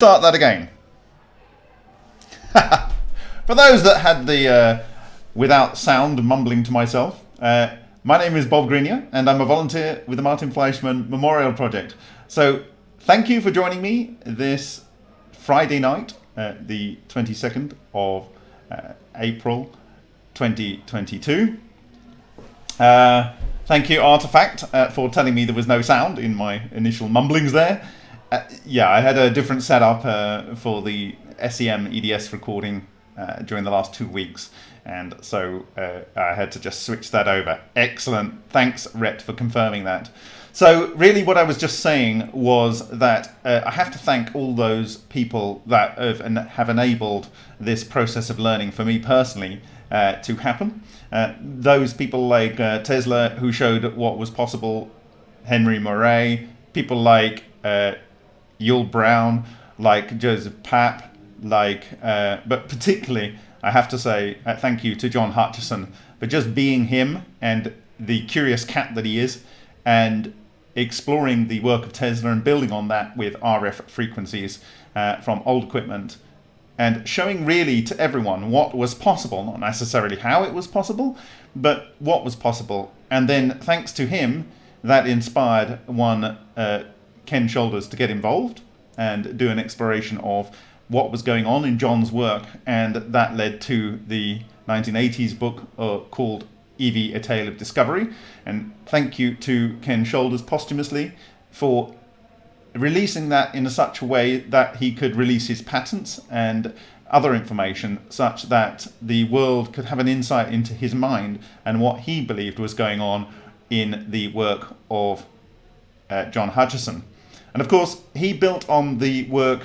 start that again. For those that had the uh, without sound mumbling to myself, uh, my name is Bob Greenyer and I'm a volunteer with the Martin Fleischmann Memorial Project. So thank you for joining me this Friday night, uh, the 22nd of uh, April 2022. Uh, thank you Artifact uh, for telling me there was no sound in my initial mumblings there. Uh, yeah, I had a different setup uh, for the SEM EDS recording uh, during the last two weeks, and so uh, I had to just switch that over. Excellent. Thanks, Rhett, for confirming that. So, really, what I was just saying was that uh, I have to thank all those people that have, have enabled this process of learning for me personally uh, to happen. those people like Tesla, who showed what was possible, Henry Moray, people like Yull Brown, like Joseph Papp, like, uh, but particularly, I have to say uh, thank you to John Hutchison for just being him and the curious cat that he is, and exploring the work of Tesla and building on that with RF frequencies uh, from old equipment and showing really to everyone what was possible, not necessarily how it was possible, but what was possible. And then thanks to him, that inspired one uh, Ken Shoulders to get involved and do an exploration of what was going on in John's work, and that led to the 1980s book uh, called EV, A Tale of Discovery. And thank you to Ken Shoulders posthumously for releasing that in such a way that he could release his patents and other information such that the world could have an insight into his mind and what he believed was going on in the work of uh, John Hutchison. And of course, he built on the work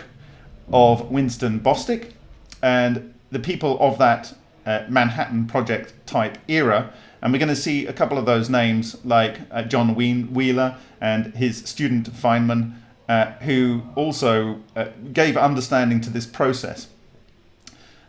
of Winston Bostick and the people of that uh, Manhattan Project type era. And we're going to see a couple of those names like uh, John Wheeler and his student Feynman, uh, who also uh, gave understanding to this process.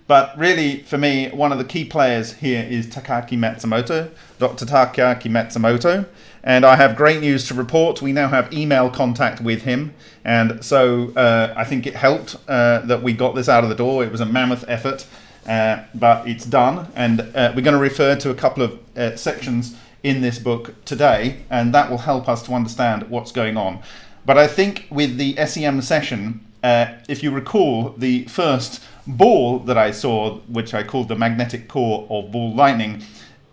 But really, for me, one of the key players here is Takaaki Matsumoto, Dr. Takaaki Matsumoto. And I have great news to report. We now have email contact with him. And so uh, I think it helped uh, that we got this out of the door. It was a mammoth effort, uh, but it's done. And uh, we're going to refer to a couple of uh, sections in this book today, and that will help us to understand what's going on. But I think with the SEM session, uh, if you recall, the first ball that I saw, which I called the magnetic core of ball lightning,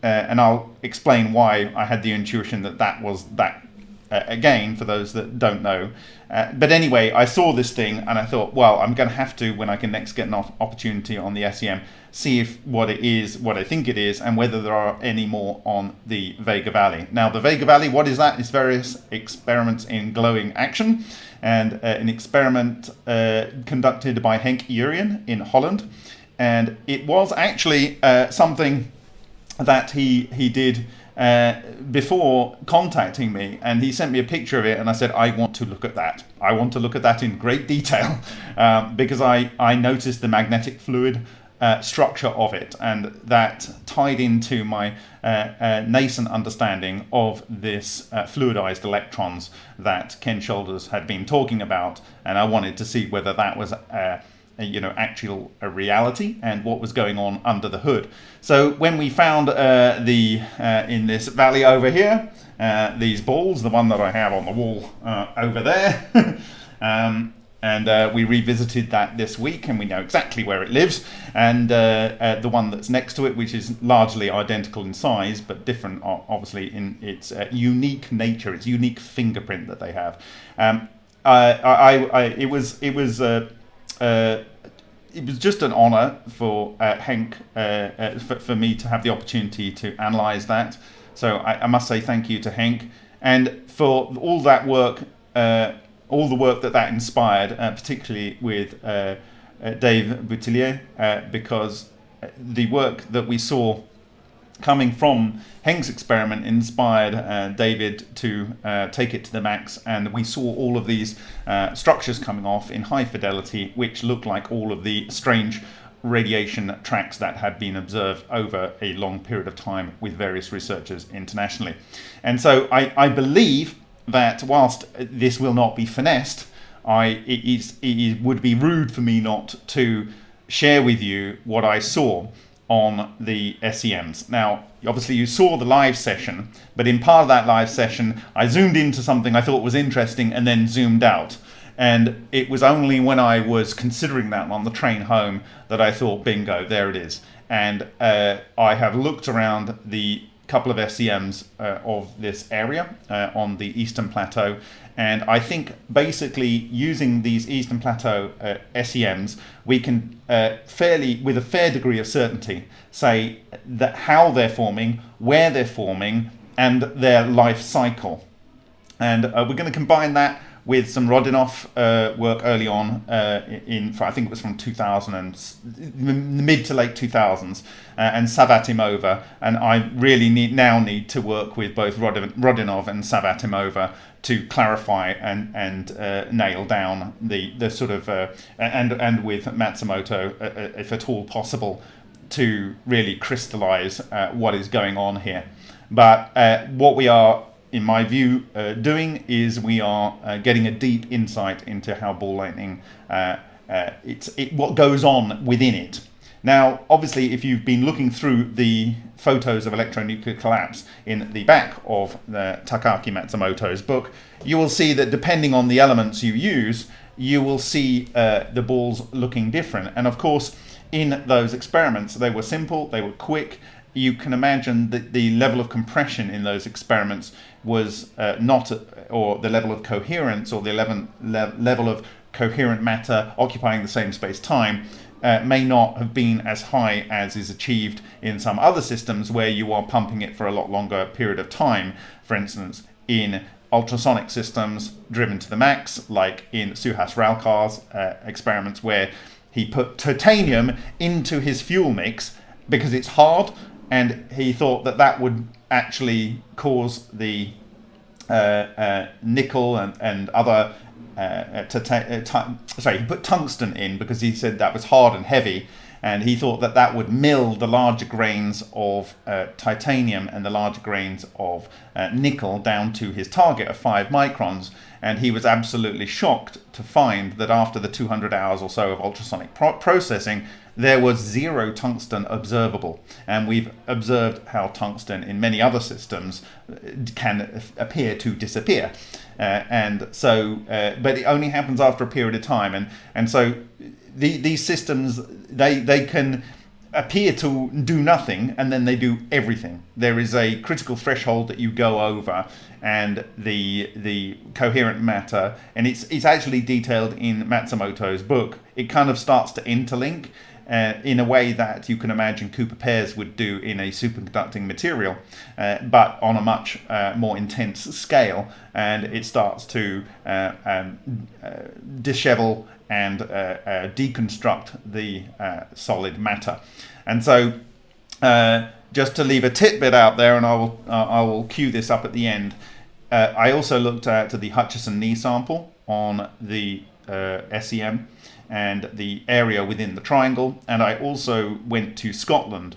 uh, and I'll explain why I had the intuition that that was that uh, again for those that don't know. Uh, but anyway, I saw this thing and I thought, well, I'm going to have to, when I can next get an opportunity on the SEM, see if what it is, what I think it is, and whether there are any more on the Vega Valley. Now, the Vega Valley, what is that? It's various experiments in glowing action and uh, an experiment uh, conducted by Henk Urien in Holland. And it was actually uh, something that he, he did uh, before contacting me and he sent me a picture of it and I said I want to look at that. I want to look at that in great detail um, because I, I noticed the magnetic fluid uh, structure of it and that tied into my uh, uh nascent understanding of this uh, fluidized electrons that Ken Shoulders had been talking about and I wanted to see whether that was uh, you know actual a reality and what was going on under the hood. So when we found uh, the uh, in this valley over here, uh, these balls, the one that I have on the wall uh, over there, um, and uh, we revisited that this week and we know exactly where it lives and uh, the one that's next to it which is largely identical in size but different obviously in its unique nature its unique fingerprint that they have um, I, I, I, it was it was uh, it was just an honour for uh, Henk, uh, uh, for, for, me to have the opportunity to analyse that. So I, I, must say thank you to Henk and for all that work, uh, all the work that that inspired, uh, particularly with Dave Boutillier, because the work that we saw coming from Henk's experiment inspired uh, David to uh, take it to the max and we saw all of these uh, structures coming off in high fidelity which looked like all of the strange radiation tracks that had been observed over a long period of time with various researchers internationally. And so I, I believe that whilst this will not be finessed, I it, is, it would be rude for me not to share with you what I saw on the SEMs. Now, obviously you saw the live session, but in part of that live session, I zoomed into something I thought was interesting and then zoomed out. And it was only when I was considering that on the train home that I thought, bingo, there it is. And uh, I have looked around the couple of SEMs uh, of this area uh, on the Eastern Plateau. And I think basically using these Eastern Plateau uh, SEMs, we can uh, fairly, with a fair degree of certainty, say that how they're forming, where they're forming, and their life cycle. And uh, we're going to combine that with some Rodionov uh, work early on uh, in, I think it was from 2000 and mid to late 2000s, uh, and Savvatimova. And I really need now need to work with both Rodionov and Savvatimova to clarify and and uh, nail down the the sort of uh, and and with Matsumoto, uh, if at all possible, to really crystallize what is going on here. But what we are in my view, uh, doing is we are uh, getting a deep insight into how ball lightning, uh, uh, it's it, what goes on within it. Now, obviously, if you've been looking through the photos of electronuclear collapse in the back of the Takaaki Matsumoto's book, you will see that depending on the elements you use, you will see uh, the balls looking different. And of course, in those experiments, they were simple, they were quick, you can imagine that the level of compression in those experiments was uh, not, or the level of coherence, or the le level of coherent matter occupying the same space time uh, may not have been as high as is achieved in some other systems where you are pumping it for a lot longer period of time. For instance, in ultrasonic systems driven to the max, like in Suhas Ralkar's uh, experiments where he put titanium into his fuel mix because it's hard and he thought that that would actually cause the uh, uh, nickel and, and other uh, uh, uh sorry he put tungsten in because he said that was hard and heavy and he thought that that would mill the larger grains of uh, titanium and the larger grains of nickel down to his target of 5 microns and he was absolutely shocked to find that after the 200 hours or so of ultrasonic pro processing there was zero tungsten observable. And we've observed how tungsten in many other systems uh, can appear to disappear. Uh, and so, uh, but it only happens after a period of time. And, and so the, these systems, they, they can appear to do nothing and then they do everything. There is a critical threshold that you go over and the the coherent matter and it's it's actually detailed in Matsumoto's book. It kind of starts to interlink uh, in a way that you can imagine Cooper pairs would do in a superconducting material, uh, but on a much uh, more intense scale. And it starts to uh, um, uh, dishevel and uh, deconstruct the solid matter. And so, just to leave a tidbit out there, and I will I will cue this up at the end. I also looked at the Hutchison knee sample on the SEM and the area within the triangle. And I also went to Scotland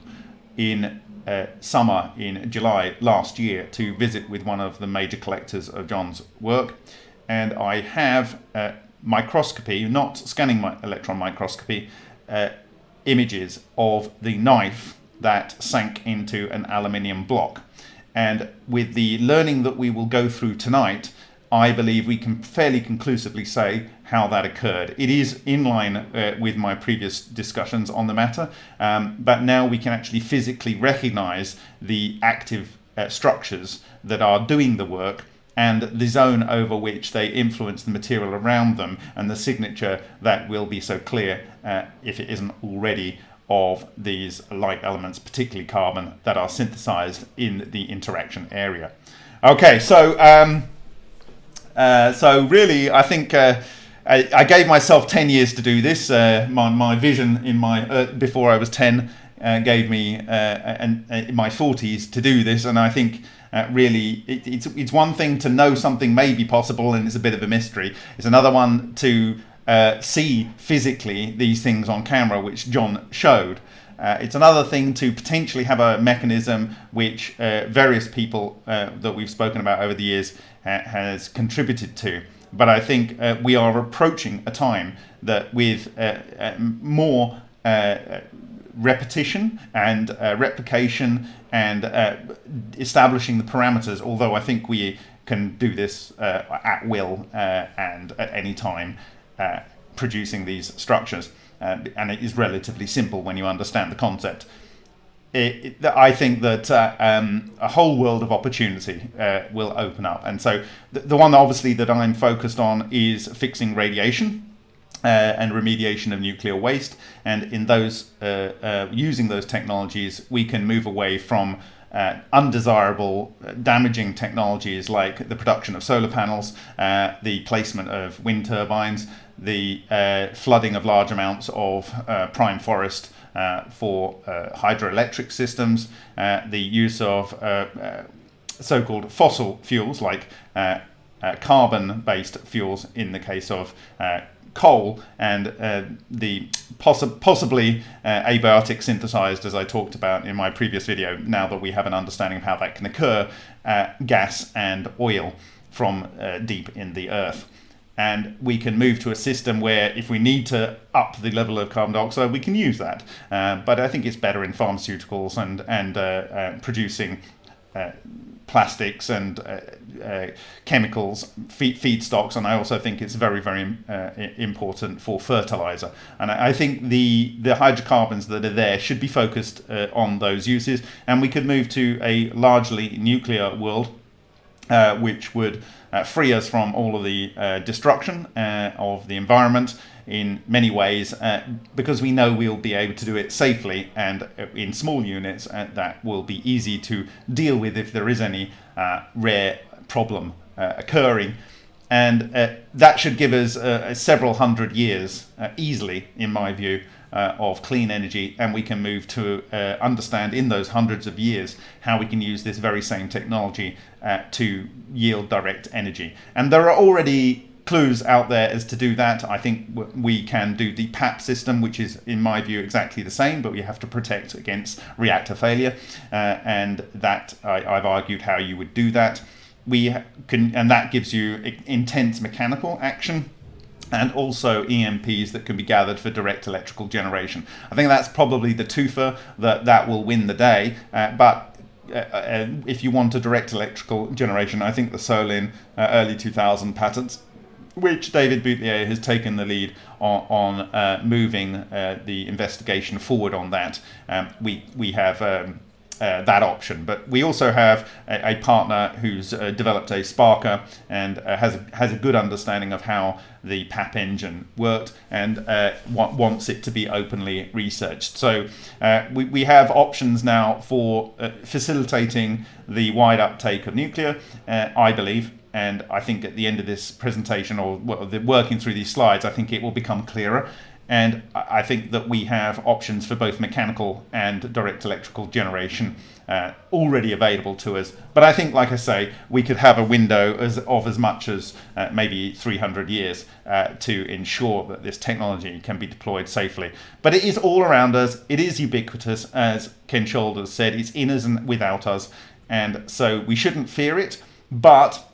in uh, summer in July last year to visit with one of the major collectors of John's work. And I have uh, microscopy, not scanning my electron microscopy, uh, images of the knife that sank into an aluminium block. And with the learning that we will go through tonight, I believe we can fairly conclusively say how that occurred. It is in line uh, with my previous discussions on the matter, um, but now we can actually physically recognize the active uh, structures that are doing the work and the zone over which they influence the material around them and the signature that will be so clear, uh, if it isn't already, of these light elements, particularly carbon, that are synthesized in the interaction area. Okay, so um, uh, so really, I think uh, I, I, gave myself 10 years to do this. Uh, my, my vision in my uh, before I was 10 uh, gave me and in my 40s to do this, and I think. really, it, it's it's one thing to know something may be possible, and it's a bit of a mystery. It's another one to see physically these things on camera, which John showed. Uh, it's another thing to potentially have a mechanism which uh, various people uh, that we've spoken about over the years ha has contributed to. But I think uh, we are approaching a time that with uh, uh, more uh, repetition and replication and establishing the parameters, although I think we can do this at will and at any time, producing these structures. And it is relatively simple when you understand the concept. It, it, I think that uh, um, a whole world of opportunity uh, will open up. And so the, the one obviously that I'm focused on is fixing radiation. Uh, and remediation of nuclear waste. And in those, uh, uh, using those technologies, we can move away from uh, undesirable, uh, damaging technologies like the production of solar panels, uh, the placement of wind turbines, the flooding of large amounts of prime forest for hydroelectric systems, the use of so-called fossil fuels like uh, carbon-based fuels in the case of uh, coal and uh, the possi possibly uh, abiotic synthesized, as I talked about in my previous video, now that we have an understanding of how that can occur, uh, gas and oil from uh, deep in the earth. And we can move to a system where if we need to up the level of carbon dioxide, we can use that. Uh, but I think it's better in pharmaceuticals and, and uh, producing plastics and uh, uh, chemicals, feed, feedstocks, and I also think it's very, very uh, important for fertilizer. And I, I, think the, the hydrocarbons that are there should be focused uh, on those uses, and we could move to a largely nuclear world, uh, which would uh, free us from all of the destruction of the environment in many ways uh, because we know we'll be able to do it safely and uh, in small units uh, that will be easy to deal with if there is any uh, rare problem uh, occurring. And uh, that should give us several hundred years easily in my view Uh, of clean energy and we can move to uh, understand in those hundreds of years how we can use this very same technology uh, to yield direct energy and there are already clues out there as to do that. I think we can do the PAP system, which is, in my view, exactly the same, but we have to protect against reactor failure. Uh, and that I, have argued how you would do that. We can, and that gives you intense mechanical action and also EMPs that can be gathered for direct electrical generation. I think that's probably the twofer that that will win the day. Uh, but uh, uh, if you want a direct electrical generation, I think the Solin uh, early 2000 patents which David Boutillier has taken the lead on, on uh, moving uh, the investigation forward on that. Um, we, we have um, uh, that option. But we also have a, a partner who's uh, developed a Sparker and uh, has, a, has a good understanding of how the PAP engine worked and uh, wants it to be openly researched. So uh, we, we have options now for uh, facilitating the wide uptake of nuclear, I believe. And I think at the end of this presentation or working through these slides, I think it will become clearer. And I think that we have options for both mechanical and direct electrical generation uh, already available to us. But I think, like I say, we could have a window as, of as much as uh, maybe 300 years uh, to ensure that this technology can be deployed safely. But it is all around us. It is ubiquitous, as Ken Shoulders said. It's in us and without us. And so we shouldn't fear it, but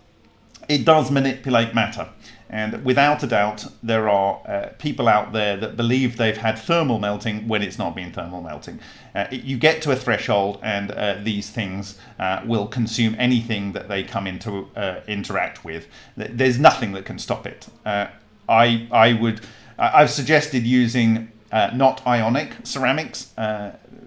it does manipulate matter. And without a doubt, there are uh, people out there that believe they've had thermal melting when it's not been thermal melting. Uh, you get to a threshold, and uh, these things uh, will consume anything that they come into uh, interact with. There's nothing that can stop it. Uh, I I would I've suggested using not ionic ceramics.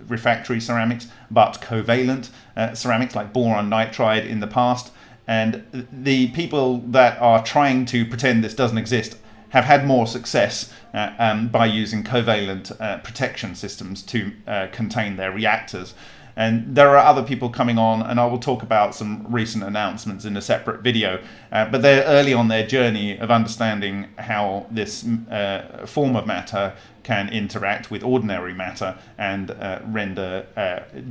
refractory ceramics, but covalent ceramics like boron nitride in the past. And the people that are trying to pretend this doesn't exist have had more success uh, um, by using covalent uh, protection systems to uh, contain their reactors. And there are other people coming on, and I will talk about some recent announcements in a separate video. Uh, but they're early on their journey of understanding how this uh, form of matter can interact with ordinary matter and uh, render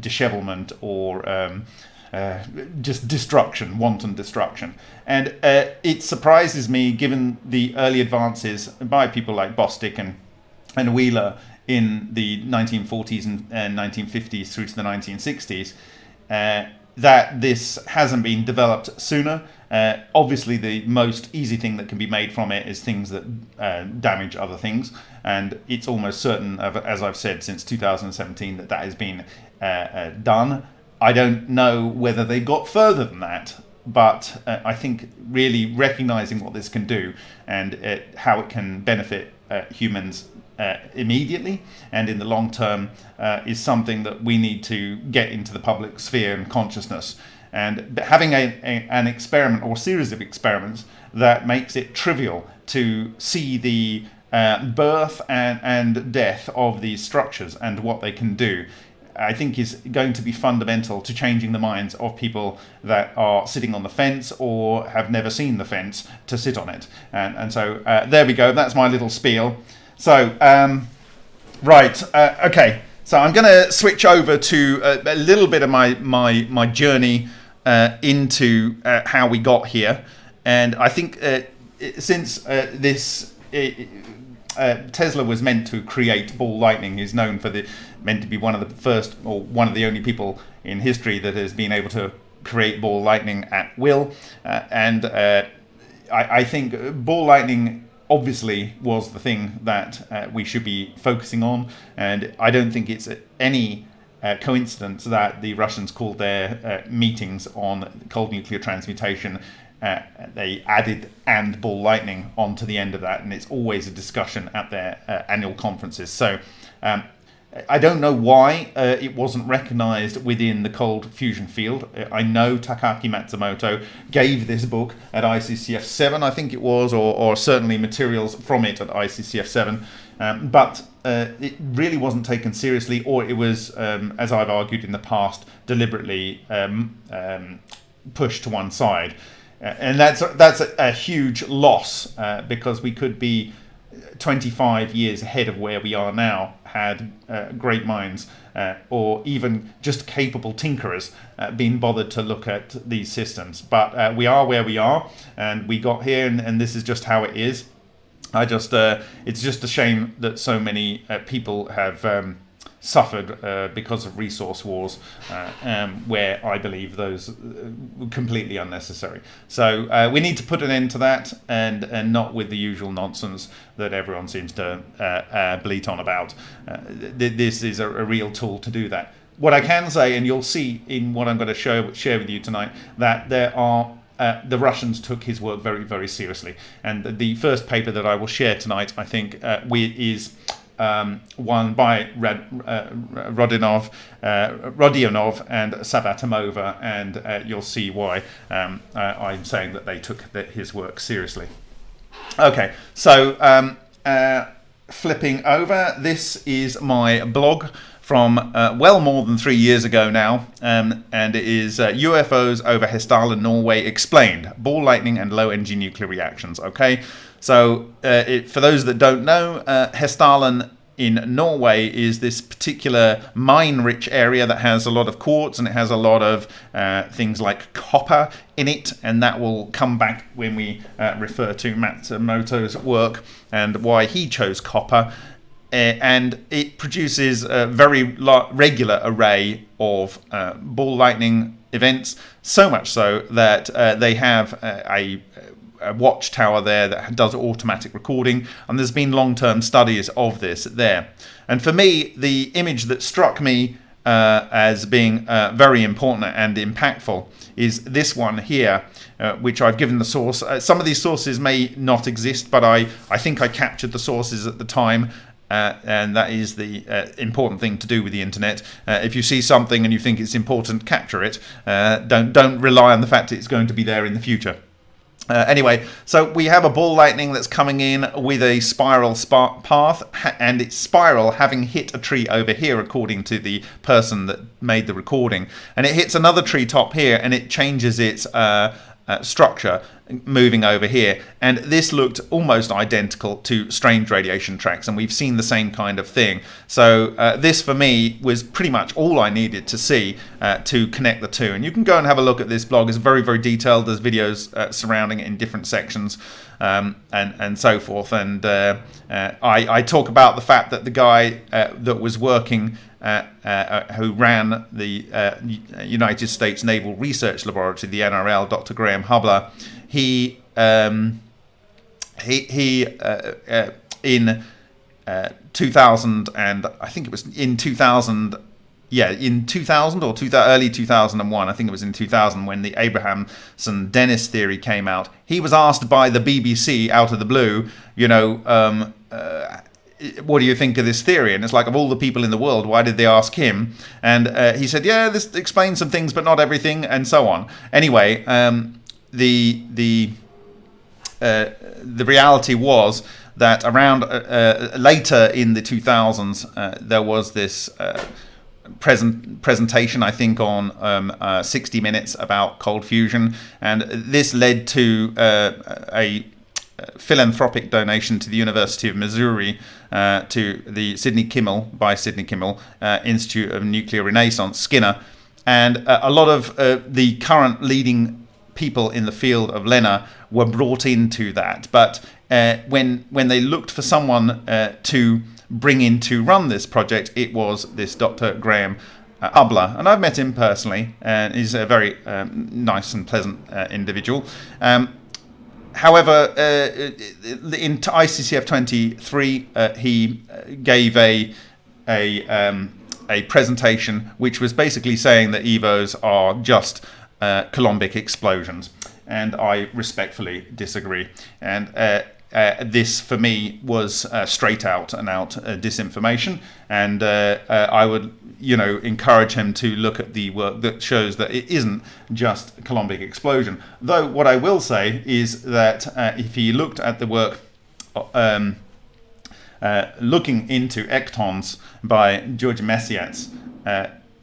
dishevelment or um, uh, just destruction, wanton destruction. And uh, it surprises me, given the early advances by people like Bostick and, and Wheeler in the 1940s and, and 1950s through to the 1960s, uh, that this hasn't been developed sooner. Uh, obviously, the most easy thing that can be made from it is things that uh, damage other things, and it's almost certain, as I've said since 2017, that that has been uh, uh, done. I don't know whether they got further than that, but uh, I think really recognizing what this can do and uh, how it can benefit humans uh, immediately and in the long term uh, is something that we need to get into the public sphere and consciousness. And having a, a, an experiment or series of experiments that makes it trivial to see the uh, birth and, and death of these structures and what they can do I think is going to be fundamental to changing the minds of people that are sitting on the fence or have never seen the fence to sit on it. And, and so uh, there we go. That's my little spiel. So, um, right, uh, okay. So I'm going to switch over to a, a, little bit of my my my journey uh, into uh, how we got here, and I think uh, since uh, this uh, Tesla was meant to create ball lightning, he's known for the meant to be one of the first or one of the only people in history that has been able to create ball lightning at will, and I, I think ball lightning obviously was the thing that uh, we should be focusing on. And I don't think it's any uh, coincidence that the Russians called their uh, meetings on cold nuclear transmutation. Uh, they added and ball lightning onto the end of that, and it's always a discussion at their uh, annual conferences. So um, I don't know why uh, it wasn't recognized within the cold fusion field. Uh, I know Takaaki Matsumoto gave this book at ICCF 7, I think it was, or, or certainly materials from it at ICCF 7, um, but uh, it really wasn't taken seriously, or it was, um, as I've argued in the past, deliberately um, um pushed to one side. And that's, that's a, a huge loss uh, because we could be 25 years ahead of where we are now had uh, great minds uh, or even just capable tinkerers uh, been bothered to look at these systems. But uh, we are where we are and we got here and, and this is just how it is. I just, uh, it's just a shame that so many uh, people have um, suffered uh, because of resource wars, uh, um, where I believe those uh, were completely unnecessary. So uh, we need to put an end to that, and and not with the usual nonsense that everyone seems to uh, uh, bleat on about. Th- this is a, a real tool to do that. What I can say, and you'll see in what I'm going to show, share with you tonight, that there are uh, the Russians took his work very, very seriously. And the first paper that I will share tonight, I think, uh, we, is um, one by Rad, uh, Rodionov, uh, Rodionov and Savvatimova, and uh, you'll see why um, uh, I'm saying that they took his work seriously. Okay, so um, flipping over, this is my blog from uh, well more than three years ago now, um, and it is uh, UFOs over Hessdalen, Norway explained, ball lightning and low energy nuclear reactions. Okay, so uh, it, for those that don't know, uh, Hessdalen in Norway is this particular mine-rich area that has a lot of quartz and it has a lot of uh, things like copper in it, and that will come back when we uh, refer to Matsumoto's work and why he chose copper. Uh, and it produces a very regular array of uh, ball lightning events, so much so that uh, they have a, a watchtower there that does automatic recording, and there's been long-term studies of this there. And for me, the image that struck me uh, as being uh, very important and impactful is this one here, uh, which I've given the source. Uh, some of these sources may not exist, but I, I think I captured the sources at the time uh, and that is the uh, important thing to do with the internet. Uh, if you see something and you think it's important, capture it. Uh, don't don't rely on the fact it's going to be there in the future. Uh, anyway, so we have a ball lightning that's coming in with a spiral path, and its spiral having hit a tree over here, according to the person that made the recording. And it hits another tree top here, and it changes its uh, uh, structure moving over here. And this looked almost identical to strange radiation tracks, and we've seen the same kind of thing. So uh, this, for me, was pretty much all I needed to see uh, to connect the two. And you can go and have a look at this blog. It's very, very detailed. There's videos uh, surrounding it in different sections um, and, and so forth. And uh, uh, I, I, talk about the fact that the guy uh, that was working uh, uh, who ran the uh, United States Naval Research Laboratory, the NRL, Dr. Graham Hubler, he um, he, he in 2000 and I think it was in 2000 yeah, in 2000 or two, early 2001, I think it was in 2000 when the Abrahamson Dinniss theory came out. He was asked by the BBC out of the blue, you know, um, uh, what do you think of this theory? And it's like, of all the people in the world, why did they ask him? And uh, he said, yeah, this explains some things, but not everything, and so on. Anyway, um, the the uh, the reality was that around uh, uh later in the 2000s, uh, there was this present presentation, I think, on um, uh, 60 Minutes about cold fusion, and this led to uh, a philanthropic donation to the University of Missouri uh, to the Sidney Kimmel by Sidney Kimmel uh, Institute of Nuclear Renaissance, SKINR, and uh, a lot of uh, the current leading people in the field of LENR were brought into that. But uh, when when they looked for someone to bring in to run this project, it was this Dr. Graham uh, Hubler, and I've met him personally, and he's a very um, nice and pleasant uh, individual. Um, however, uh, in ICCF 23, uh, he uh, gave a a um, a presentation which was basically saying that EVOs are just uh, Coulombic explosions, and I respectfully disagree. And uh, this for me was uh, straight out and out uh, disinformation. And uh, uh, I would you know encourage him to look at the work that shows that it isn't just Coulombic explosion. Though what I will say is that uh, if he looked at the work um, looking into ectons by George Mesyats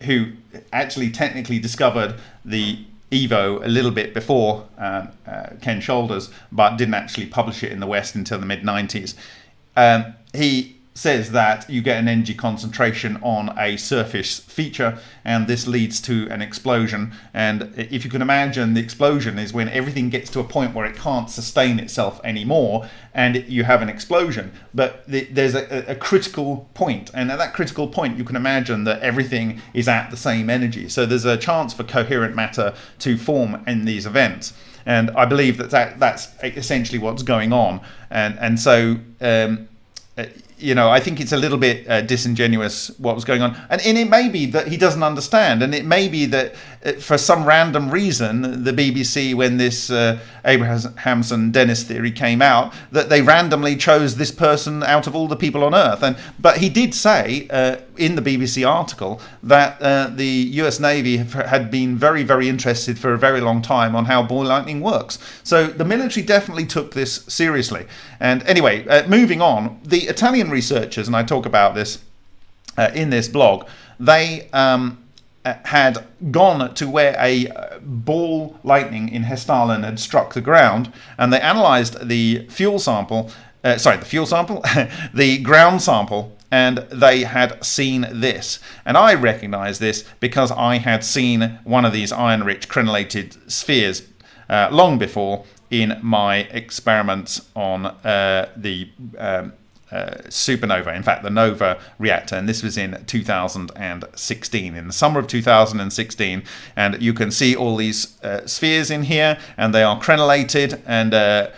who actually technically discovered the Evo a little bit before um, uh, Ken Shoulders, but didn't actually publish it in the West until the mid 90s. Um, he says that you get an energy concentration on a surface feature and this leads to an explosion. And if you can imagine the explosion is when everything gets to a point where it can't sustain itself anymore and you have an explosion. But there's a, a, critical point and at that critical point you can imagine that everything is at the same energy. So there's a chance for coherent matter to form in these events. And I believe that, that that's essentially what's going on. And and so um, you know, I think it's a little bit uh, disingenuous what was going on, and, and it may be that he doesn't understand, and it may be that for some random reason, the BBC, when this uh, Abrahamson Dinniss theory came out, that they randomly chose this person out of all the people on Earth, and but he did say uh, in the BBC article that uh, the U.S. Navy had been very, very interested for a very long time on how ball lightning works. So the military definitely took this seriously. And anyway, uh, moving on, the Italian researchers, and I talk about this uh, in this blog, they um, uh, had gone to where a uh, ball lightning in Hessdalen had struck the ground, and they analysed the fuel sample. Uh, sorry, the fuel sample, the ground sample, and they had seen this. And I recognised this because I had seen one of these iron-rich crenellated spheres uh, long before in my experiments on uh, the um, uh, supernova, in fact, the NOVA reactor, and this was in 2016, in the summer of 2016. And you can see all these uh, spheres in here, and they are crenellated, and uh,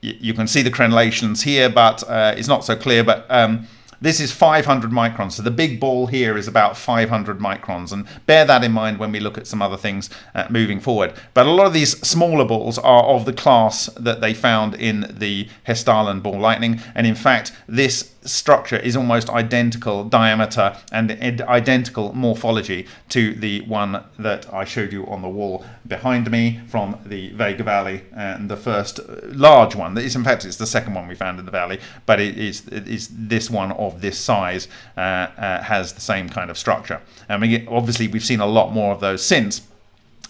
you can see the crenellations here, but uh, it's not so clear. But um, this is 500 microns. So the big ball here is about 500 microns. And bear that in mind when we look at some other things uh, moving forward. But a lot of these smaller balls are of the class that they found in the Hessdalen ball lightning. And in fact, this structure is almost identical diameter and identical morphology to the one that I showed you on the wall behind me from the Vega Valley and the first large one. That is, in fact, it's the second one we found in the valley, but it is, it is this one of this size uh, uh, has the same kind of structure. I mean, obviously, we've seen a lot more of those since.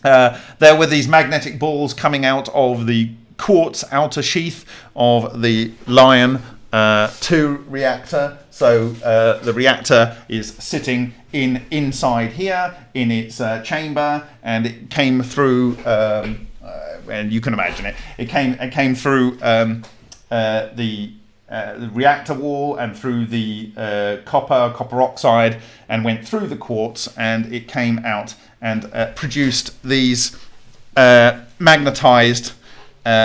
Uh, there were these magnetic balls coming out of the quartz outer sheath of the Lion uh, 2 reactor. So uh, the reactor is sitting in inside here in its uh, chamber, and it came through. Um, uh, and you can imagine it. It came. It came through um, uh, the, uh, the reactor wall and through the copper, copper oxide, and went through the quartz, and it came out and produced these magnetized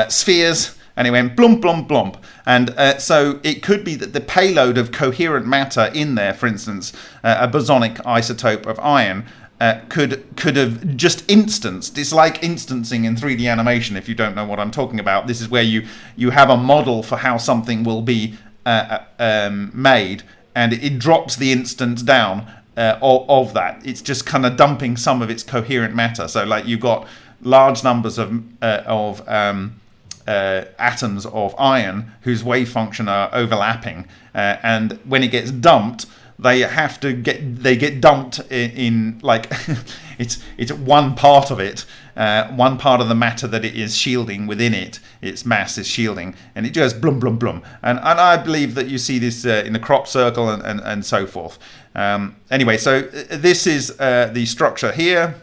spheres and it went blump, blump, blump. And uh, so it could be that the payload of coherent matter in there, for instance, uh, a bosonic isotope of iron, uh, could could have just instanced. It's like instancing in 3D animation. If you don't know what I'm talking about, this is where you you have a model for how something will be uh, uh, um, made, and it drops the instance down uh, of, of, that. It's just kind of dumping some of its coherent matter. So like you've got large numbers of of um, uh, atoms of iron whose wave function are overlapping, uh, and when it gets dumped, they have to get they get dumped in, in like it's it's one part of it, uh, one part of the matter that it is shielding within it, its mass is shielding, and it just blum blum blum. And and I believe that you see this uh, in the crop circle and and, and so forth. Um, anyway, so uh, this is uh, the structure here.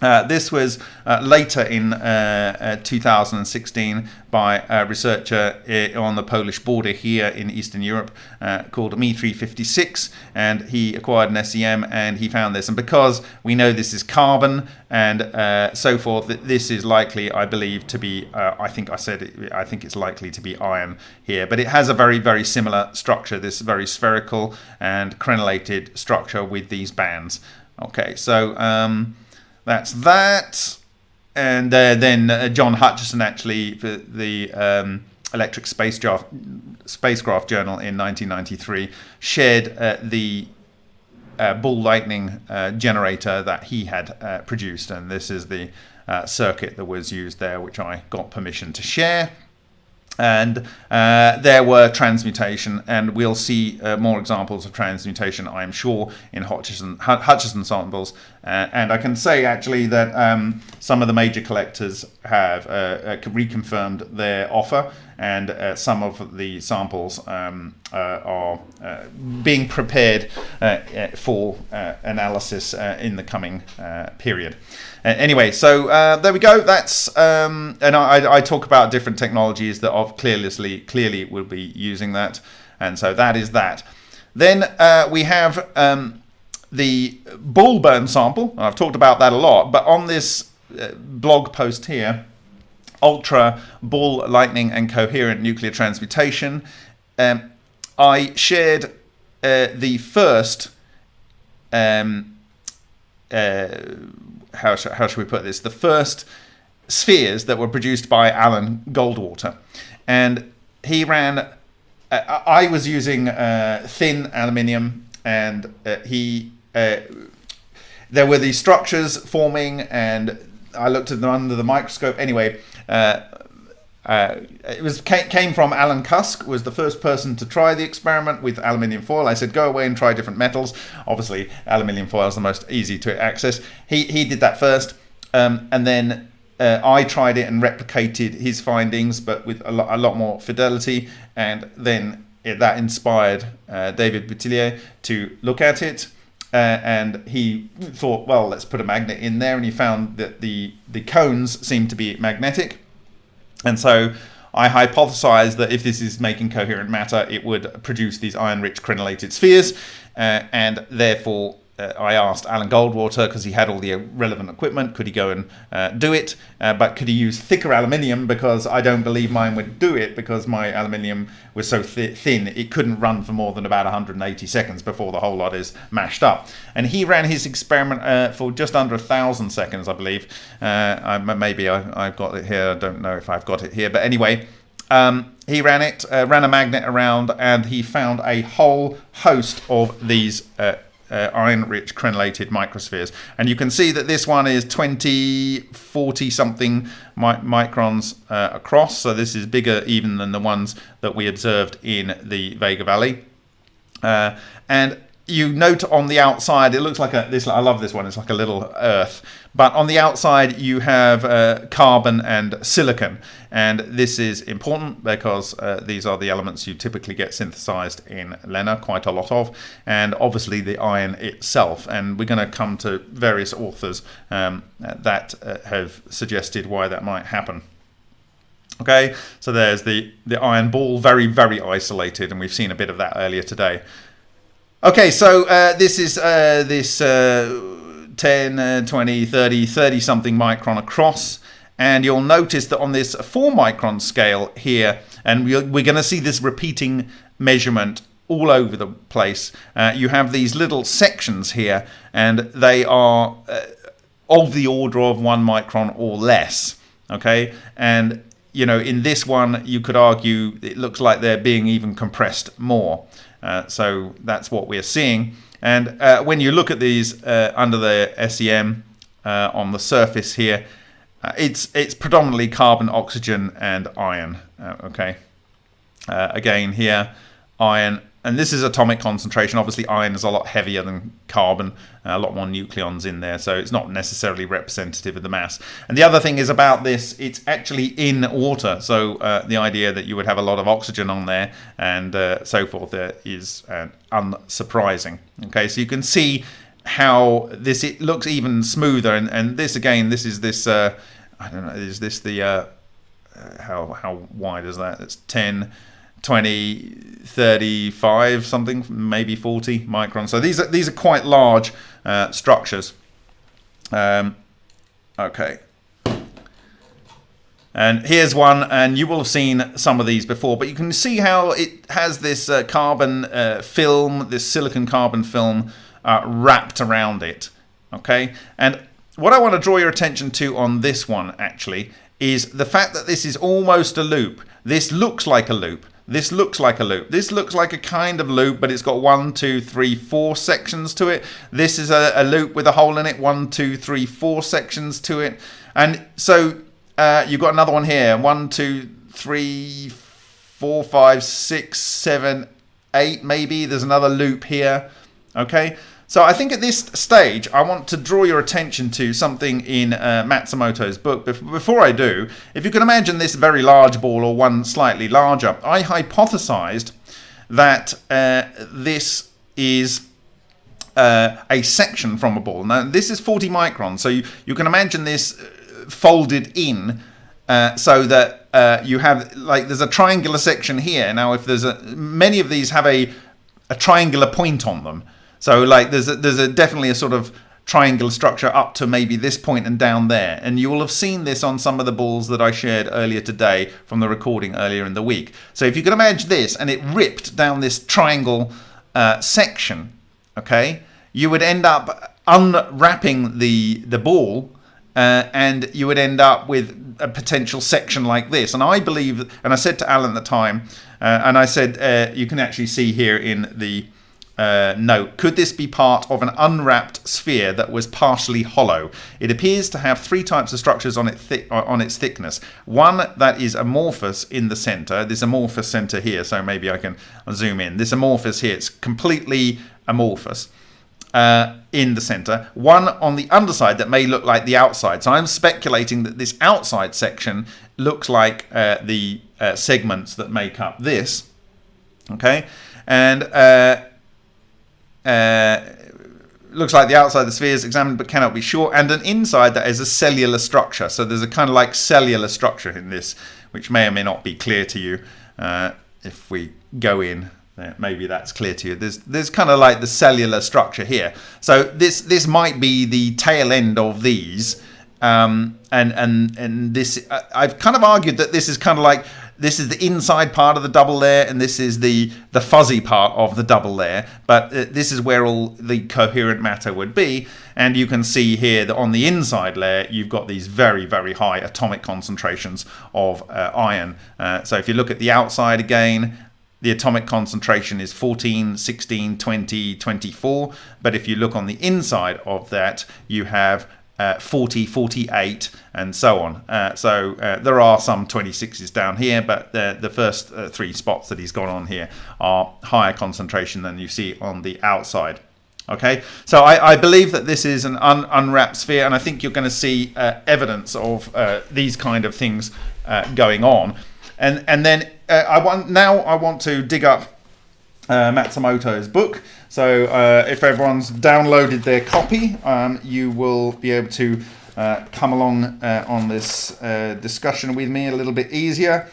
Uh, this was uh, later in uh, uh 2016 by a researcher uh, on the Polish border here in Eastern Europe uh, called Me356 and he acquired an SEM and he found this. And because we know this is carbon and so forth this is likely I believe to be I think I said it, I think it's likely to be iron here. But it has a very very similar structure this very spherical and crenellated structure with these bands. Okay so um, that's that. And uh, then uh, John Hutchison actually for the um, Electric Spacecraft Spacecraft Journal in 1993 shared uh, the uh, ball lightning uh, generator that he had uh, produced, and this is the circuit that was used there, which I got permission to share and uh, there were transmutation, and we'll see uh, more examples of transmutation, I'm sure, in Hutchison, Hutchison samples. Uh, and I can say actually that um, some of the major collectors have uh, uh, reconfirmed their offer, and uh, some of the samples um, are being prepared for analysis in the coming period anyway, so uh, there we go. That's um, and I, I, talk about different technologies that of clearly clearly will be using that, and so that is that. Then uh, we have um, the ball burn sample. I've talked about that a lot, but on this uh, blog post here, ultra ball lightning and coherent nuclear transmutation, um, I shared uh, the first. Um, uh, how, sh- how should we put this? The first spheres that were produced by Alan Goldwater. And he ran, uh, I was using uh, thin aluminium, and uh, he, uh, there were these structures forming, and I looked at them under the microscope. Anyway, uh, uh, it was came from Alan Cusk was the first person to try the experiment with aluminium foil. I said go away and try different metals. Obviously, aluminium foil is the most easy to access. He he did that first, um, and then uh, I tried it and replicated his findings, but with a lot, a lot more fidelity. And then it, that inspired uh, David Boutillier to look at it. Uh, and he thought, well, let's put a magnet in there, and he found that the the cones seemed to be magnetic. And so I hypothesized that if this is making coherent matter, it would produce these iron-rich crenellated spheres, uh, and therefore uh, I asked Alan Goldwater because he had all the relevant equipment, could he go and uh, do it? Uh, but could he use thicker aluminium because I don't believe mine would do it because my aluminium was so th- thin it couldn't run for more than about 180 seconds before the whole lot is mashed up. And he ran his experiment uh, for just under a thousand seconds, I believe. Uh, I, maybe I, have got it here. I don't know if I've got it here, but anyway. Um, he ran it, uh, ran a magnet around, and he found a whole host of these uh, iron-rich crenellated microspheres. And you can see that this one is 20, 40 something mi microns uh, across. So this is bigger even than the ones that we observed in the Vega Valley. Uh, and you note on the outside, it looks like a this. I love this one. It's like a little Earth, but on the outside you have uh, carbon and silicon, and this is important because uh, these are the elements you typically get synthesized in LENR quite a lot of, and obviously the iron itself. And we're going to come to various authors um, that uh, have suggested why that might happen. Okay, so there's the, the iron ball, very, very isolated, and we've seen a bit of that earlier today. Okay, so uh, this is uh, this uh, 10, uh, 20, 30, 30 something micron across. And you'll notice that on this 4 micron scale here, and we're, we're going to see this repeating measurement all over the place, uh, you have these little sections here, and they are uh, of the order of 1 micron or less. Okay, and you know, in this one, you could argue it looks like they're being even compressed more. Uh, so that's what we're seeing. And uh, when you look at these uh, under the SEM uh, on the surface here, uh, it's it's predominantly carbon, oxygen, and iron. okay. again here, iron and this is atomic concentration. Obviously, iron is a lot heavier than carbon, uh, a lot more nucleons in there, so it's not necessarily representative of the mass. And the other thing is about this, it's actually in water, so uh, the idea that you would have a lot of oxygen on there and uh, so forth uh, is uh, unsurprising. Okay, so you can see how this it looks even smoother, and, and this again, this is this. Uh, I don't know. Is this the how how wide is that? It's ten. 20, 35 something, maybe 40 microns. So these are, these are quite large uh, structures. Um, okay. And here's one, and you will have seen some of these before, but you can see how it has this uh, carbon uh, film, this silicon carbon film uh, wrapped around it. Okay, and what I want to draw your attention to on this one actually is the fact that this is almost a loop. This looks like a loop, this looks like a loop. This looks like a kind of loop, but it's got one, two, three, four sections to it. This is a, a loop with a hole in it. One, two, three, four sections to it. And so uh, you've got another one here. One, two, three, four, five, six, seven, eight, maybe. There's another loop here. Okay. So I think at this stage, I want to draw your attention to something in uh, Matsumoto's book. Before I do, if you can imagine this very large ball or one slightly larger, I hypothesized that uh, this is uh, a section from a ball. Now, this is 40 microns, so you, you can imagine this uh, folded in uh, so that uh, you have, like, there's a triangular section here. Now, if there's a, many of these have a, a triangular point on them. So like there's a, there's a definitely a sort of triangular structure up to maybe this point and down there. And you will have seen this on some of the balls that I shared earlier today from the recording earlier in the week. So if you can imagine this and it ripped down this triangle uh, section, okay, you would end up unwrapping the, the ball uh, and you would end up with a potential section like this. And I believe, and I said to Alan at the time, uh, and I said, uh, you can actually see here in the uh, note, could this be part of an unwrapped sphere that was partially hollow? It appears to have three types of structures on, it uh, on its thickness. One that is amorphous in the center. This amorphous center here, so maybe I can zoom in. This amorphous here, it's completely amorphous. Uh, in the center, one on the underside that may look like the outside. So I'm speculating that this outside section looks like uh, the uh, segments that make up this. Okay, and uh, uh, looks like the outside of the sphere is examined but cannot be sure, and an inside that is a cellular structure. So there's a kind of like cellular structure in this, which may or may not be clear to you. Uh, if we go in, uh, maybe that's clear to you. There's there's kind of like the cellular structure here. So this this might be the tail end of these, um, and and and this I've kind of argued that this is kind of like this is the inside part of the double layer and this is the the fuzzy part of the double layer but uh, this is where all the coherent matter would be and you can see here that on the inside layer you've got these very very high atomic concentrations of uh, iron uh, so if you look at the outside again the atomic concentration is 14, 16, 20, 24. But if you look on the inside of that, you have uh, 40, 48, and so on. Uh, so uh, there are some 26s down here, but the, the first uh, three spots that he's got on here are higher concentration than you see on the outside. Okay, so I, I believe that this is an un, unwrapped sphere, and I think you're going to see uh, evidence of these kind of things going on. And and then I want now I want to dig up Matsumoto's book. So uh, if everyone's downloaded their copy, um, you will be able to come along on this discussion with me a little bit easier.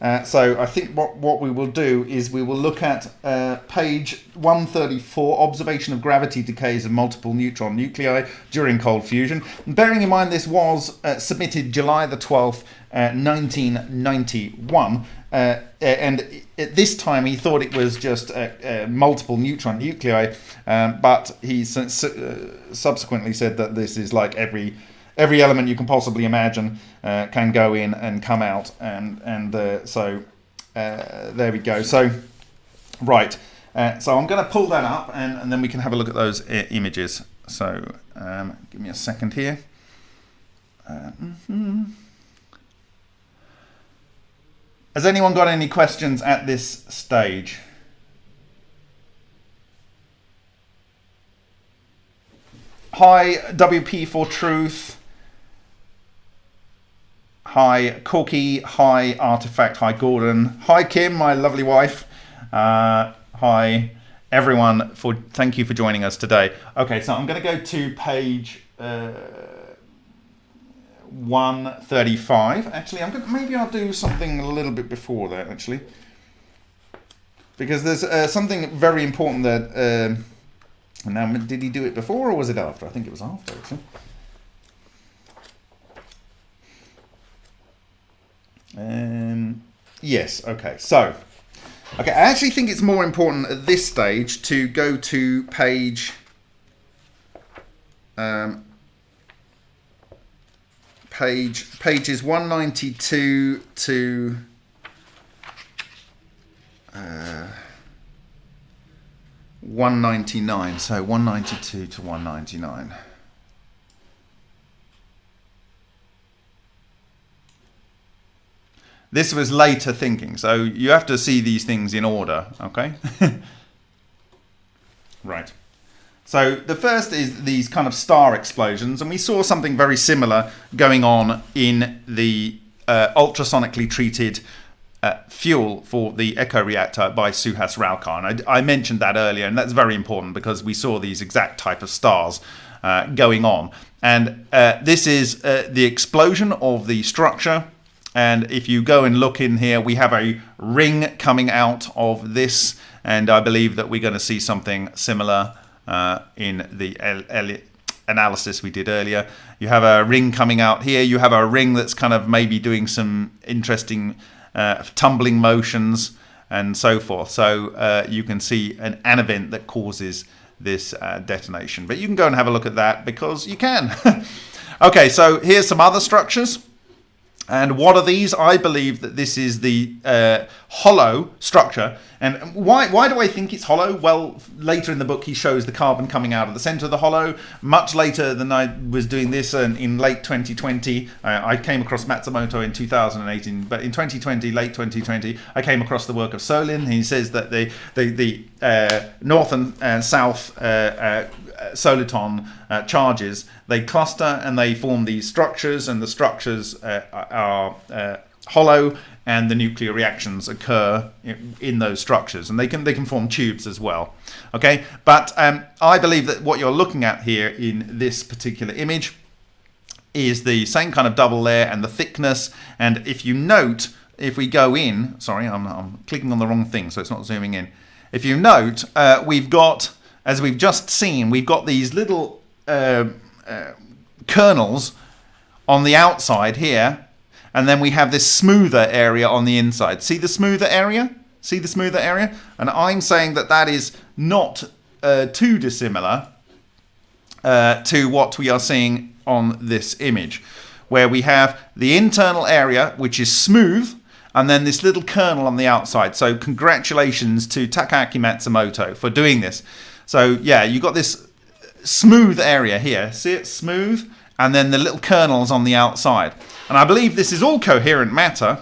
Uh, so I think what, what we will do is we will look at uh, page 134, observation of gravity decays of multiple neutron nuclei during cold fusion. And bearing in mind this was uh, submitted July the 12th, 1991, uh, uh, and at this time he thought it was just multiple neutron nuclei, um, but he subsequently said that this is like every every element you can possibly imagine uh, can go in and come out and and uh, so uh, there we go. So right uh, so I'm going to pull that up and, and then we can have a look at those images. So um, give me a second here. Mm -hmm. Has anyone got any questions at this stage Hi, WP for Truth. Hi, Corky. Hi, Artifact. Hi, Gordon. Hi, Kim, my lovely wife. Uh, hi, everyone. For thank you for joining us today. Okay, so I'm going to go to page uh, 135. Actually, I'm to, maybe I'll do something a little bit before that. Actually, because there's uh, something very important that. Uh, now, did he do it before or was it after? I think it was after. Actually. Um, yes, okay. So, okay, I actually think it's more important at this stage to go to page um, page pages 192 to uh, 199 so 192 to 199 This was later thinking, so you have to see these things in order, okay? right. So the first is these kind of star explosions, and we saw something very similar going on in the uh, ultrasonically treated uh, fuel for the Echo reactor by Suhas Rauka. And I, I, mentioned that earlier, and that's very important because we saw these exact type of stars uh, going on. And uh, this is uh, the explosion of the structure and if you go and look in here, we have a ring coming out of this. And I believe that we're going to see something similar uh, in the analysis we did earlier. You have a ring coming out here. You have a ring that's kind of maybe doing some interesting uh, tumbling motions and so forth. So uh, you can see an, an event that causes this uh, detonation. But you can go and have a look at that because you can. okay, so here's some other structures. And what are these? I believe that this is the uh, hollow structure. And why, why do I think it's hollow? Well, later in the book, he shows the carbon coming out of the center of the hollow. Much later than I was doing this, and in late 2020, uh, I came across Matsumoto in 2018, but in 2020, late 2020, I came across the work of Solin. He says that the, the, the uh, north and south uh, uh, soliton uh, charges, they cluster and they form these structures, and the structures uh, are uh, hollow, and the nuclear reactions occur in, in, those structures, and they can they can form tubes as well. Okay, but um, I believe that what you're looking at here in this particular image is the same kind of double layer and the thickness, and if you note, if we go in, sorry, I'm, I'm clicking on the wrong thing, so it's not zooming in. If you note, uh, we've got as we've just seen, we've got these little uh, uh, kernels on the outside here, and then we have this smoother area on the inside. See the smoother area? See the smoother area? And I'm saying that that is not uh, too dissimilar uh, to what we are seeing on this image, where we have the internal area, which is smooth, and then this little kernel on the outside. So congratulations to Takaaki Matsumoto for doing this. So yeah, you got this smooth area here. See it? Smooth. And then the little kernels on the outside. And I believe this is all coherent matter.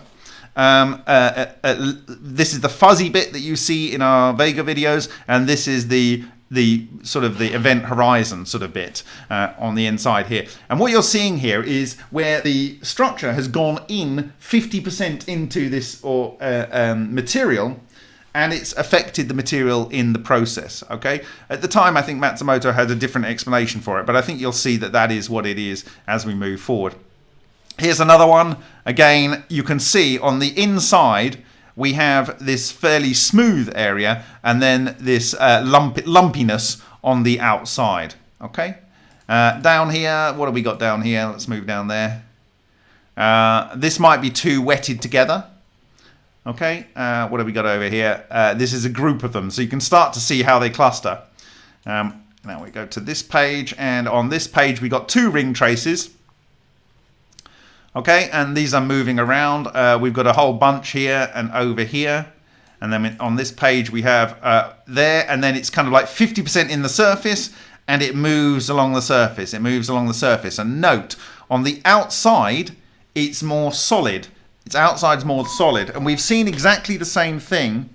Um, uh, uh, uh, this is the fuzzy bit that you see in our Vega videos, and this is the the sort of the event horizon sort of bit uh, on the inside here. And what you're seeing here is where the structure has gone in 50% into this or uh, um, material and it's affected the material in the process. Okay. At the time, I think Matsumoto had a different explanation for it, but I think you'll see that that is what it is as we move forward. Here's another one. Again, you can see on the inside we have this fairly smooth area and then this uh, lump lumpiness on the outside. Okay. Uh, down here, what have we got down here? Let's move down there. Uh, this might be too wetted together. Okay, uh, what have we got over here? Uh, this is a group of them, so you can start to see how they cluster. Um, now we go to this page, and on this page we got two ring traces. Okay, and these are moving around. Uh, we've got a whole bunch here and over here. And then on this page we have uh, there, and then it's kind of like 50% in the surface, and it moves along the surface. It moves along the surface. And note, on the outside, it's more solid. Its outside's more solid. And we've seen exactly the same thing.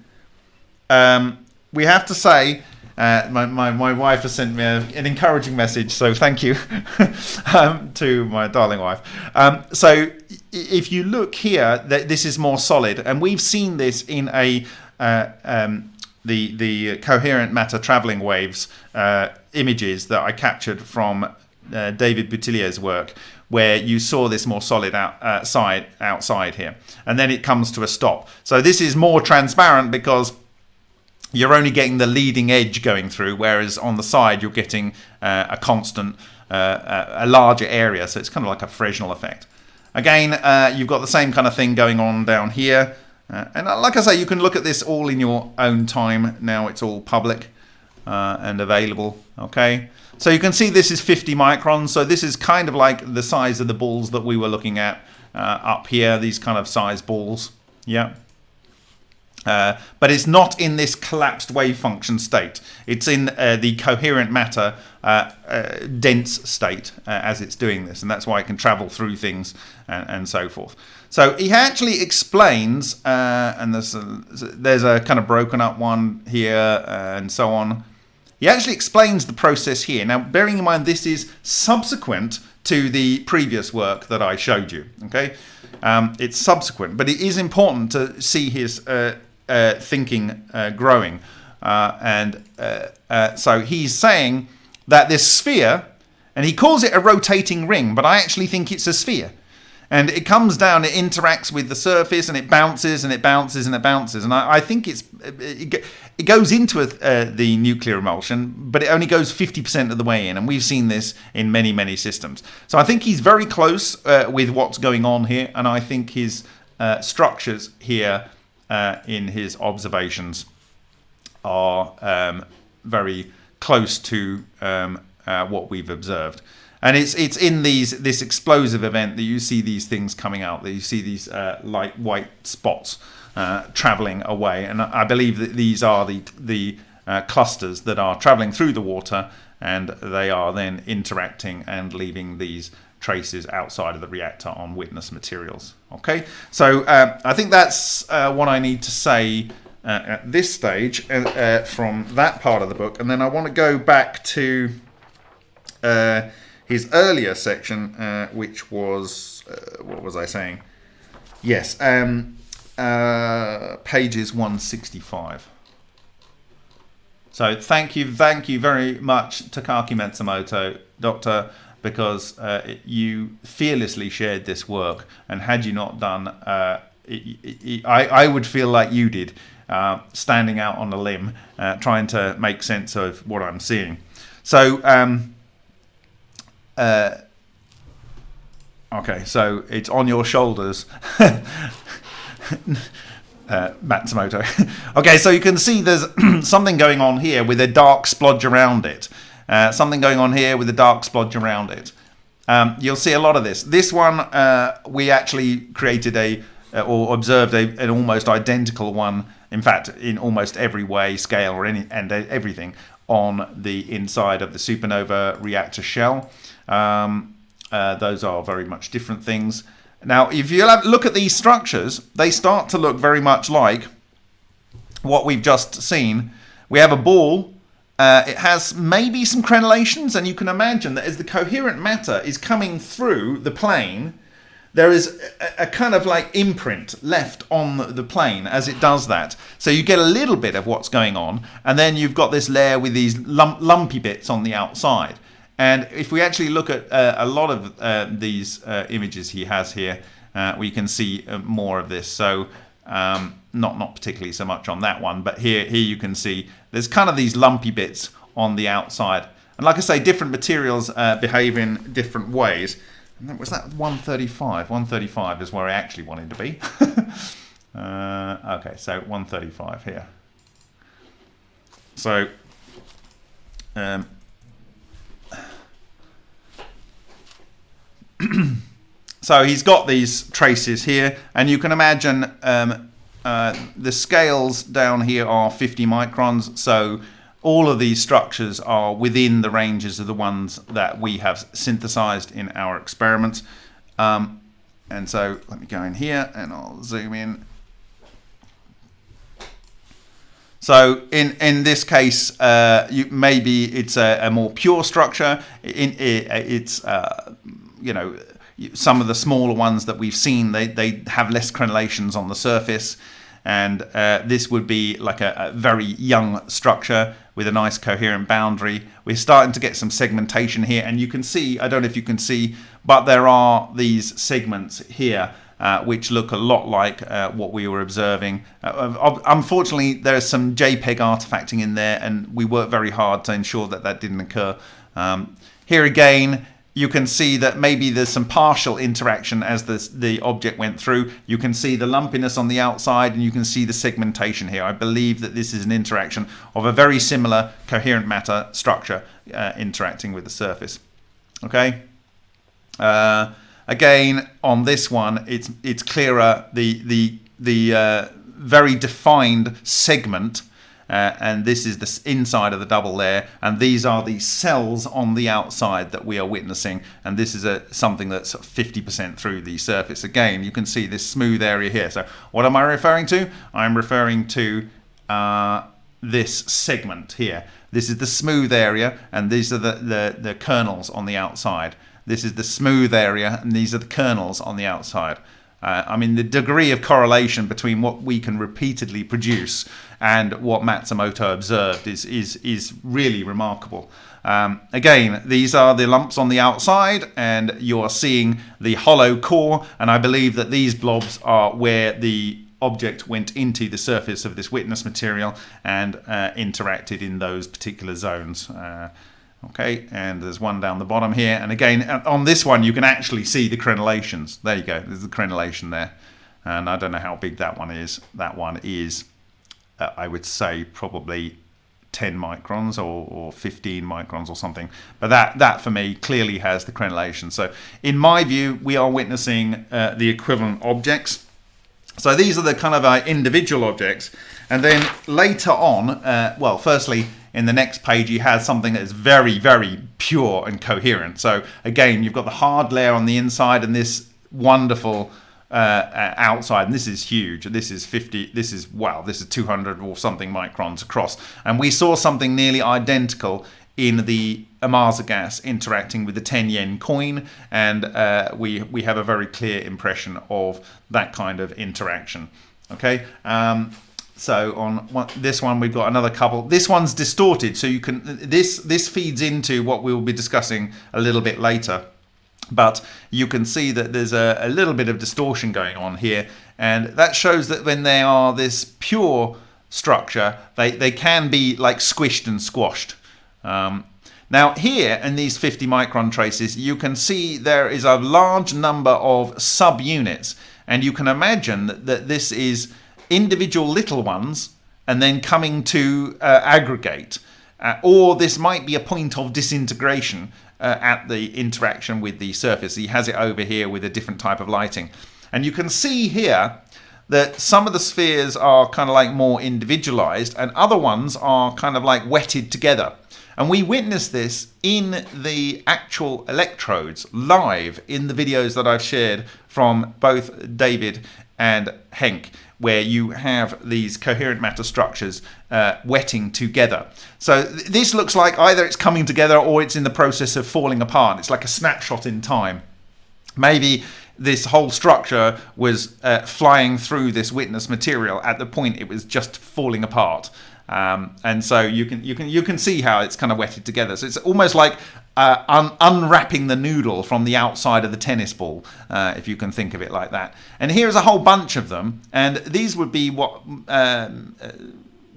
Um, we have to say uh, my, my, my wife has sent me a, an encouraging message, so thank you um, to my darling wife. Um, so if you look here, th this is more solid, and we've seen this in a uh, um, the the coherent matter traveling waves uh, images that I captured from uh, David Boutillier's work, where you saw this more solid outside uh, outside here, and then it comes to a stop. So this is more transparent because you're only getting the leading edge going through, whereas on the side you're getting uh, a constant, uh, a larger area. So it's kind of like a Fresnel effect. Again, uh, you've got the same kind of thing going on down here. Uh, and uh, like I say, you can look at this all in your own time. Now it's all public uh, and available. Okay, so you can see this is 50 microns. So this is kind of like the size of the balls that we were looking at up here. These kind of size balls. Yeah. Uh, but it's not in this collapsed wave function state. It's in uh, the coherent matter uh, uh dense state uh, as it's doing this, and that's why it can travel through things and, and so forth. So he actually explains, and there's a, there's a kind of broken up one here and so on. He actually explains the process here. Now, bearing in mind this is subsequent to the previous work that I showed you. Okay, um, it's subsequent, but it is important to see his uh, uh, thinking uh, growing. Uh, and so he's saying that this sphere, and he calls it a rotating ring, but I actually think it's a sphere. And it comes down, it interacts with the surface, and it bounces and it bounces and it bounces. And I, I think it's it, it goes into a, uh, the nuclear emulsion, but it only goes 50% of the way in. And we've seen this in many, many systems. So I think he's very close uh, with what's going on here. And I think his uh, structures here uh, in his observations are um, very close to um, uh, what we've observed. And it's it's in these this explosive event that you see these things coming out, that you see these uh, light white spots uh, traveling away. And I believe that these are the the uh, clusters that are traveling through the water, and they are then interacting and leaving these traces outside of the reactor on witness materials. Okay, so uh, I think that's uh, what I need to say uh, at this stage uh, from that part of the book, and then I want to go back to uh, his earlier section, which was what was I saying? Yes, um, pages 165. So thank you, thank you very much, Takaaki Matsumoto, Doctor because uh, you fearlessly shared this work. And had you not done, uh, it, it, I, I would feel like you did, uh, standing out on a limb, uh, trying to make sense of what I'm seeing. So, um, uh, okay, so it's on your shoulders. Uh, Matsumoto. okay, so you can see there's something going on here with a dark splodge around it. Uh, something going on here with a dark splodge around it. Um, you'll see a lot of this. This one, uh, we actually created a, uh, or observed a, an almost identical one, in fact, in almost every way, scale, or any, and everything, on the inside of the supernova reactor shell. Um, uh, those are very much different things. Now, if you look at these structures, they start to look very much like what we've just seen. We have a ball Uh, it has maybe some crenellations, and you can imagine that as the coherent matter is coming through the plane, there is a, a, kind of like imprint left on the plane as it does that. So you get a little bit of what's going on, and then you've got this layer with these lump, lumpy bits on the outside. And if we actually look at uh, a lot of uh, these uh, images he has here, uh, we can see uh, more of this. So um, not not particularly so much on that one, but here here you can see there's kind of these lumpy bits on the outside. And like I say, different materials uh, behave in different ways. Was that 135? 135 is where I actually wanted to be. okay, so 135 here. So, um, so he's got these traces here, and you can imagine um, uh, the scales down here are 50 microns, so all of these structures are within the ranges of the ones that we have synthesized in our experiments. Um, and so let me go in here and I'll zoom in. So in, in this case, uh, you, maybe it's a, a, more pure structure. In, it, it's, uh, you know, some of the smaller ones that we've seen, they, they have less crenellations on the surface and uh, this would be like a, a, very young structure with a nice coherent boundary. We're starting to get some segmentation here and you can see, I don't know if you can see, but there are these segments here uh, which look a lot like uh, what we were observing. Uh, unfortunately, there's some JPEG artifacting in there and we worked very hard to ensure that that didn't occur. Um, here again, you can see that maybe there's some partial interaction as the, the object went through. You can see the lumpiness on the outside and you can see the segmentation here. I believe that this is an interaction of a very similar coherent matter structure uh, interacting with the surface. Okay. Uh, again, on this one, it's it's clearer the the the uh, very defined segment uh, and this is the inside of the double layer and these are the cells on the outside that we are witnessing and this is a something that's 50% through the surface. Again you can see this smooth area here. So what am I referring to? I'm referring to uh, this segment here. This is the smooth area and these are the, the, the kernels on the outside. This is the smooth area and these are the kernels on the outside uh, I mean, the degree of correlation between what we can repeatedly produce and what Matsumoto observed is, is, is really remarkable. Um, again, these are the lumps on the outside, and you are seeing the hollow core, and I believe that these blobs are where the object went into the surface of this witness material and uh, interacted in those particular zones. Uh, Okay, and there's one down the bottom here. And again, uh, on this one, you can actually see the crenellations. There you go, there's the crenellation there. And I don't know how big that one is. That one is, uh, I would say, probably 10 microns or, or 15 microns or something. But that, that for me clearly has the crenellation. So in my view, we are witnessing uh, the equivalent objects. So these are the kind of uh, individual objects. And then later on, uh, well, firstly, in the next page you have something that is very, very pure and coherent. So again, you've got the hard layer on the inside and this wonderful uh, outside. And this is huge. This is 50, this is, wow, this is 200 or something microns across. And we saw something nearly identical in the Ohmasa gas interacting with the 10 yen coin and uh, we we have a very clear impression of that kind of interaction okay um, so on one, this one, we've got another couple. This one's distorted, so you can this this feeds into what we will be discussing a little bit later. But you can see that there's a, a little bit of distortion going on here, and that shows that when they are this pure structure, they, they can be like squished and squashed. Um, now here in these 50 micron traces, you can see there is a large number of subunits, and you can imagine that this is individual little ones and then coming to uh, aggregate. Uh, or this might be a point of disintegration uh, at the interaction with the surface. He has it over here with a different type of lighting. And you can see here that some of the spheres are kind of like more individualized and other ones are kind of like wetted together. And we witnessed this in the actual electrodes live in the videos that I've shared from both David and Henk, where you have these coherent matter structures uh, wetting together. So th this looks like either it's coming together or it's in the process of falling apart. It's like a snapshot in time. Maybe this whole structure was uh, flying through this witness material at the point it was just falling apart. Um, and so you can you can you can see how it's kind of wetted together. So it's almost like uh, un unwrapping the noodle from the outside of the tennis ball, uh, if you can think of it like that. And here's a whole bunch of them, and these would be what um, uh,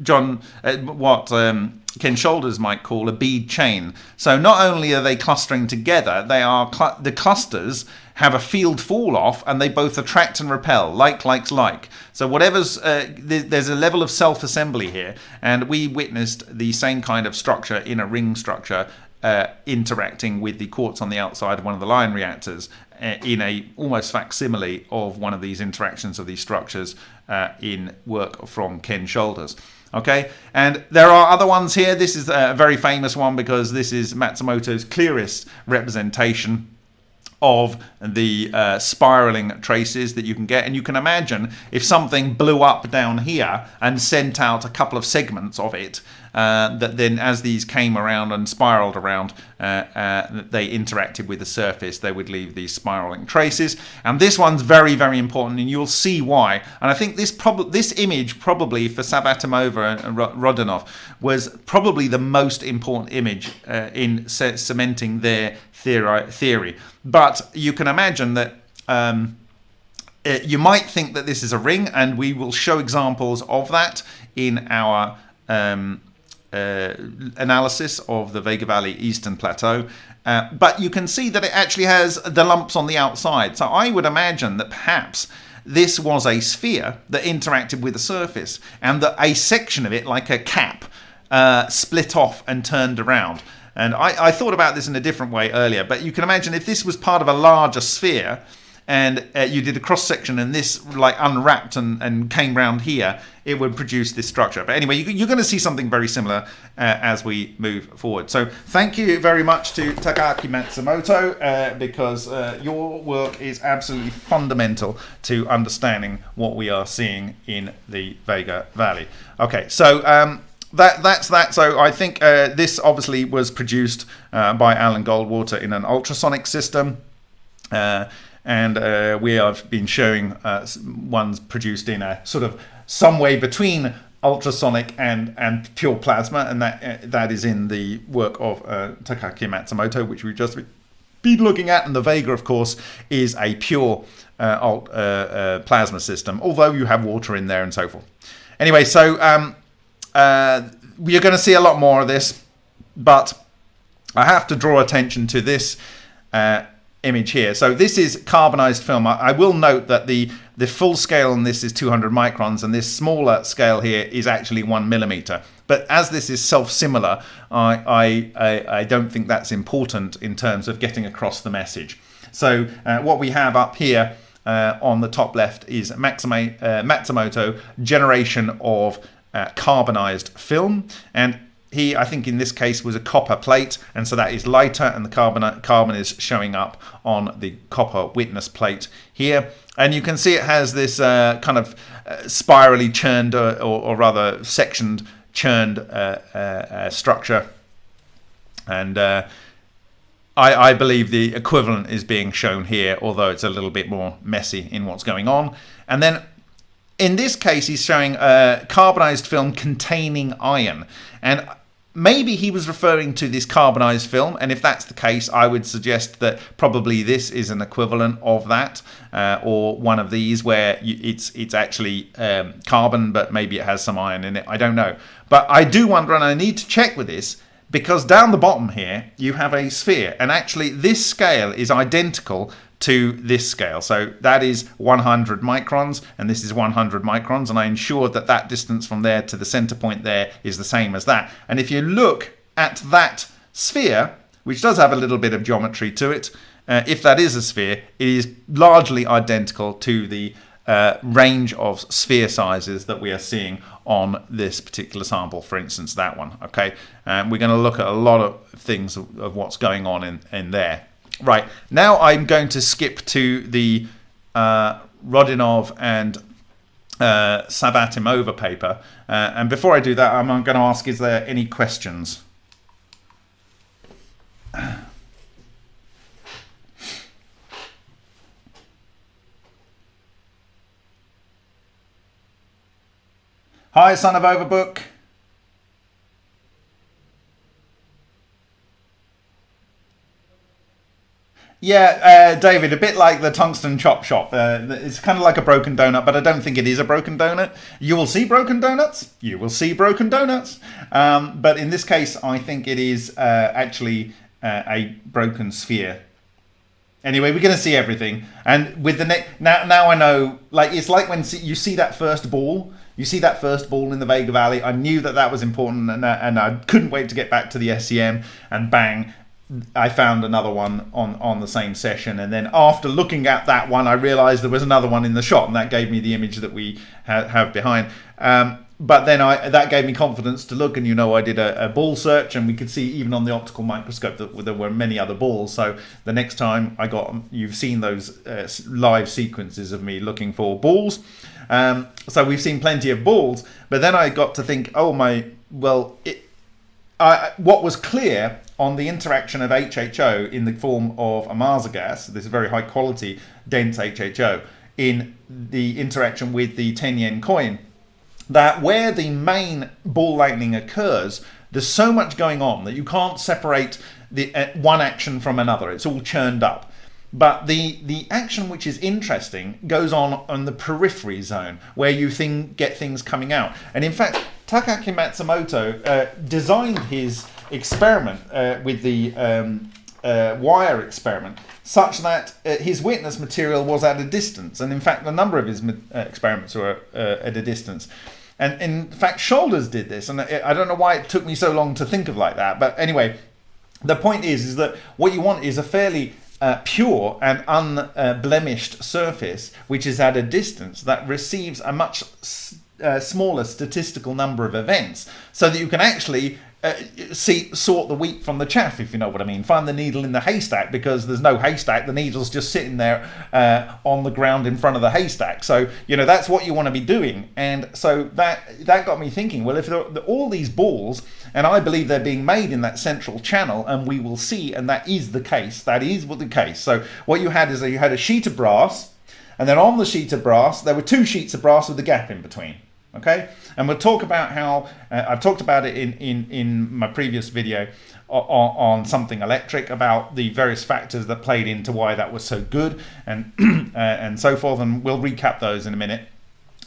John, uh, what um, Ken Shoulders might call a bead chain. So not only are they clustering together, they are cl the clusters have a field fall off and they both attract and repel, like likes like. So whatever's, uh, th there's a level of self-assembly here and we witnessed the same kind of structure in a ring structure uh, interacting with the quartz on the outside of one of the Lion reactors uh, in a almost facsimile of one of these interactions of these structures uh, in work from Ken Shoulders. Okay, and there are other ones here. This is a very famous one because this is Matsumoto's clearest representation of the uh, spiraling traces that you can get. And you can imagine if something blew up down here and sent out a couple of segments of it, uh, that then as these came around and spiraled around, uh, uh, they interacted with the surface, they would leave these spiraling traces. And this one's very, very important, and you'll see why. And I think this prob this image probably for Savvatimova and Rodionov was probably the most important image uh, in cementing their theory. theory. But you can imagine that um, it, uh, you might think that this is a ring, and we will show examples of that in our um, uh, analysis of the Vega Valley Eastern Plateau. Uh, but you can see that it actually has the lumps on the outside. So I would imagine that perhaps this was a sphere that interacted with the surface and that a section of it, like a cap, uh, split off and turned around. And I, I thought about this in a different way earlier, but you can imagine if this was part of a larger sphere, and uh, you did a cross section and this like unwrapped and, and came round here, it would produce this structure. But anyway, you, are going to see something very similar uh, as we move forward. So thank you very much to Takaaki Matsumoto uh, because uh, your work is absolutely fundamental to understanding what we are seeing in the Vega Valley. Okay, so um, that that's that. So I think uh, this obviously was produced uh, by Alan Goldwater in an ultrasonic system. Uh, and uh, we have been showing uh, ones produced in a sort of some way between ultrasonic and and pure plasma, and that uh, that is in the work of Takaaki Matsumoto, which we've just been looking at, and the Vega, of course, is a pure alt, plasma system, although you have water in there and so forth. Anyway, so um, you're going to see a lot more of this, but I have to draw attention to this image here. So this is carbonized film. I, I, will note that the, the full scale on this is 200 microns and this smaller scale here is actually one millimeter. But as this is self-similar, I, I, I, don't think that's important in terms of getting across the message. So uh, what we have up here uh, on the top left is Maxima, uh, Matsumoto generation of uh, carbonized film. And he, I think in this case, was a copper plate, and so that is lighter, and the carbon, carbon is showing up on the copper witness plate here. And you can see it has this uh, kind of uh, spirally churned, uh, or, or, rather sectioned, churned uh, uh, structure. And I, I believe the equivalent is being shown here, although it's a little bit more messy in what's going on. And then in this case, he's showing a carbonized film containing iron. And maybe he was referring to this carbonized film and if that's the case i would suggest that probably this is an equivalent of that uh, or one of these where it's it's actually um, carbon but maybe it has some iron in it. I don't know. But i do wonder and i need to check with this because down the bottom here you have a sphere. And actually this scale is identical to this scale. So that is 100 microns and this is 100 microns and I ensured that that distance from there to the center point there is the same as that. And if you look at that sphere, which does have a little bit of geometry to it, uh, if that is a sphere, it is largely identical to the uh, range of sphere sizes that we are seeing on this particular sample, for instance, that one. Okay, and we're going to look at a lot of things of, of, what's going on in, in there. Right, now I'm going to skip to the uh, Rodionov and uh, Savvatimova paper. Uh, and before I do that, I'm going to ask, is there any questions? Hi, son of Overbook. Yeah, uh, David, a bit like the tungsten chop shop. Uh, it's kind of like a broken donut, but I don't think it is a broken donut. You will see broken donuts. You will see broken donuts. Um, but in this case, I think it is uh, actually uh, a broken sphere. Anyway, we're going to see everything. And with the next, now, now I know, like, it's like when you see that first ball you see that first ball in the Vega Valley. I knew that that was important, and, uh, and I couldn't wait to get back to the SEM. And bang, I found another one on on the same session. And then after looking at that one, I realised there was another one in the shot, and that gave me the image that we ha have behind. Um, but then I that gave me confidence to look, and you know I did a, a, ball search, and we could see even on the optical microscope that there were many other balls. So the next time I got, you've seen those uh, live sequences of me looking for balls. Um, so we've seen plenty of balls, but then I got to think, oh my, well, it, I, what was clear on the interaction of HHO in the form of Ohmasa gas, this very high quality dense HHO, in the interaction with the 10 yen coin, that where the main ball lightning occurs, there's so much going on that you can't separate the uh, one action from another. It's all churned up. But the, the action which is interesting goes on on the periphery zone where you think, get things coming out. And in fact, Takaaki Matsumoto uh, designed his experiment uh, with the um, uh, wire experiment such that uh, his witness material was at a distance. And in fact, a number of his uh, experiments were uh, at a distance. And in fact, Shoulders did this. And I don't know why it took me so long to think of like that. But anyway, the point is, is that what you want is a fairly uh, pure and unblemished surface, which is at a distance that receives a much uh, smaller statistical number of events, so that you can actually uh, see sort the wheat from the chaff, if you know what I mean. Find the needle in the haystack because there's no haystack. The needle's just sitting there uh, on the ground in front of the haystack. So you know that's what you want to be doing. And so that that got me thinking. Well, if there, all these balls, and I believe they're being made in that central channel, and we will see, and that is the case. That is what the case. So what you had is that you had a sheet of brass, and then on the sheet of brass there were two sheets of brass with a gap in between okay? And we'll talk about how uh, I've talked about it in in in my previous video on, on, something electric about the various factors that played into why that was so good and uh, and so forth and we'll recap those in a minute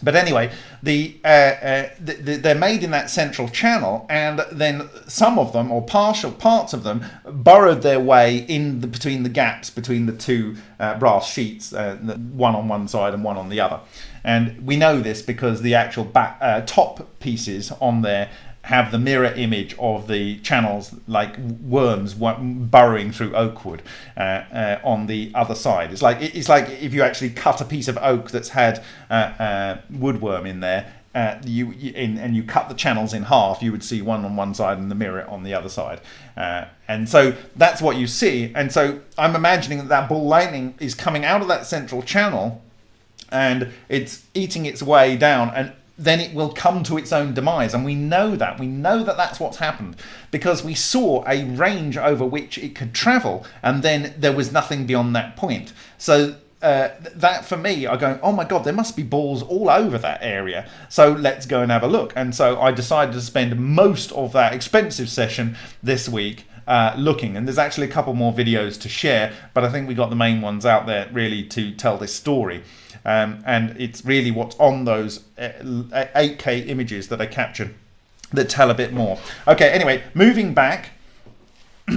but anyway, the, uh, uh, the, the, they're made in that central channel, and then some of them, or partial parts of them, burrowed their way in the, between the gaps between the two uh, brass sheets, uh, one on one side and one on the other. And we know this because the actual back, uh, top pieces on there have the mirror image of the channels like worms burrowing through oak wood uh, uh, on the other side. It's like it's like if you actually cut a piece of oak that's had uh, uh woodworm in there. Uh, you, in, and you cut the channels in half, you would see one on one side and the mirror on the other side, uh, and so that's what you see. And so I'm imagining that that ball lightning is coming out of that central channel, and it's eating its way down and then it will come to its own demise and we know that we know that that's what's happened because we saw a range over which it could travel and then there was nothing beyond that point so uh, that for me, I go, oh my god, there must be balls all over that area. So let's go and have a look. And so I decided to spend most of that expensive session this week uh, looking. And there's actually a couple more videos to share, but I think we got the main ones out there really to tell this story. Um, and it's really what's on those 8K uh, images that I captured that tell a bit more. Okay, anyway, moving back.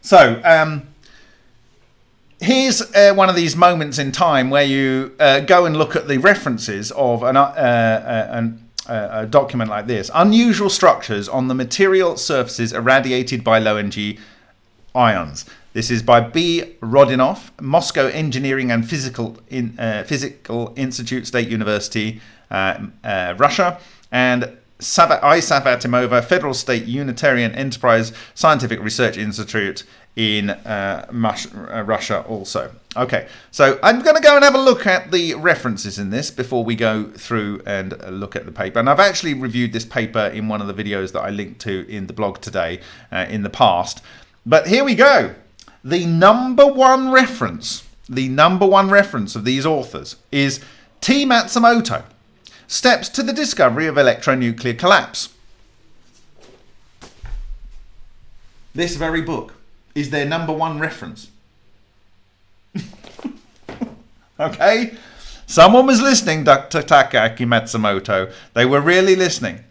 so, um, here's uh, one of these moments in time where you uh, go and look at the references of an, uh, uh an uh, a document like this. Unusual structures on the material surfaces irradiated by low energy ions. This is by B. Rodionov, Moscow Engineering and Physical, in, uh, Physical Institute, State University, uh, uh, Russia, and I. Savvatimova, Federal State Unitarian Enterprise Scientific Research Institute in uh, uh, Russia also. Okay, so I'm going to go and have a look at the references in this before we go through and look at the paper. And I've actually reviewed this paper in one of the videos that I linked to in the blog today uh, in the past. But here we go. The number one reference, the number one reference of these authors is T. Matsumoto, Steps to the Discovery of Electronuclear Collapse. This very book is their number one reference. okay? Someone was listening, Dr. Takaaki Matsumoto. They were really listening.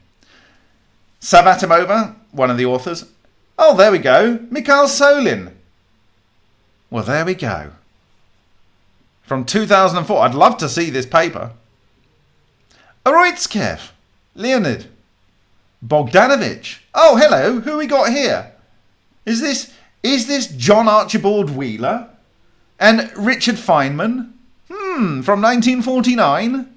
Savvatimova, one of the authors. Oh, there we go. Mikhail Solin. Well, there we go. From 2004. I'd love to see this paper. Urutskoev. Leonid. Bogdanovich. Oh, hello. Who we got here? Is this is this John Archibald Wheeler? And Richard Feynman? Hmm, from 1949?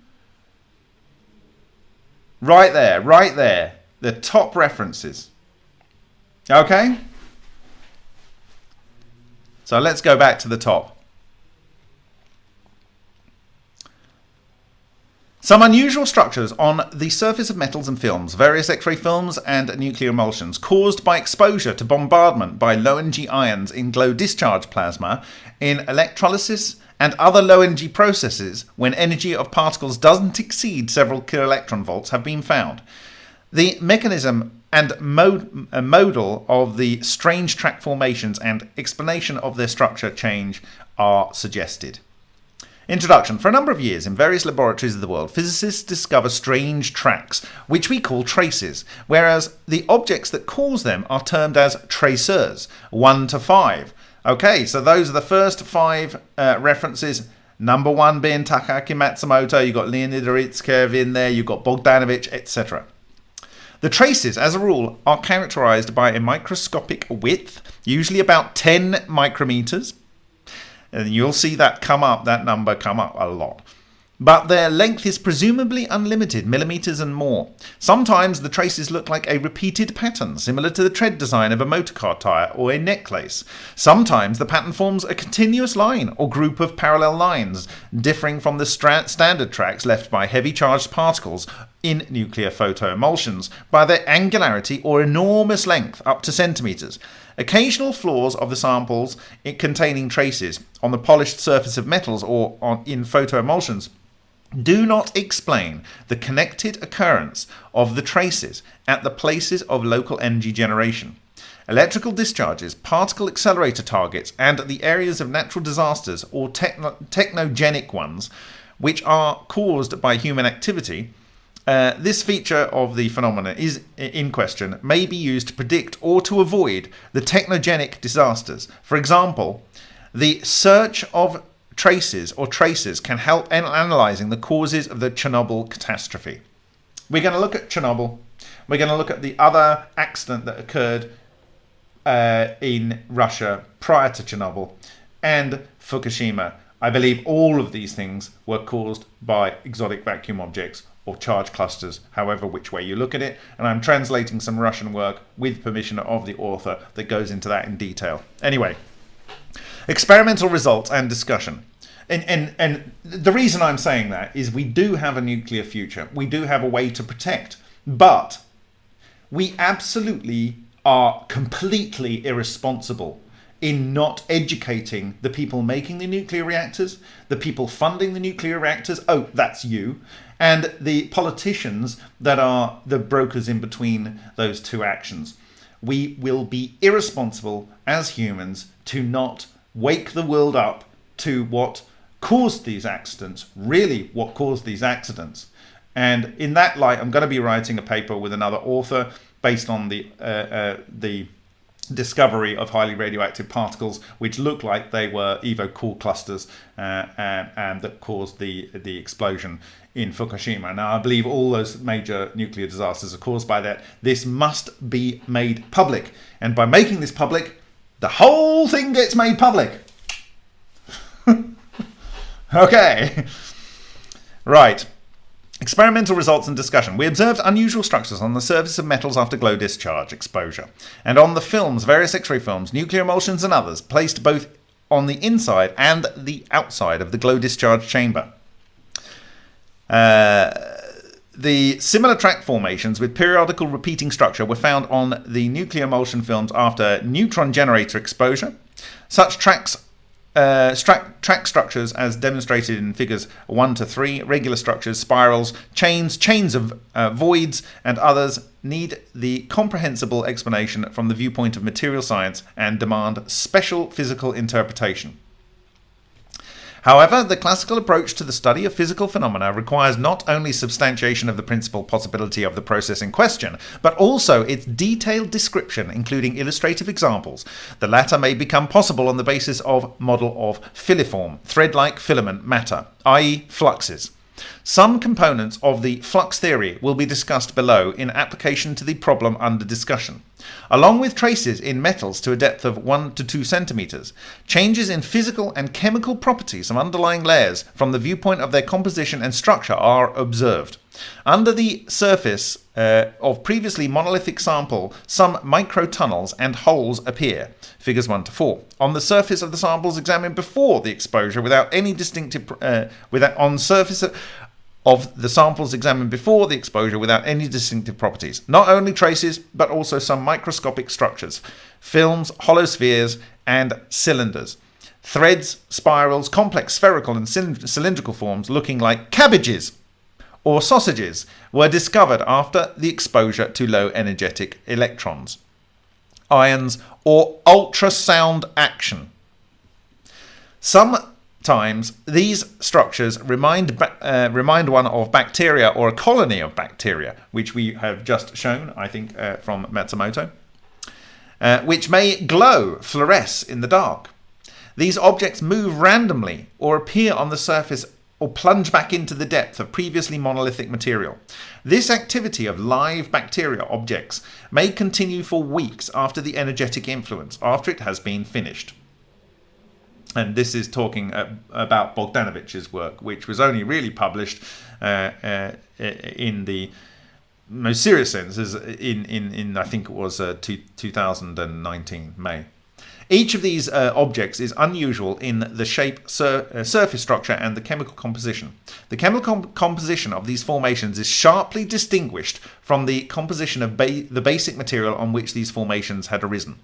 Right there, right there. The top references. Okay? So let's go back to the top. Some unusual structures on the surface of metals and films, various X-ray films and nuclear emulsions, caused by exposure to bombardment by low-energy ions in glow discharge plasma, in electrolysis and other low-energy processes when energy of particles doesn't exceed several kiloelectron volts have been found. The mechanism and mod- uh, model of the strange track formations and explanation of their structure change are suggested. Introduction. For a number of years, in various laboratories of the world, physicists discover strange tracks, which we call traces, whereas the objects that cause them are termed as tracers, 1 to 5. Okay, so those are the first five uh, references. Number one being Takaaki Matsumoto, you've got Leonid Urutskoev in there, you've got Bogdanovich, etc. The traces, as a rule, are characterized by a microscopic width, usually about 10 micrometers, and you'll see that come up, that number come up a lot. But their length is presumably unlimited, millimeters and more. Sometimes the traces look like a repeated pattern, similar to the tread design of a motorcar tyre or a necklace. Sometimes the pattern forms a continuous line or group of parallel lines, differing from the standard tracks left by heavy charged particles in nuclear photoemulsions by their angularity or enormous length up to centimeters. Occasional flaws of the samples containing traces on the polished surface of metals or on, in photoemulsions do not explain the connected occurrence of the traces at the places of local energy generation. Electrical discharges, particle accelerator targets, and the areas of natural disasters or techno- technogenic ones, which are caused by human activity, uh, this feature of the phenomena is in question may be used to predict or to avoid the technogenic disasters. For example, the search of traces or traces can help in analyzing the causes of the Chernobyl catastrophe. We're going to look at Chernobyl. We're going to look at the other accident that occurred uh, in Russia prior to Chernobyl and Fukushima. I believe all of these things were caused by exotic vacuum objects or charge clusters, however which way you look at it. And I'm translating some Russian work with permission of the author that goes into that in detail. Anyway, experimental results and discussion and, and and the reason I'm saying that is we do have a nuclear future. We do have a way to protect, but we absolutely are completely irresponsible in not educating the people making the nuclear reactors, the people funding the nuclear reactors. Oh, that's you. And the politicians that are the brokers in between those two actions. We will be irresponsible as humans to not wake the world up to what caused these accidents, really what caused these accidents. And in that light, I'm going to be writing a paper with another author based on the uh, uh, the discovery of highly radioactive particles, which looked like they were Evo core clusters uh, and, and, that caused the the explosion in Fukushima. Now, I believe all those major nuclear disasters are caused by that. This must be made public, and by making this public, the whole thing gets made public. okay. Right. Experimental results and discussion. We observed unusual structures on the surface of metals after glow discharge exposure, and on the films, various X ray films, nuclear emulsions, and others, placed both on the inside and the outside of the glow discharge chamber. Uh, the similar track formations with periodical repeating structure were found on the nuclear emulsion films after neutron generator exposure. Such tracks uh, track structures as demonstrated in figures 1 to 3, regular structures, spirals, chains, chains of uh, voids, and others need the comprehensible explanation from the viewpoint of material science and demand special physical interpretation. However, the classical approach to the study of physical phenomena requires not only substantiation of the principal possibility of the process in question, but also its detailed description, including illustrative examples. The latter may become possible on the basis of model of filiform, thread-like filament matter, i.e. fluxes. Some components of the flux theory will be discussed below in application to the problem under discussion. Along with traces in metals to a depth of 1 to 2 centimeters, changes in physical and chemical properties of underlying layers from the viewpoint of their composition and structure are observed. Under the surface uh, of previously monolithic sample, some microtunnels and holes appear, figures 1 to 4. On the surface of the samples examined before the exposure without any distinctive, uh, without, on surface of, of the samples examined before the exposure without any distinctive properties. Not only traces, but also some microscopic structures, films, hollow spheres, and cylinders. Threads, spirals, complex spherical and cylindrical forms looking like cabbages or sausages were discovered after the exposure to low energetic electrons, ions, or ultrasound action. Sometimes these structures remind, uh, remind one of bacteria or a colony of bacteria, which we have just shown, I think, uh, from Matsumoto, uh, which may glow, fluoresce in the dark. These objects move randomly or appear on the surface or plunge back into the depth of previously monolithic material. This activity of live bacteria objects may continue for weeks after the energetic influence, after it has been finished. And this is talking about Bogdanovich's work, which was only really published uh, uh, in the most serious sense in, in, in I think it was uh, two, 2019 May. Each of these uh, objects is unusual in the shape, sur uh, surface structure, and the chemical composition. The chemical com composition of these formations is sharply distinguished from the composition of ba the basic material on which these formations had arisen.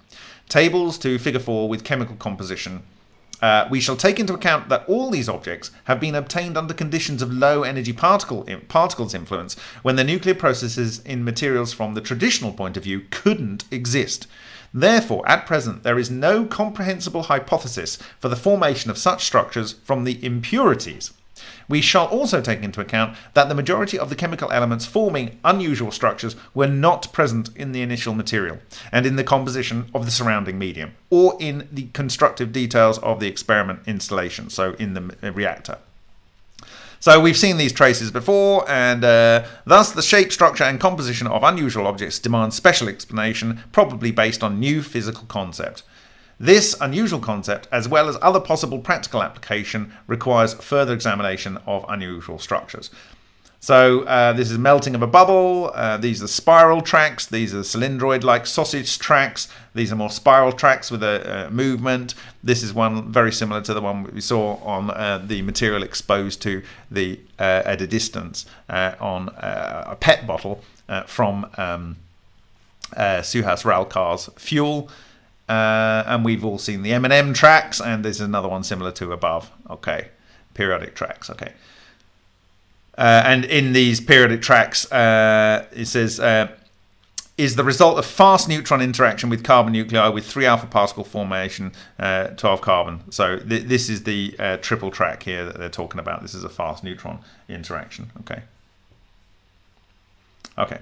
Tables to figure 4 with chemical composition uh, we shall take into account that all these objects have been obtained under conditions of low energy particle particles influence when the nuclear processes in materials from the traditional point of view couldn't exist. Therefore, at present, there is no comprehensible hypothesis for the formation of such structures from the impurities. We shall also take into account that the majority of the chemical elements forming unusual structures were not present in the initial material and in the composition of the surrounding medium, or in the constructive details of the experiment installation, so in the uh, reactor. So we've seen these traces before, and uh, thus the shape, structure, and composition of unusual objects demand special explanation, probably based on new physical concept. This unusual concept, as well as other possible practical application, requires further examination of unusual structures. So uh, this is melting of a bubble. Uh, these are spiral tracks. These are cylindroid-like sausage tracks. These are more spiral tracks with a, a, movement. This is one very similar to the one we saw on uh, the material exposed to the uh, at a distance uh, on uh, a PET bottle from um, Suhas Ralkar's fuel. and we've all seen the M&M tracks, and there's another one similar to above. Okay, periodic tracks. Okay. Uh, and in these periodic tracks, uh, it says, uh, is the result of fast neutron interaction with carbon nuclei with 3 alpha particle formation, uh, 12 carbon. So th this is the uh, triple track here that they're talking about. This is a fast neutron interaction. Okay. Okay.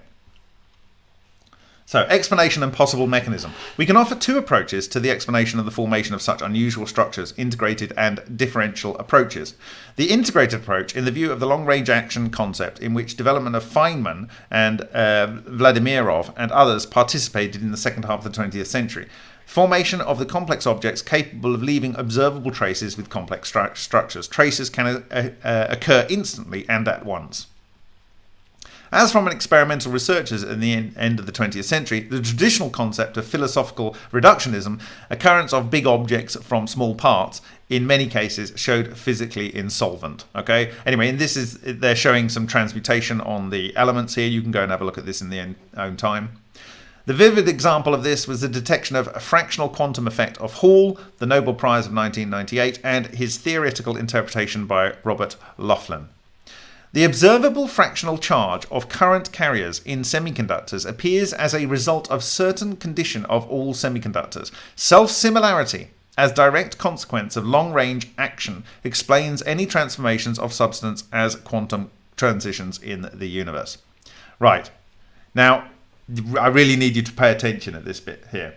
So, explanation and possible mechanism. We can offer two approaches to the explanation of the formation of such unusual structures, integrated and differential approaches. The integrated approach, in the view of the long-range action concept, in which development of Feynman and uh, Vladimirov and others participated in the second half of the 20th century. Formation of the complex objects capable of leaving observable traces with complex stru- structures. Traces can uh, uh, occur instantly and at once. As from an experimental researchers in the end of the 20th century, the traditional concept of philosophical reductionism, occurrence of big objects from small parts, in many cases showed physically insolvent. Okay. Anyway, and this is they're showing some transmutation on the elements here. You can go and have a look at this in the own time. The vivid example of this was the detection of a fractional quantum effect of Hall, the Nobel Prize of 1998, and his theoretical interpretation by Robert Laughlin. The observable fractional charge of current carriers in semiconductors appears as a result of certain condition of all semiconductors. Self-similarity as direct consequence of long-range action explains any transformations of substance as quantum transitions in the universe. Right. Now, I really need you to pay attention at this bit here.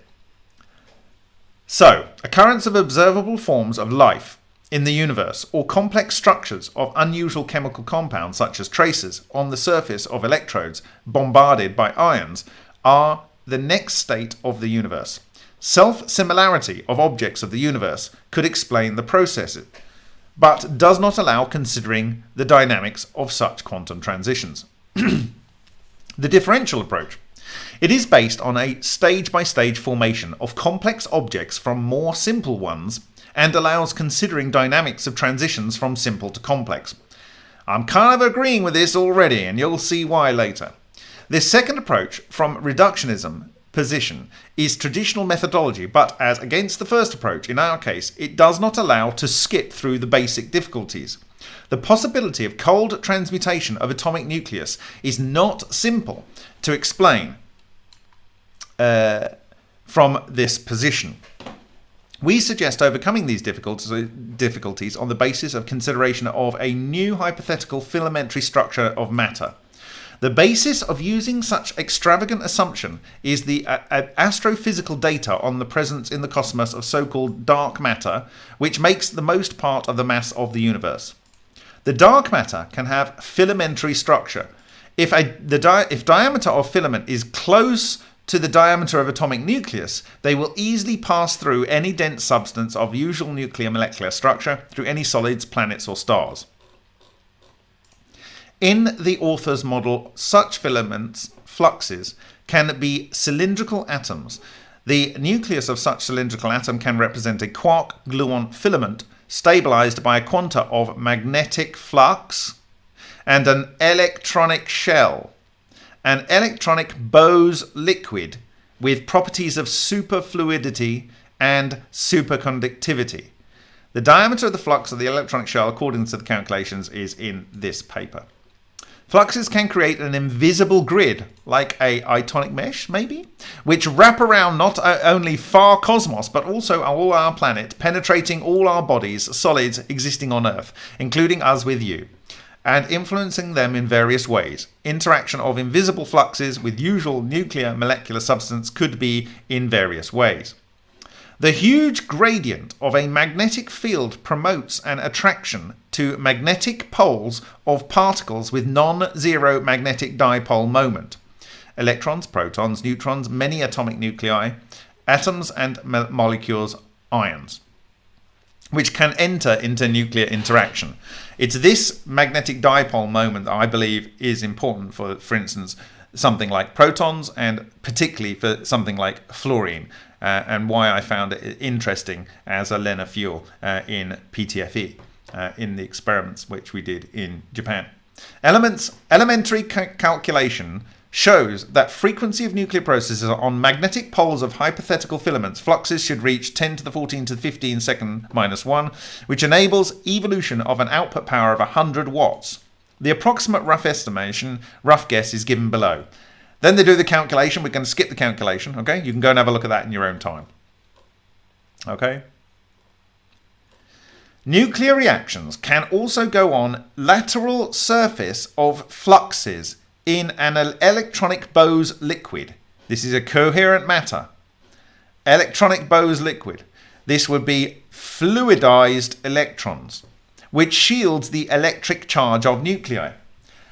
So, occurrence of observable forms of life in the universe or complex structures of unusual chemical compounds such as traces on the surface of electrodes bombarded by ions are the next state of the universe. Self-similarity of objects of the universe could explain the process, but does not allow considering the dynamics of such quantum transitions. the differential approach. It is based on a stage-by-stage -stage formation of complex objects from more simple ones and allows considering dynamics of transitions from simple to complex. I'm kind of agreeing with this already, and you'll see why later. This second approach from reductionism position is traditional methodology, but as against the first approach, in our case, it does not allow to skip through the basic difficulties. The possibility of cold transmutation of atomic nucleus is not simple to explain uh, from this position. We suggest overcoming these difficulties on the basis of consideration of a new hypothetical filamentary structure of matter. The basis of using such extravagant assumption is the uh, uh, astrophysical data on the presence in the cosmos of so-called dark matter, which makes the most part of the mass of the universe. The dark matter can have filamentary structure. If, a, the di if diameter of filament is close to the diameter of atomic nucleus, they will easily pass through any dense substance of usual nuclear molecular structure through any solids, planets or stars. In the author's model, such filaments, fluxes, can be cylindrical atoms. The nucleus of such cylindrical atom can represent a quark-gluon filament stabilized by a quanta of magnetic flux and an electronic shell an electronic Bose liquid with properties of superfluidity and superconductivity. The diameter of the flux of the electronic shell, according to the calculations, is in this paper. Fluxes can create an invisible grid, like a itonic mesh, maybe, which wrap around not only far cosmos, but also all our planet, penetrating all our bodies, solids existing on Earth, including us with you and influencing them in various ways. Interaction of invisible fluxes with usual nuclear molecular substance could be in various ways. The huge gradient of a magnetic field promotes an attraction to magnetic poles of particles with non-zero magnetic dipole moment. Electrons, protons, neutrons, many atomic nuclei, atoms and molecules, ions which can enter into nuclear interaction. It's this magnetic dipole moment that I believe is important for, for instance, something like protons and particularly for something like fluorine uh, and why I found it interesting as a LENR fuel uh, in PTFE uh, in the experiments which we did in Japan. Elements, elementary ca calculation shows that frequency of nuclear processes on magnetic poles of hypothetical filaments fluxes should reach 10 to the 14 to the 15 second minus 1, which enables evolution of an output power of 100 watts. The approximate rough estimation, rough guess, is given below. Then they do the calculation. We're going to skip the calculation, okay? You can go and have a look at that in your own time. Okay? Nuclear reactions can also go on lateral surface of fluxes in an electronic Bose liquid. This is a coherent matter. Electronic Bose liquid. This would be fluidized electrons, which shields the electric charge of nuclei.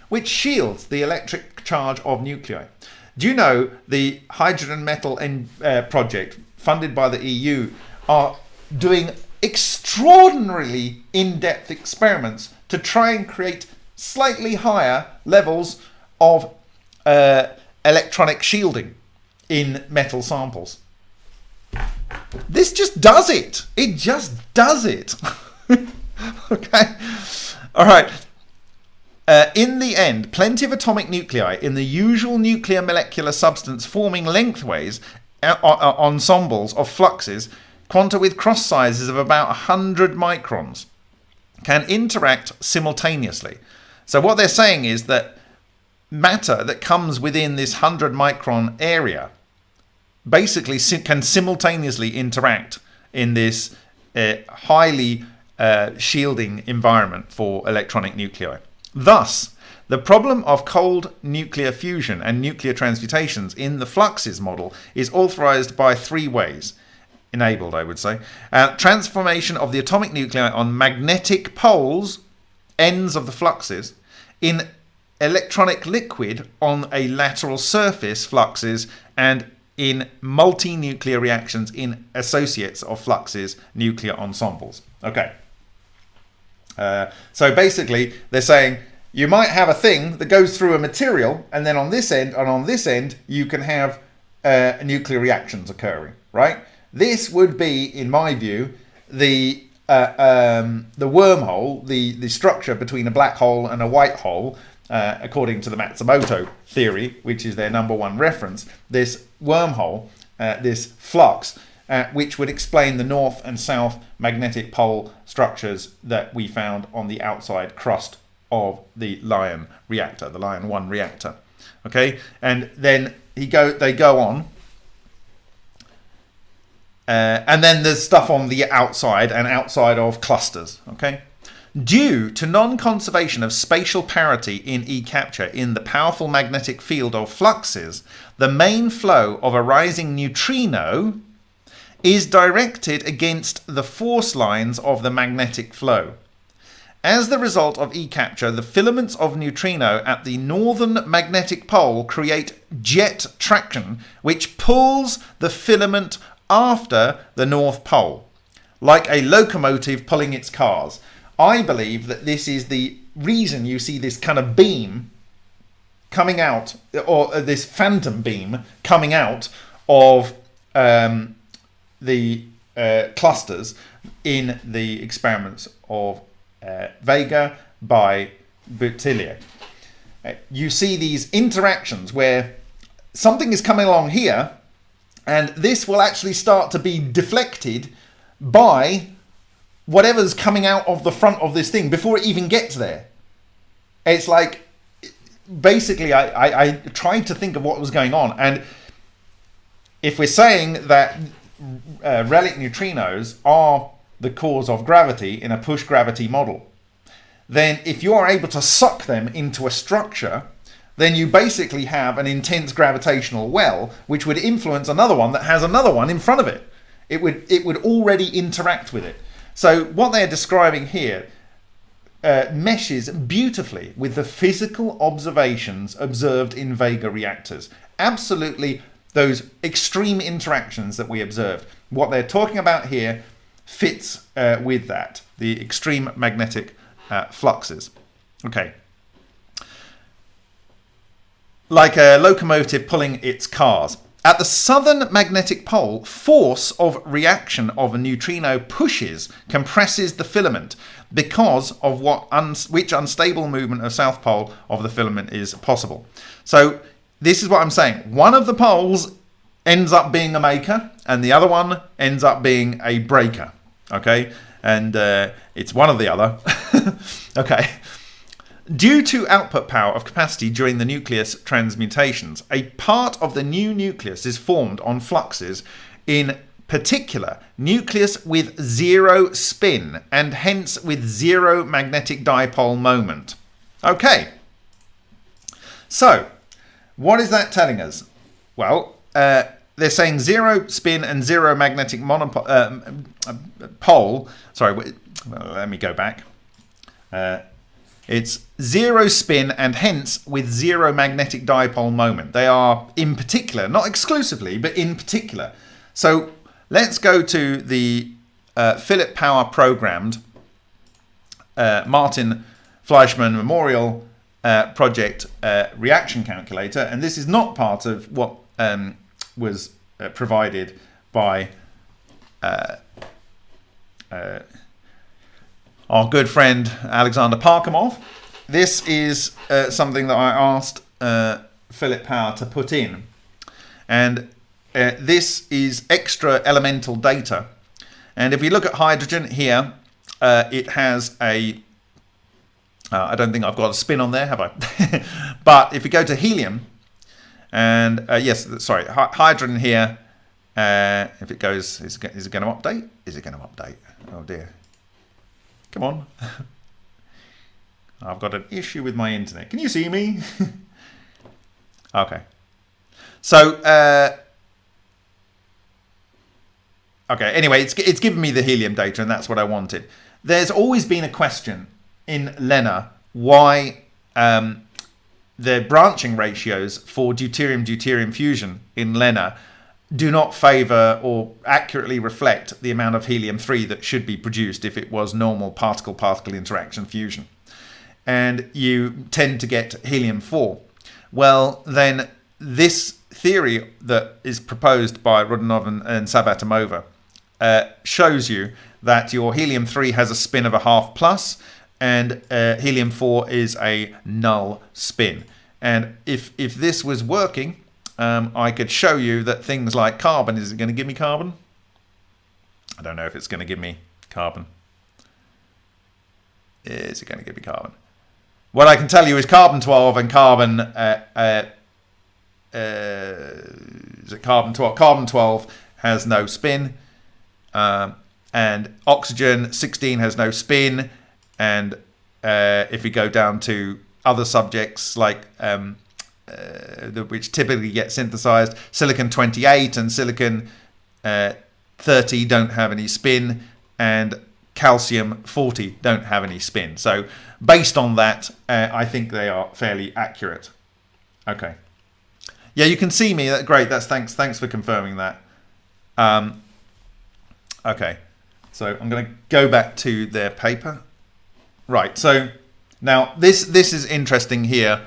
Which shields the electric charge of nuclei. Do you know the hydrogen metal in, uh, project funded by the EU, are doing extraordinarily in-depth experiments to try and create slightly higher levels of uh, electronic shielding in metal samples. This just does it. It just does it. okay. All right. Uh, in the end, plenty of atomic nuclei in the usual nuclear molecular substance forming lengthways uh, uh, ensembles of fluxes, quanta with cross sizes of about 100 microns, can interact simultaneously. So what they're saying is that matter that comes within this 100 micron area basically can simultaneously interact in this uh, highly uh, shielding environment for electronic nuclei. Thus, the problem of cold nuclear fusion and nuclear transmutations in the fluxes model is authorized by three ways. Enabled, I would say. Uh, transformation of the atomic nuclei on magnetic poles, ends of the fluxes, in electronic liquid on a lateral surface fluxes and in multi-nuclear reactions in associates of fluxes nuclear ensembles. Okay. Uh, so basically, they're saying you might have a thing that goes through a material, and then on this end and on this end, you can have uh, nuclear reactions occurring, right? This would be, in my view, the uh, um, the wormhole, the the structure between a black hole and a white hole uh, according to the Matsumoto theory, which is their number one reference, this wormhole, uh, this flux, uh, which would explain the north and south magnetic pole structures that we found on the outside crust of the Lion reactor, the Lion 1 reactor. Okay, and then he go, they go on. Uh, and then there's stuff on the outside and outside of clusters. Okay. Due to non-conservation of spatial parity in E-capture in the powerful magnetic field of fluxes, the main flow of a rising neutrino is directed against the force lines of the magnetic flow. As the result of E-capture, the filaments of neutrino at the northern magnetic pole create jet traction, which pulls the filament after the north pole, like a locomotive pulling its cars. I believe that this is the reason you see this kind of beam coming out, or uh, this phantom beam coming out of um, the uh, clusters in the experiments of uh, Vega by Boutillier. Uh, you see these interactions where something is coming along here and this will actually start to be deflected by whatever's coming out of the front of this thing before it even gets there. It's like, basically, I, I, I tried to think of what was going on. And if we're saying that uh, relic neutrinos are the cause of gravity in a push gravity model, then if you are able to suck them into a structure, then you basically have an intense gravitational well, which would influence another one that has another one in front of it. It would, it would already interact with it. So what they're describing here uh, meshes beautifully with the physical observations observed in Vega reactors. Absolutely those extreme interactions that we observed. What they're talking about here fits uh, with that, the extreme magnetic uh, fluxes. Okay. Like a locomotive pulling its cars. At the southern magnetic pole, force of reaction of a neutrino pushes, compresses the filament because of what un which unstable movement of south pole of the filament is possible. So this is what I'm saying. One of the poles ends up being a maker and the other one ends up being a breaker. Okay, and uh, it's one or the other. okay. Due to output power of capacity during the nucleus transmutations, a part of the new nucleus is formed on fluxes, in particular nucleus with zero spin and hence with zero magnetic dipole moment. Okay, so what is that telling us? Well, uh, they're saying zero spin and zero magnetic monopole. Uh, pole. Sorry, well, let me go back. Uh, it's zero spin and hence with zero magnetic dipole moment. They are in particular, not exclusively, but in particular. So let's go to the uh, Philip Power programmed uh, Martin Fleischmann Memorial uh, Project uh, reaction calculator. And this is not part of what um, was uh, provided by uh, our good friend Alexander Parkhomov. This is something that I asked Philip Power to put in. And uh, this is extra elemental data. And if we look at hydrogen here, uh, it has a. Uh, I don't think I've got a spin on there, have I? but if we go to helium, and uh, yes, sorry, hydrogen here, uh, if it goes, is is it going to update? Is it going to update? Oh dear. Come on. I've got an issue with my internet. Can you see me? okay. So, uh, okay, anyway, it's, it's given me the helium data and that's what I wanted. There's always been a question in LENR why um, the branching ratios for deuterium-deuterium fusion in LENR do not favor or accurately reflect the amount of helium-3 that should be produced if it was normal particle-particle interaction fusion. And you tend to get helium-4. Well, then this theory that is proposed by Rodionov and, and Savvatimova uh, shows you that your helium-3 has a spin of a half plus and uh, helium-4 is a null spin. And if, if this was working, um, I could show you that things like carbon, is it going to give me carbon? I don't know if it's going to give me carbon. Is it going to give me carbon? What I can tell you is carbon 12 and carbon uh, uh, uh, is it carbon 12? Carbon 12 has no spin. Um, and oxygen 16 has no spin. And uh, if we go down to other subjects like um, uh, which typically get synthesized, silicon 28 and silicon uh, 30 don't have any spin, and calcium 40 don't have any spin. So based on that, uh, I think they are fairly accurate. Okay. Yeah, you can see me. Great. That's thanks. Thanks for confirming that. Um, okay, so I'm going to go back to their paper. Right. So now this this is interesting here.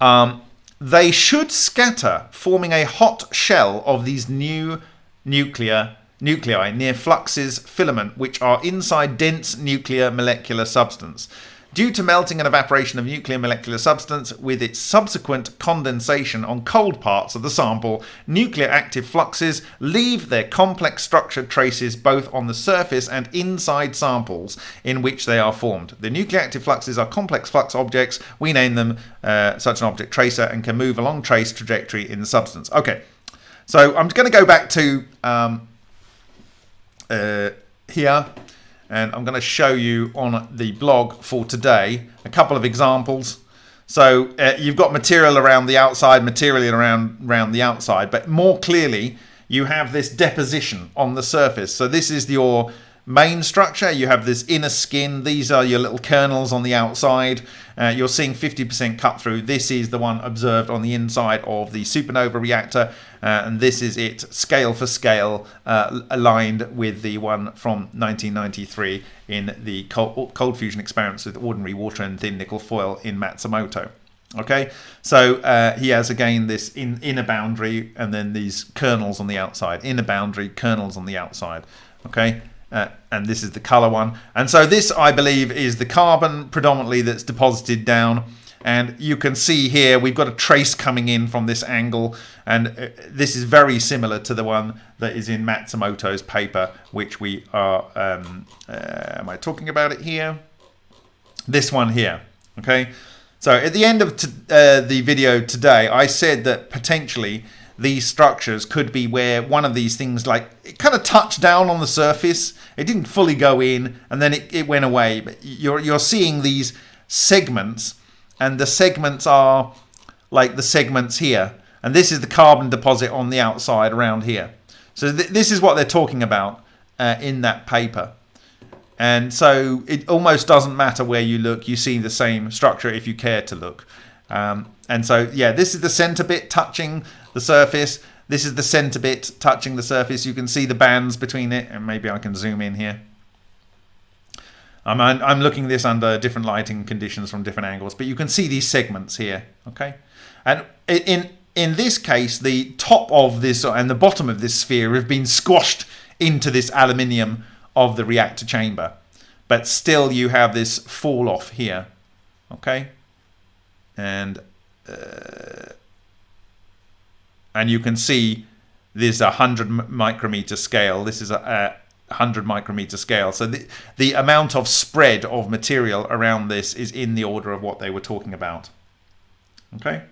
Um, they should scatter, forming a hot shell of these new nuclear nuclei near fluxes filament, which are inside dense nuclear molecular substance. Due to melting and evaporation of nuclear molecular substance with its subsequent condensation on cold parts of the sample, nuclear active fluxes leave their complex structured traces both on the surface and inside samples in which they are formed. The nuclear active fluxes are complex flux objects. We name them uh, such an object tracer and can move along trace trajectory in the substance. Okay, so I'm going to go back to um, uh, here and I'm going to show you on the blog for today a couple of examples. So uh, you've got material around the outside, material around, around the outside, but more clearly you have this deposition on the surface. So this is your main structure. You have this inner skin. These are your little kernels on the outside. Uh, you're seeing 50% cut through. This is the one observed on the inside of the supernova reactor. Uh, and this is it scale for scale uh, aligned with the one from 1993 in the cold, cold fusion experiments with ordinary water and thin nickel foil in Matsumoto. Okay, so uh, he has again this in, inner boundary and then these kernels on the outside, inner boundary, kernels on the outside. Okay, uh, and this is the color one. And so this, I believe, is the carbon predominantly that's deposited down. And you can see here, we've got a trace coming in from this angle. And uh, this is very similar to the one that is in Matsumoto's paper, which we are, um, uh, am I talking about it here? This one here, okay? So at the end of uh, the video today, I said that potentially these structures could be where one of these things like it kind of touched down on the surface. It didn't fully go in and then it, it went away. But you're you're seeing these segments and the segments are like the segments here. And this is the carbon deposit on the outside around here. So th this is what they're talking about uh, in that paper. And so it almost doesn't matter where you look you see the same structure if you care to look. Um, and so yeah this is the center bit touching the surface. This is the center bit touching the surface. You can see the bands between it, and maybe I can zoom in here. I'm, I'm looking this under different lighting conditions from different angles, but you can see these segments here, okay? And in, in this case, the top of this and the bottom of this sphere have been squashed into this aluminium of the reactor chamber. But still you have this fall off here, okay? And, uh, and you can see this a 100 micrometer scale. This is a, 100 micrometer scale. So the, the amount of spread of material around this is in the order of what they were talking about. Okay.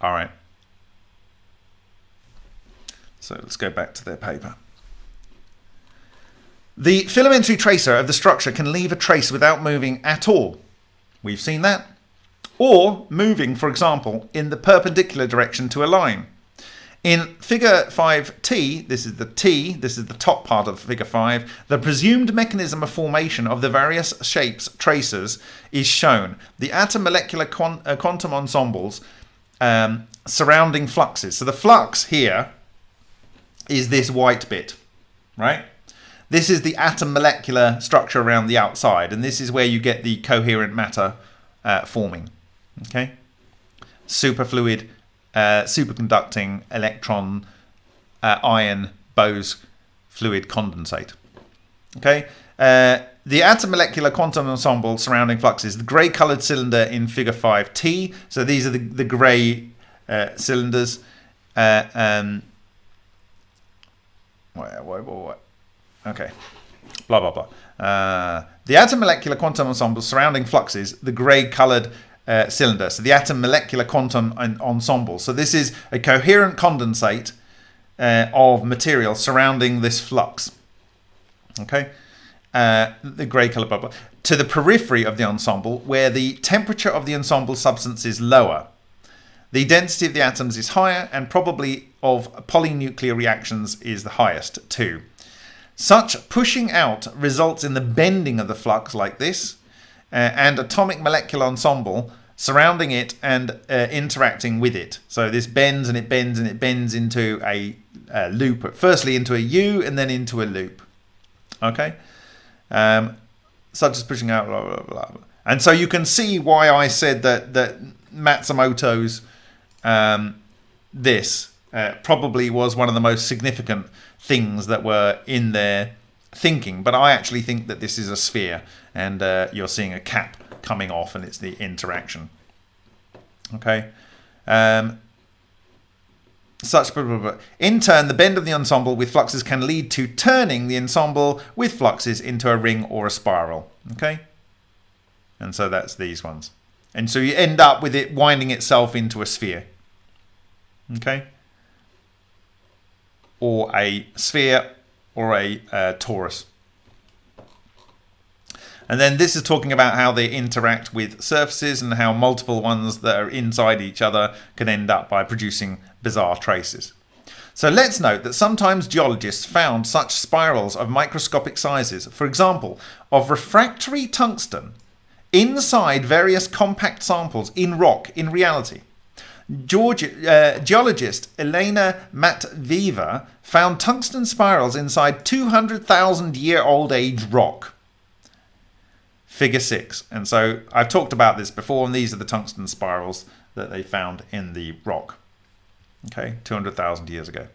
All right. So let's go back to their paper. The filamentary tracer of the structure can leave a trace without moving at all. We've seen that. Or moving, for example, in the perpendicular direction to a line. In figure 5t, this is the T, this is the top part of figure 5, the presumed mechanism of formation of the various shapes tracers is shown. The atom molecular uh, quantum ensembles um, surrounding fluxes. So the flux here is this white bit, right? This is the atom molecular structure around the outside, and this is where you get the coherent matter uh, forming, okay? Superfluid uh, superconducting electron uh, ion Bose fluid condensate. Okay, uh, the atom molecular quantum ensemble surrounding fluxes, the grey coloured cylinder in figure 5T. So these are the, the grey uh, cylinders. Uh, um, what, what, what, okay, blah, blah, blah. Uh, the atom molecular quantum ensemble surrounding fluxes, the grey coloured uh, cylinder. So the atom molecular quantum ensemble. So this is a coherent condensate uh, of material surrounding this flux. Okay, uh, the grey color bubble to the periphery of the ensemble, where the temperature of the ensemble substance is lower. The density of the atoms is higher, and probably of polynuclear reactions is the highest too. Such pushing out results in the bending of the flux like this, and atomic molecular ensemble surrounding it and uh, interacting with it. So this bends and it bends and it bends into a, a loop, firstly into a U and then into a loop. Okay? Um, such as pushing out, blah, blah, blah, blah. And so you can see why I said that, that Matsumoto's um, this uh, probably was one of the most significant things that were in their thinking. But I actually think that this is a sphere and uh, you're seeing a cap coming off and it's the interaction. Okay. Um, such blah, blah, blah. in turn the bend of the ensemble with fluxes can lead to turning the ensemble with fluxes into a ring or a spiral okay and so that's these ones and so you end up with it winding itself into a sphere okay or a sphere or a uh, torus and then this is talking about how they interact with surfaces and how multiple ones that are inside each other can end up by producing bizarre traces. So let's note that sometimes geologists found such spirals of microscopic sizes, for example, of refractory tungsten inside various compact samples in rock in reality. George, uh, geologist Elena Matveeva found tungsten spirals inside 200,000 year old age rock figure six. And so I've talked about this before, and these are the tungsten spirals that they found in the rock, okay, 200,000 years ago.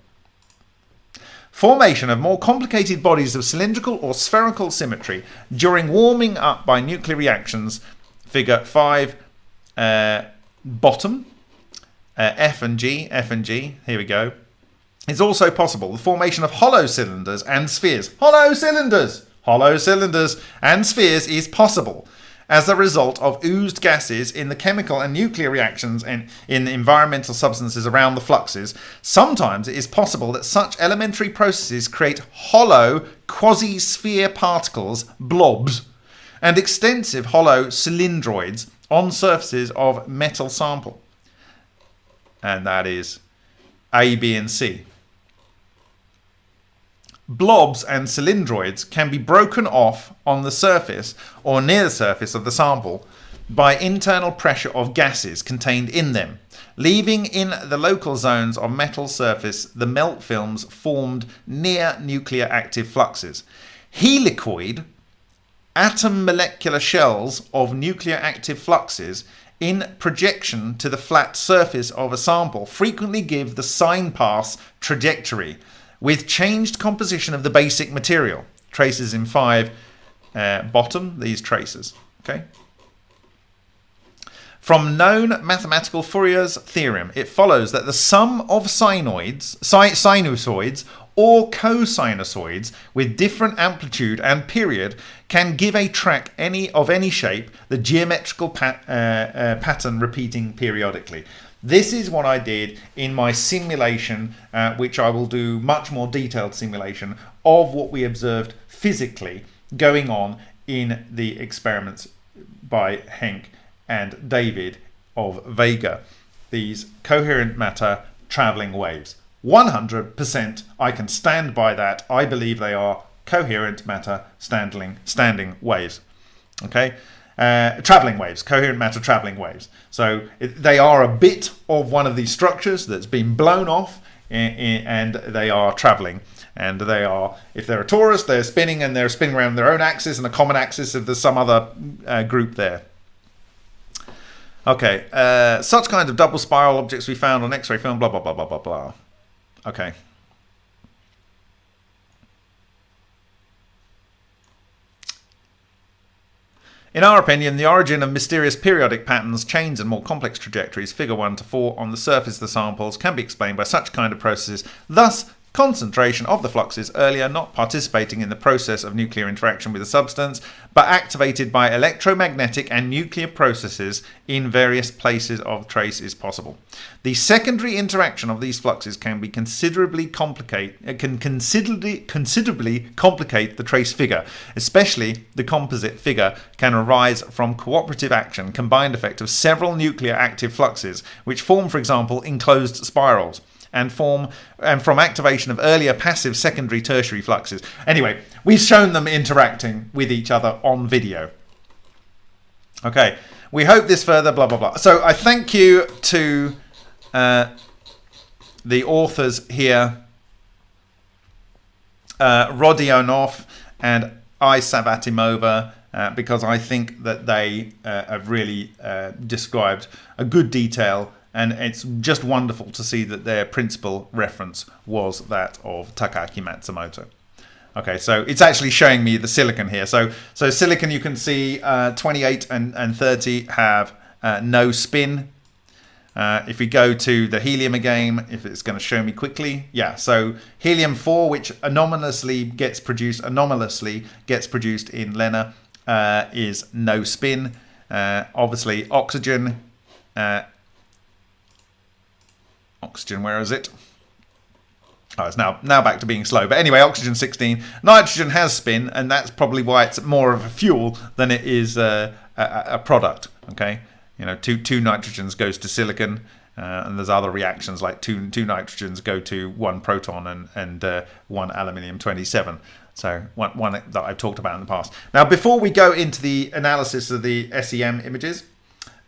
Formation of more complicated bodies of cylindrical or spherical symmetry during warming up by nuclear reactions, figure 5, uh, bottom, uh, F and G, F and G, here we go, It's also possible. The formation of hollow cylinders and spheres. Hollow cylinders! Hollow cylinders, and spheres is possible as a result of oozed gases in the chemical and nuclear reactions and in the environmental substances around the fluxes, sometimes it is possible that such elementary processes create hollow quasi-sphere particles, blobs, and extensive hollow cylindroids on surfaces of metal sample. And that is A, B, and C blobs and cylindroids can be broken off on the surface or near the surface of the sample by internal pressure of gases contained in them, leaving in the local zones of metal surface the melt films formed near nuclear active fluxes. Helicoid atom molecular shells of nuclear active fluxes in projection to the flat surface of a sample frequently give the sign pass trajectory with changed composition of the basic material. Traces in 5 uh, bottom, these traces. Okay. From known mathematical Fourier's theorem, it follows that the sum of sinoids, sinusoids or cosinusoids with different amplitude and period can give a track any of any shape the geometrical pat, uh, uh, pattern repeating periodically. This is what I did in my simulation, uh, which I will do much more detailed simulation of what we observed physically going on in the experiments by Henk and David of Vega. These coherent matter traveling waves. 100% I can stand by that. I believe they are coherent matter standing, standing waves. Okay, uh, traveling waves, coherent matter traveling waves. So it, they are a bit of one of these structures that's been blown off and they are traveling. And they are, if they're a torus, they're spinning and they're spinning around their own axis and a common axis of some other uh, group there. Okay, uh, such kinds of double spiral objects we found on X-ray film, blah, blah, blah, blah, blah, blah. Okay. In our opinion, the origin of mysterious periodic patterns, chains, and more complex trajectories, figure 1 to 4, on the surface of the samples can be explained by such kind of processes. Thus, concentration of the fluxes earlier not participating in the process of nuclear interaction with the substance, but activated by electromagnetic and nuclear processes in various places of trace is possible. The secondary interaction of these fluxes can be considerably complicate uh, can considerably considerably complicate the trace figure, especially the composite figure can arise from cooperative action combined effect of several nuclear active fluxes, which form, for example, enclosed spirals and form and from activation of earlier passive secondary tertiary fluxes. Anyway, we've shown them interacting with each other on video. Okay, we hope this further, blah, blah, blah. So I thank you to uh, the authors here, uh, Rodionov and I Savvatimova, uh, because I think that they uh, have really uh, described a good detail and it's just wonderful to see that their principal reference was that of Takaaki Matsumoto. Okay, so it's actually showing me the silicon here. So, so silicon you can see uh, 28 and, and 30 have uh, no spin. Uh, if we go to the helium again, if it's going to show me quickly, yeah. So helium 4, which anomalously gets produced, anomalously gets produced in LENR, uh, is no spin. Uh, obviously, oxygen uh, Oxygen, where is it? Oh, it's now now back to being slow. But anyway, oxygen 16. Nitrogen has spin, and that's probably why it's more of a fuel than it is a, a, a product. Okay, you know, two two nitrogens goes to silicon, uh, and there's other reactions like two two nitrogens go to one proton and and uh, one aluminium 27. So one one that I've talked about in the past. Now, before we go into the analysis of the SEM images,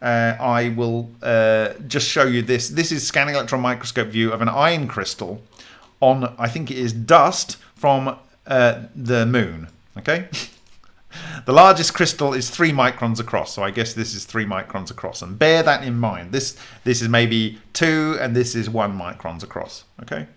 uh, I will uh, just show you this. This is scanning electron microscope view of an iron crystal on, I think it is dust from uh, the moon. Okay. the largest crystal is three microns across, so I guess this is three microns across. And bear that in mind. This this is maybe two, and this is one microns across. Okay.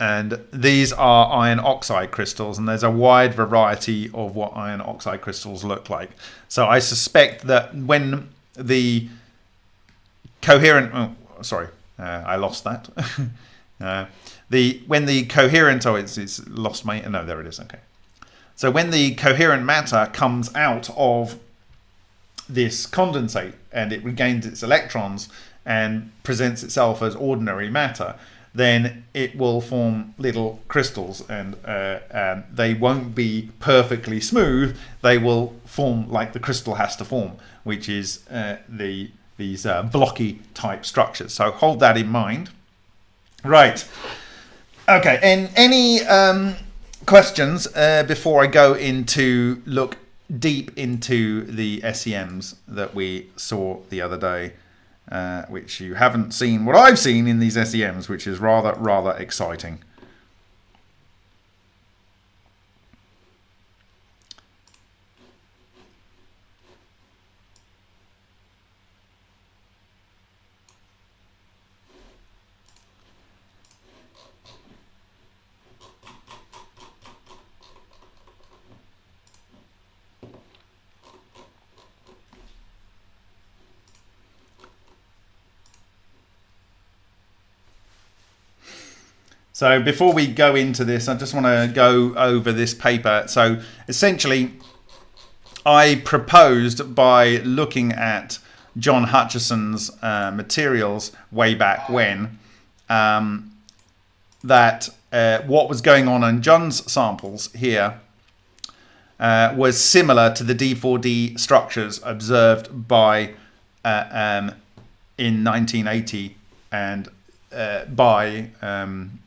And these are iron oxide crystals and there's a wide variety of what iron oxide crystals look like. So i suspect that when the coherent oh, sorry uh, i lost that. Uh, the when the coherent oh it's, it's lost my no there it is okay. So when the coherent matter comes out of this condensate and it regains its electrons and presents itself as ordinary matter then it will form little crystals and uh, um, they won't be perfectly smooth. They will form like the crystal has to form, which is uh, the these uh, blocky type structures. So hold that in mind. Right. Okay. And any um, questions uh, before I go into look deep into the SEMs that we saw the other day, uh, which you haven't seen what I've seen in these SEMs, which is rather, rather exciting. So before we go into this, I just want to go over this paper. So essentially, I proposed by looking at John Hutchison's uh, materials way back when um, that uh, what was going on in John's samples here uh, was similar to the D4D structures observed by uh, um, in 1980 and uh, by um,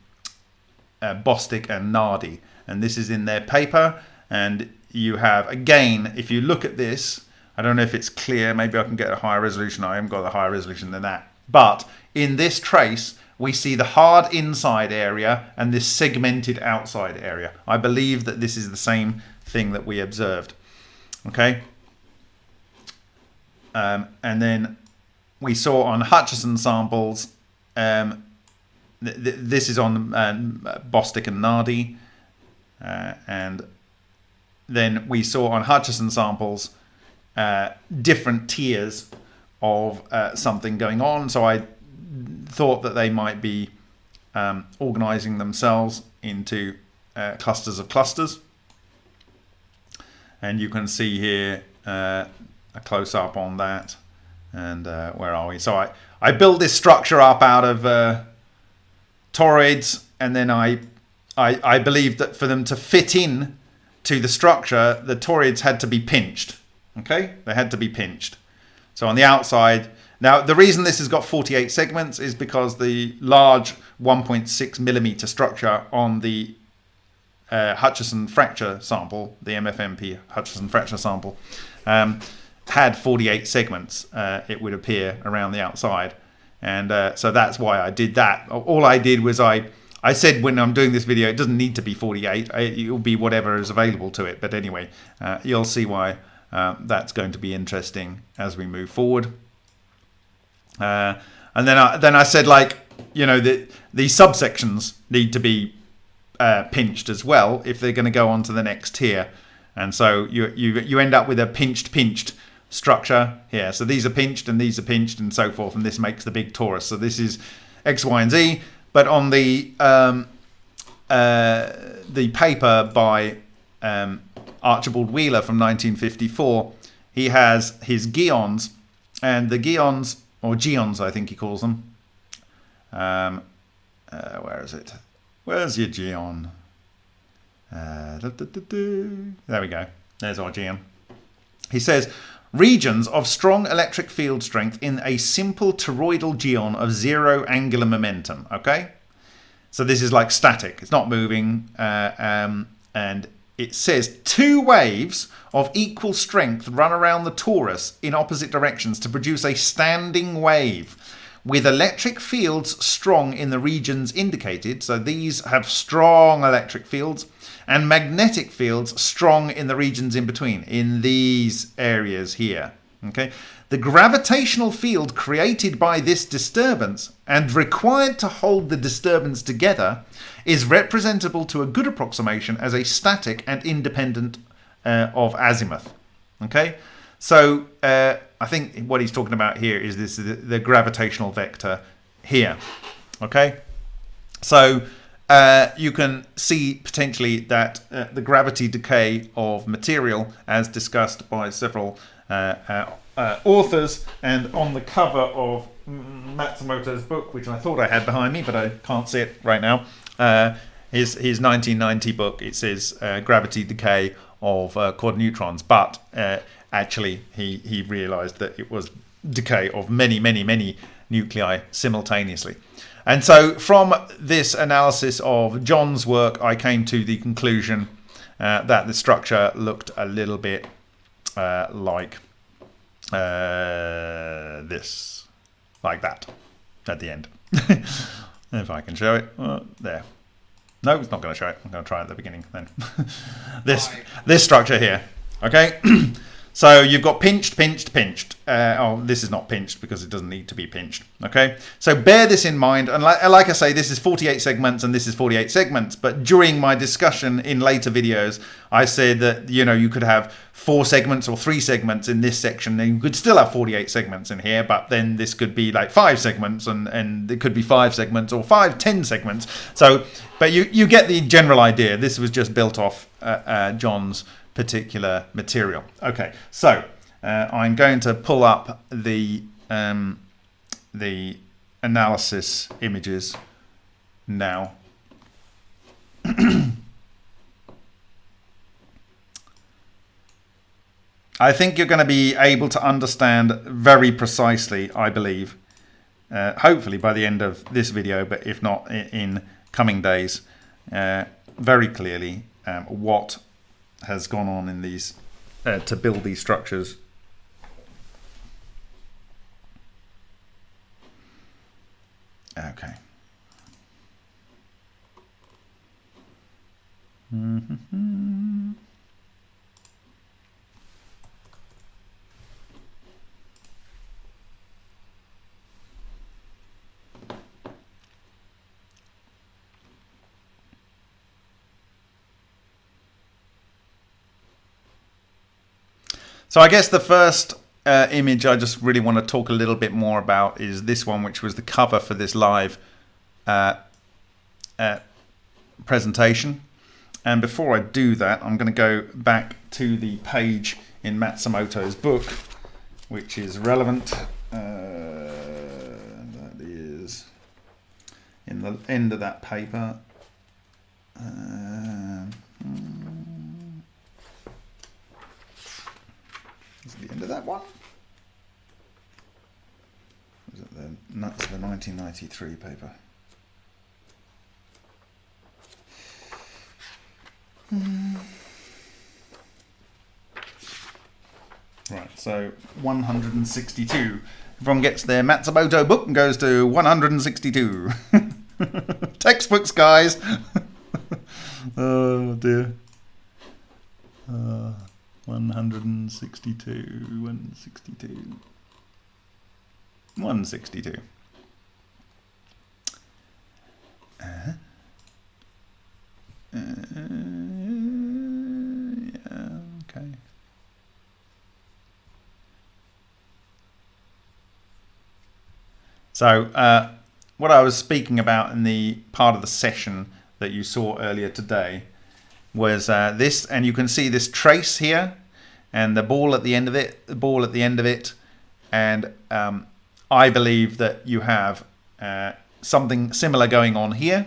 uh, Bostick and Nardi. And this is in their paper. And you have, again, if you look at this, I don't know if it's clear, maybe I can get a higher resolution. I haven't got a higher resolution than that. But in this trace, we see the hard inside area and this segmented outside area. I believe that this is the same thing that we observed. Okay. Um, and then we saw on Hutchison samples um, this is on um, Bostick and Nardi. Uh, and then we saw on Hutchison samples uh, different tiers of uh, something going on. So I thought that they might be um, organizing themselves into uh, clusters of clusters. And you can see here uh, a close up on that. And uh, where are we? So I, I built this structure up out of toroids, and then I, I, I believe that for them to fit in to the structure, the toroids had to be pinched. Okay, they had to be pinched. So on the outside, now the reason this has got 48 segments is because the large 1.6 millimeter structure on the uh, Hutchison fracture sample, the MFMP Hutchison fracture sample, um, had 48 segments, uh, it would appear, around the outside and uh, so that's why I did that. All I did was I I said when I'm doing this video, it doesn't need to be 48. It'll be whatever is available to it. But anyway, uh, you'll see why uh, that's going to be interesting as we move forward. Uh, and then I, then I said like you know the these subsections need to be uh, pinched as well if they're going to go on to the next tier. And so you you you end up with a pinched pinched structure here. So these are pinched and these are pinched and so forth, and this makes the big torus. So this is X, Y, and Z. But on the um, uh, the paper by um, Archibald Wheeler from 1954, he has his geons, and the geons, or geons, I think he calls them. Um, uh, where is it? Where's your geon? Uh, there we go. There's our geon. He says Regions of strong electric field strength in a simple toroidal geon of zero angular momentum. Okay, so this is like static; it's not moving, uh, um, and it says two waves of equal strength run around the torus in opposite directions to produce a standing wave with electric fields strong in the regions indicated. So these have strong electric fields and magnetic fields strong in the regions in between, in these areas here. Okay, the gravitational field created by this disturbance and required to hold the disturbance together is representable to a good approximation as a static and independent uh, of azimuth. Okay, so uh, I think what he's talking about here is this the, the gravitational vector here. Okay, so uh, you can see potentially that uh, the gravity decay of material, as discussed by several uh, uh, uh authors, and on the cover of Matsumoto's book, which I thought I had behind me, but I can't see it right now, his, his 1990 book, it says gravity decay of quad neutrons, but actually he, he realized that it was decay of many, many, many nuclei simultaneously. And so from this analysis of John's work, I came to the conclusion uh, that the structure looked a little bit uh, like uh, this, like that, at the end. if I can show it, uh, there. No, it's not going to show it. I'm going to try it at the beginning then. this this structure here. Okay. So you've got pinched, pinched, pinched. Uh, oh, this is not pinched because it doesn't need to be pinched. Okay, so bear this in mind. And like, like I say, this is 48 segments and this is 48 segments. But during my discussion in later videos, I said that you know you could have four segments or three segments in this section, and you could still have 48 segments in here. But then this could be like five segments, and and it could be five segments or five, ten segments. So, but you you get the general idea. This was just built off uh, uh, John's particular material. Okay, so uh, I'm going to pull up the um, the analysis images now. I think you're going to be able to understand very precisely, I believe, uh, hopefully by the end of this video, but if not in coming days, uh, very clearly um, what has gone on in these uh, to build these structures. Okay. Mm -hmm. So I guess the first uh, image I just really want to talk a little bit more about is this one, which was the cover for this live uh, uh, presentation. And before I do that, I'm going to go back to the page in Matsumoto's book, which is relevant. Uh, that is in the end of that paper. Uh, the end of that one. Was it the nuts the 1993 paper? Hmm. Right, so 162. Everyone gets their Matsumoto book and goes to 162. Textbooks, guys. oh dear. Uh. 162, 162, 162. Uh, uh, yeah, okay. So, uh, what I was speaking about in the part of the session that you saw earlier today was uh, this, and you can see this trace here, and the ball at the end of it, the ball at the end of it, and um, I believe that you have uh, something similar going on here,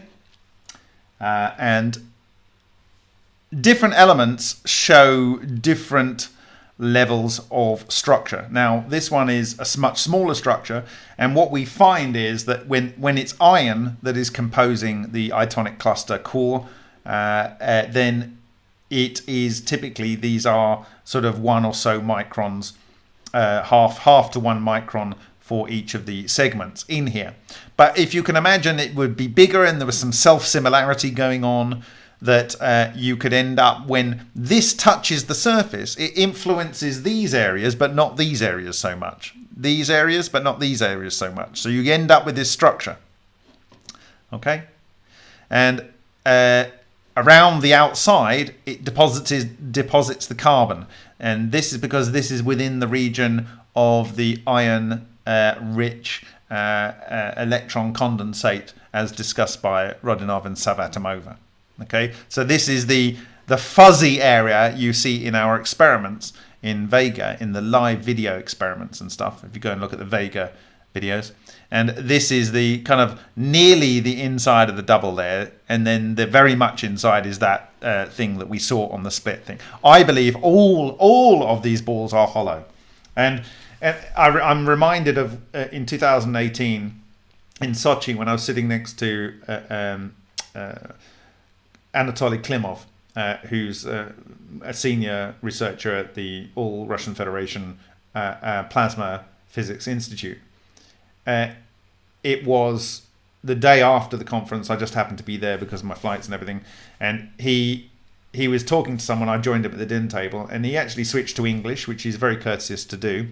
uh, and different elements show different levels of structure. Now, this one is a much smaller structure, and what we find is that when, when it's iron that is composing the itonic cluster core, then it is typically these are sort of one or so microns, uh, half half to one micron for each of the segments in here. But if you can imagine, it would be bigger, and there was some self similarity going on that uh, you could end up when this touches the surface, it influences these areas, but not these areas so much. These areas, but not these areas so much. So you end up with this structure. Okay, and uh, around the outside, it deposits deposits the carbon, and this is because this is within the region of the iron uh, rich uh, uh, electron condensate, as discussed by Rodionov and Savvatimova. Okay, so this is the the fuzzy area you see in our experiments in Vega, in the live video experiments and stuff. If you go and look at the Vega videos, and this is the kind of nearly the inside of the double there. And then the very much inside is that uh, thing that we saw on the split thing. I believe all all of these balls are hollow. And, and I, am reminded of uh, in 2018 in sochi when i was sitting next to uh, um, uh, anatoly klimov uh, who's uh, a senior researcher at the All Russian Federation Plasma Physics Institute. Uh, it was the day after the conference. I just happened to be there because of my flights and everything, and he he was talking to someone. I joined him at the dinner table, and he actually switched to English, which he's very courteous to do.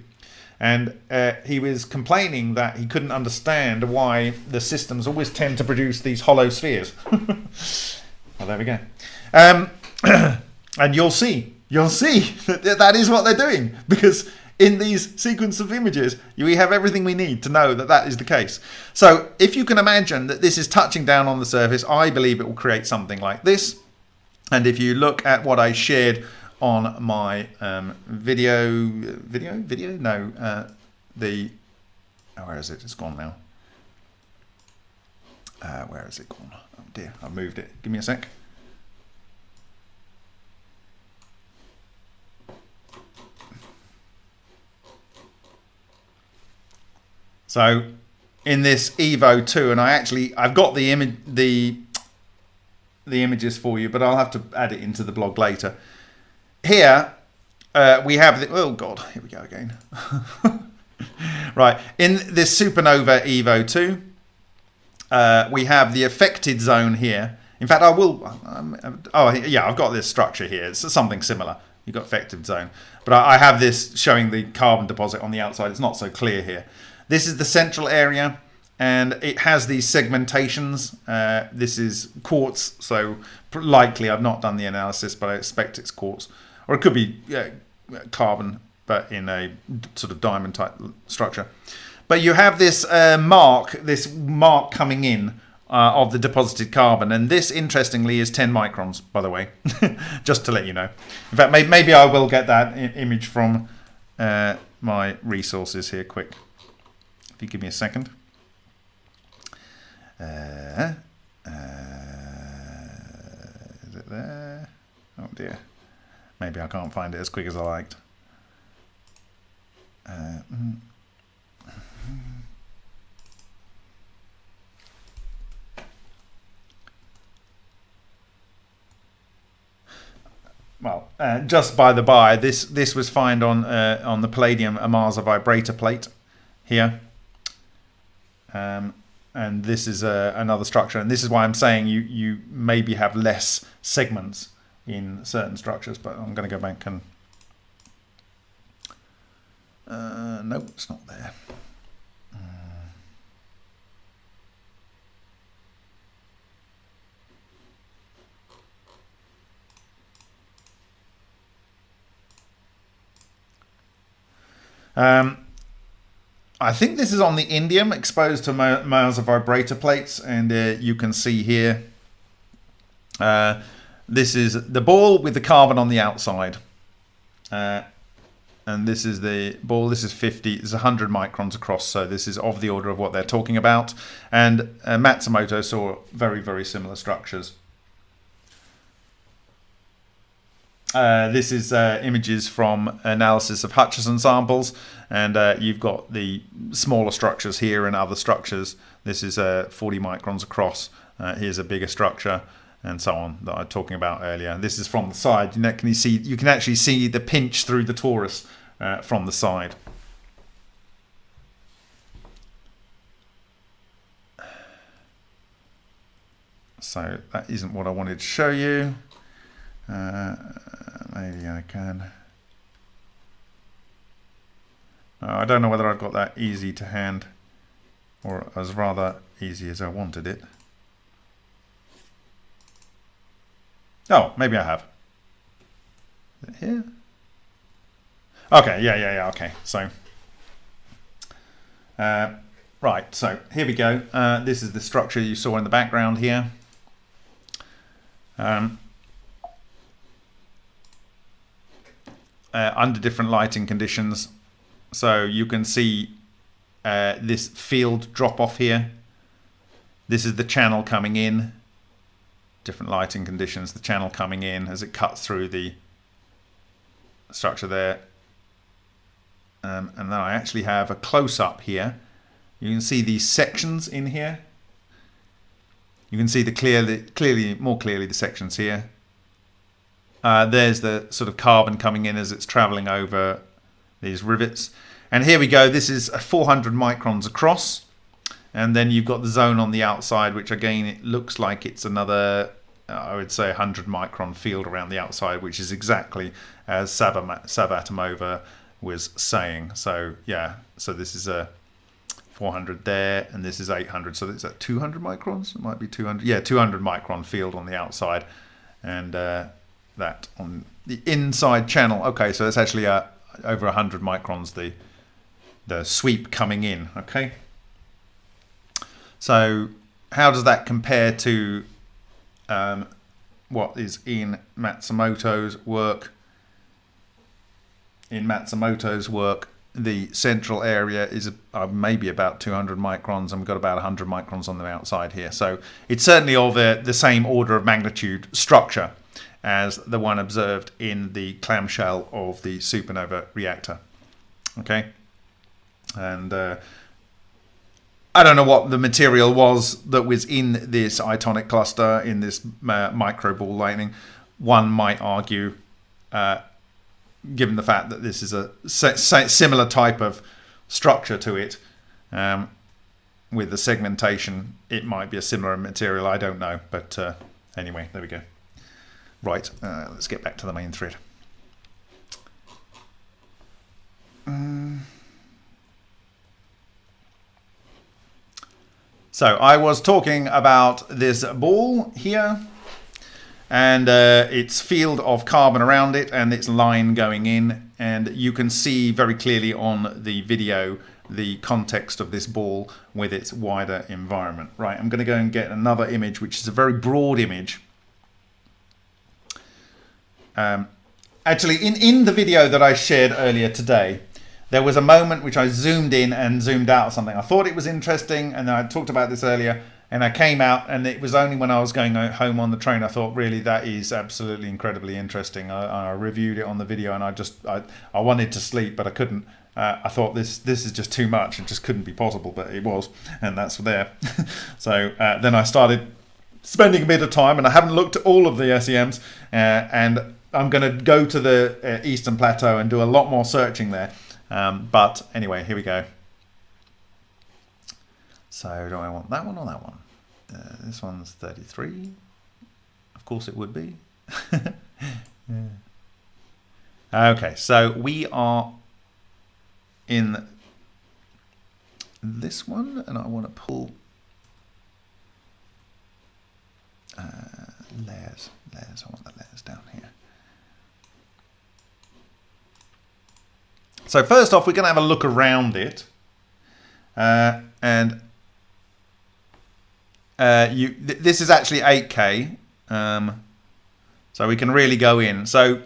And uh, he was complaining that he couldn't understand why the systems always tend to produce these hollow spheres. well, there we go. Um, and you'll see, you'll see that that is what they're doing because in these sequence of images, we have everything we need to know that that is the case. So if you can imagine that this is touching down on the surface, I believe it will create something like this. And if you look at what I shared on my um, video, video, video, no, uh, the, oh, where is it? It's gone now. Uh, where is it gone? Oh dear, I've moved it. Give me a sec. So in this Evo 2, and I actually, I've got the image, the the images for you, but I'll have to add it into the blog later. Here uh, we have the, oh god, here we go again. right, in this supernova Evo 2, uh, we have the affected zone here. In fact, I will, um, oh yeah, I've got this structure here. It's something similar. You've got affected zone. But I, I have this showing the carbon deposit on the outside. It's not so clear here. This is the central area and it has these segmentations. Uh, this is quartz, so likely I've not done the analysis, but I expect it's quartz, or it could be carbon, but in a sort of diamond type structure. But you have this uh, mark, this mark coming in uh, of the deposited carbon, and this, interestingly, is 10 microns, by the way, just to let you know. In fact, maybe, maybe I will get that image from uh, my resources here quick. If you give me a second. Uh, uh, is it there? Oh dear. Maybe I can't find it as quick as I liked. Uh, mm. well, uh, just by the by, this this was found on uh, on the Palladium Ohmasa vibrator plate here. Um, and this is a, another structure. And this is why I'm saying you, you maybe have less segments in certain structures, but I'm going to go back and... Uh, no, it's not there. Um, I think this is on the indium exposed to miles of vibrator plates and uh, you can see here uh, this is the ball with the carbon on the outside. Uh, and this is the ball this is 50 it's 100 microns across so this is of the order of what they're talking about. And uh, Matsumoto saw very very similar structures Uh, this is uh, images from analysis of Hutchison samples, and uh, you've got the smaller structures here and other structures. This is uh, 40 microns across. Uh, here's a bigger structure, and so on that I was talking about earlier. This is from the side. You can you see? You can actually see the pinch through the torus from the side. So that isn't what I wanted to show you. Uh, maybe I can. Uh, I don't know whether I've got that easy to hand or as rather easy as I wanted it. Oh, maybe I have. here? Okay, yeah, yeah, yeah, okay. So, uh, right, so here we go. Uh, this is the structure you saw in the background here. Um, uh, under different lighting conditions. So you can see uh, this field drop off here. This is the channel coming in. Different lighting conditions, the channel coming in as it cuts through the structure there. Um, and then I actually have a close-up here. You can see these sections in here. You can see the clearly, clearly, more clearly the sections here. Uh, there's the sort of carbon coming in as it's traveling over these rivets. And here we go. This is 400 microns across. And then you've got the zone on the outside, which again, it looks like it's another, uh, I would say, 100 micron field around the outside, which is exactly as Savvatimova was saying. So, yeah, so this is a 400 there, and this is 800. So it's at 200 microns. It might be 200. Yeah, 200 micron field on the outside, and uh, that on the inside channel. Okay, so it's actually uh, over 100 microns. The the sweep coming in. Okay. So how does that compare to um, what is in Matsumoto's work? In Matsumoto's work, the central area is uh, maybe about 200 microns and we've got about 100 microns on the outside here. So it's certainly of the, the same order of magnitude structure as the one observed in the clamshell of the supernova reactor. Okay, and uh, I don't know what the material was that was in this itonic cluster in this uh, micro ball lightning. One might argue uh, given the fact that this is a similar type of structure to it, um, with the segmentation, it might be a similar material. I don't know, but uh, anyway, there we go. Right, uh, let's get back to the main thread. Um, so I was talking about this ball here and uh, its field of carbon around it and its line going in and you can see very clearly on the video the context of this ball with its wider environment. Right, I'm going to go and get another image which is a very broad image. Um, actually, in, in the video that I shared earlier today, there was a moment which I zoomed in and zoomed out something. I thought it was interesting and I talked about this earlier and I came out, and it was only when I was going home on the train I thought, really, that is absolutely incredibly interesting. I, I reviewed it on the video, and I just I, I wanted to sleep, but I couldn't. Uh, I thought this this is just too much. It just couldn't be possible, but it was, and that's there. so uh, then I started spending a bit of time, and I haven't looked at all of the SEMs, uh, and I'm going to go to the uh, Eastern Plateau and do a lot more searching there. Um, but anyway, here we go. So do I want that one or that one? Uh, this one's 33. Of course it would be. yeah. Okay, so we are in this one, and I want to pull uh, layers, layers. I want the layers down here. So first off, we're going to have a look around it, uh, and uh, you th this is actually 8K, um, so we can really go in. So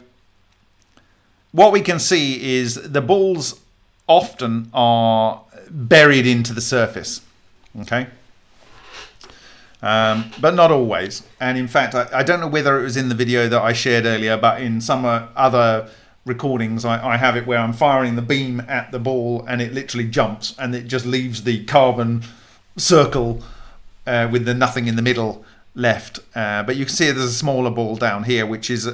what we can see is the balls often are buried into the surface, okay? Um, but not always. And in fact, I, I, don't know whether it was in the video that I shared earlier, but in some uh, other recordings, I, I, have it where I'm firing the beam at the ball and it literally jumps and it just leaves the carbon circle uh, with the nothing in the middle left. Uh, but you can see there's a smaller ball down here, which is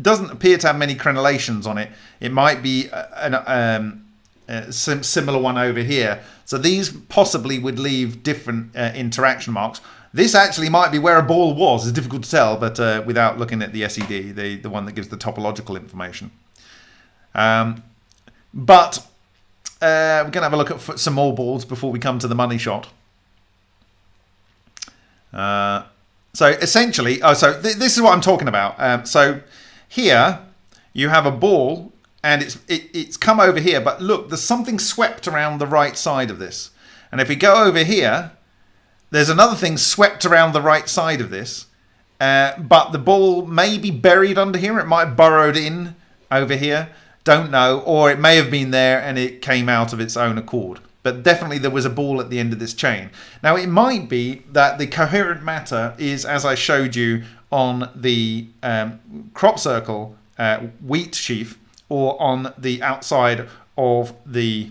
doesn't appear to have many crenellations on it. It might be an um, a similar one over here. So these possibly would leave different uh, interaction marks. This actually might be where a ball was. It's difficult to tell, but uh, without looking at the SED, the, the one that gives the topological information. Um, but uh, we're going to have a look at some more balls before we come to the money shot. Uh, so essentially, oh, so th this is what I'm talking about. Um, so here you have a ball and it's it, it's come over here, but look, there's something swept around the right side of this. And if we go over here, there's another thing swept around the right side of this. Uh, but the ball may be buried under here. It might have burrowed in over here. Don't know. Or it may have been there and it came out of its own accord but definitely there was a ball at the end of this chain. Now it might be that the coherent matter is, as I showed you on the um, crop circle uh, wheat sheaf, or on the outside of the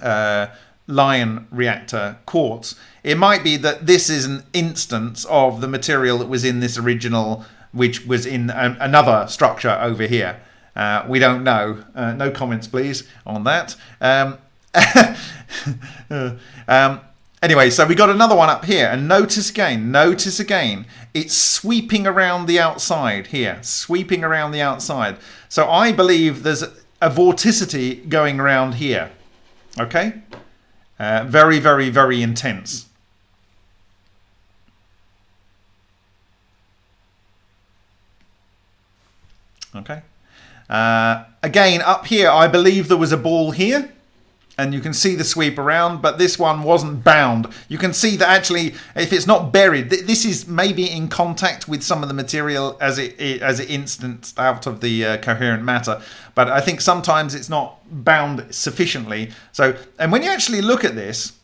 uh, lion reactor quartz. It might be that this is an instance of the material that was in this original which was in a, another structure over here. Uh, we don't know. Uh, no comments, please, on that. Um, um, anyway, so we got another one up here, and notice again, notice again, it's sweeping around the outside here, sweeping around the outside. So I believe there's a vorticity going around here. Okay? Uh, very, very, very intense. Okay. Uh, again, up here, I believe there was a ball here. And you can see the sweep around, but this one wasn't bound. You can see that actually, if it's not buried, th this is maybe in contact with some of the material as it, it as it instanced out of the uh, coherent matter. But I think sometimes it's not bound sufficiently. So, and when you actually look at this,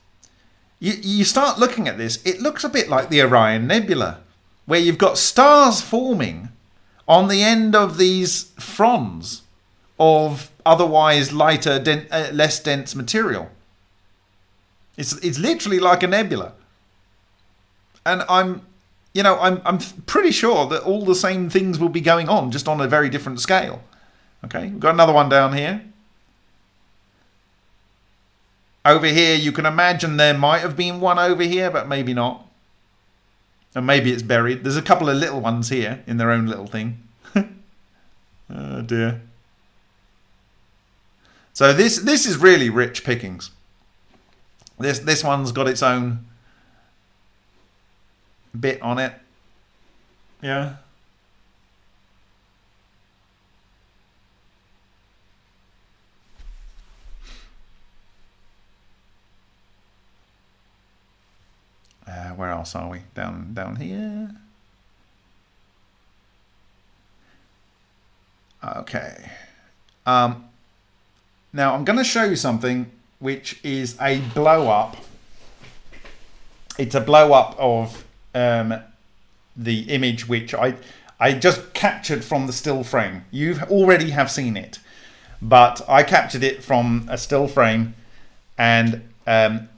you, you start looking at this, it looks a bit like the Orion Nebula, where you've got stars forming on the end of these fronds of otherwise lighter, den uh, less dense material. It's it's literally like a nebula. And I'm, you know, I'm I'm pretty sure that all the same things will be going on, just on a very different scale. Okay, we've got another one down here. Over here, you can imagine there might have been one over here, but maybe not. And maybe it's buried. There's a couple of little ones here in their own little thing. oh dear. So this this is really rich pickings. This this one's got its own bit on it. Yeah. Uh, where else are we? Down down here. Okay. Um, now I'm going to show you something which is a blow up. It's a blow up of um, the image which I I just captured from the still frame. You already have seen it, but I captured it from a still frame, and um,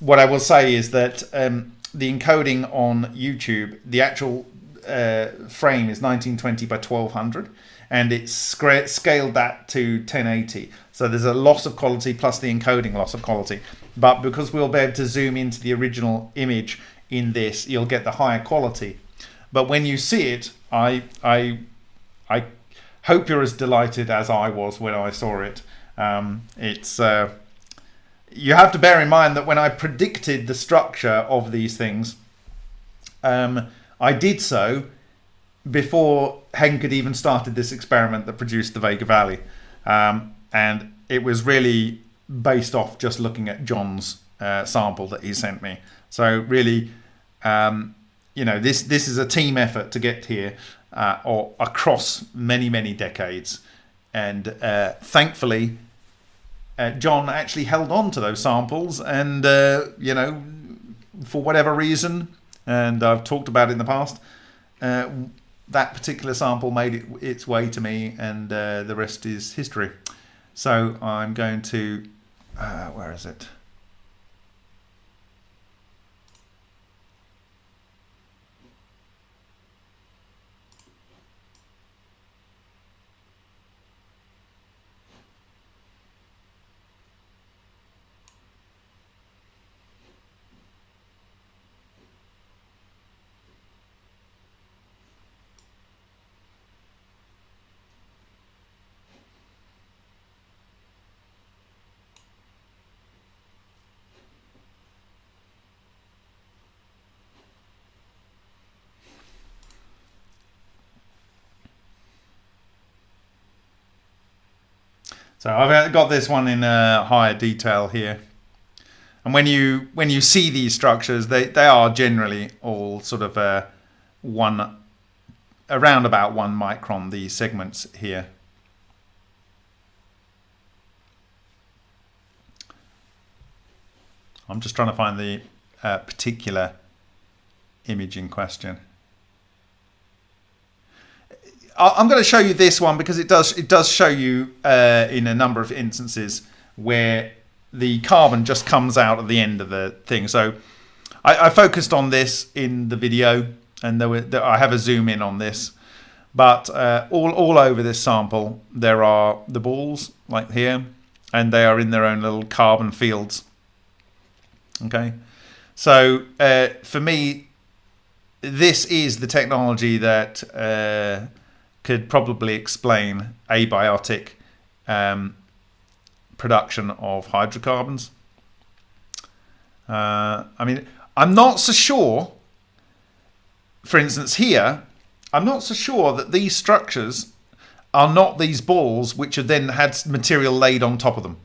what I will say is that um, the encoding on YouTube, the actual uh, frame is 1920 by 1200 and it's scaled that to 1080. So there's a loss of quality plus the encoding loss of quality. But because we'll be able to zoom into the original image in this, you'll get the higher quality. But when you see it, I, I, I hope you're as delighted as I was when I saw it. Um, it's uh, you have to bear in mind that when I predicted the structure of these things, um, I did so before Henk had even started this experiment that produced the Vega Valley. Um, and it was really based off just looking at John's uh, sample that he sent me. So really, um, you know, this this is a team effort to get here, uh, or across many many decades, and uh, thankfully, uh, John actually held on to those samples, and uh, you know, for whatever reason, and I've talked about it in the past uh, that particular sample made it, its way to me, and uh, the rest is history. So I'm going to, uh, where is it? So I've got this one in uh, higher detail here. And when you when you see these structures, they, they are generally all sort of uh, one, around about one micron, these segments here. I'm just trying to find the uh, particular image in question. I'm going to show you this one because it does it does show you uh, in a number of instances where the carbon just comes out at the end of the thing. So I, I focused on this in the video, and there were there, I have a zoom in on this. But uh, all, all over this sample, there are the balls, like here, and they are in their own little carbon fields. Okay, so uh, for me, this is the technology that uh, could probably explain abiotic um, production of hydrocarbons. Uh, I mean, I'm not so sure. For instance, here, I'm not so sure that these structures are not these balls which have then had material laid on top of them.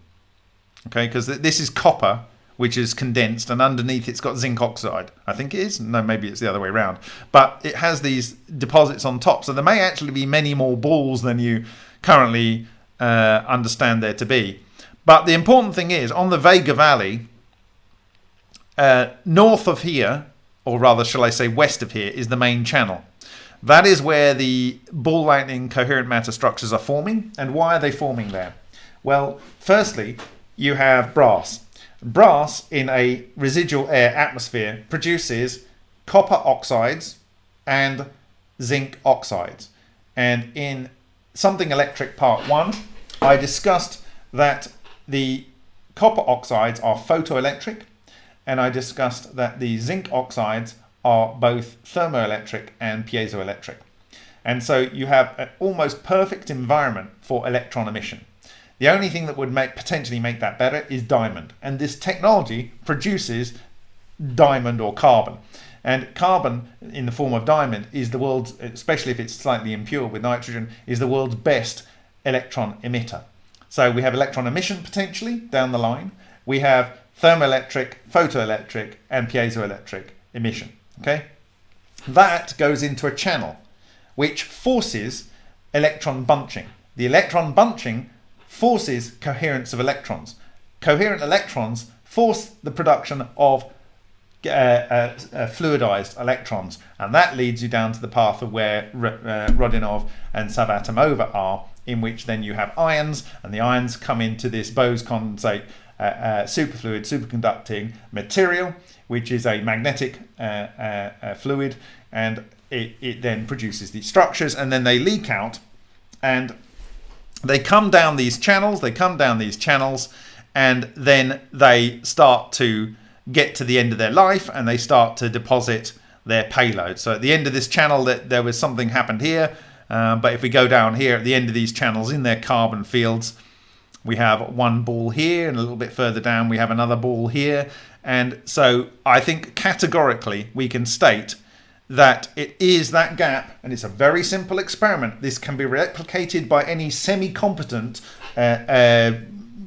Okay, because this is copper which is condensed, and underneath it's got zinc oxide. I think it is. No, maybe it's the other way around. But it has these deposits on top, so there may actually be many more balls than you currently uh, understand there to be. But the important thing is, on the Vega Valley, uh, north of here, or rather, shall I say, west of here, is the main channel. That is where the ball lightning coherent matter structures are forming. And why are they forming there? Well, firstly, you have brass. Brass in a residual air atmosphere produces copper oxides and zinc oxides. And in something electric part one, I discussed that the copper oxides are photoelectric and I discussed that the zinc oxides are both thermoelectric and piezoelectric. And so you have an almost perfect environment for electron emission. The only thing that would make potentially make that better is diamond. And this technology produces diamond or carbon. And carbon in the form of diamond is the world's, especially if it's slightly impure with nitrogen, is the world's best electron emitter. So we have electron emission potentially down the line. We have thermoelectric, photoelectric, and piezoelectric emission. Okay, that goes into a channel which forces electron bunching. The electron bunching forces coherence of electrons. Coherent electrons force the production of uh, uh, uh, fluidized electrons, and that leads you down to the path of where uh, Rodionov and Savvatimova are, in which then you have ions, and the ions come into this Bose condensate uh, uh, superfluid superconducting material, which is a magnetic fluid, and it, it then produces these structures, and then they leak out, and they come down these channels, they come down these channels, and then they start to get to the end of their life and they start to deposit their payload. So at the end of this channel, that there was something happened here, uh, but if we go down here at the end of these channels in their carbon fields, we have one ball here, and a little bit further down we have another ball here. And so I think categorically we can state that it is that gap, and it's a very simple experiment. This can be replicated by any semi-competent uh, uh,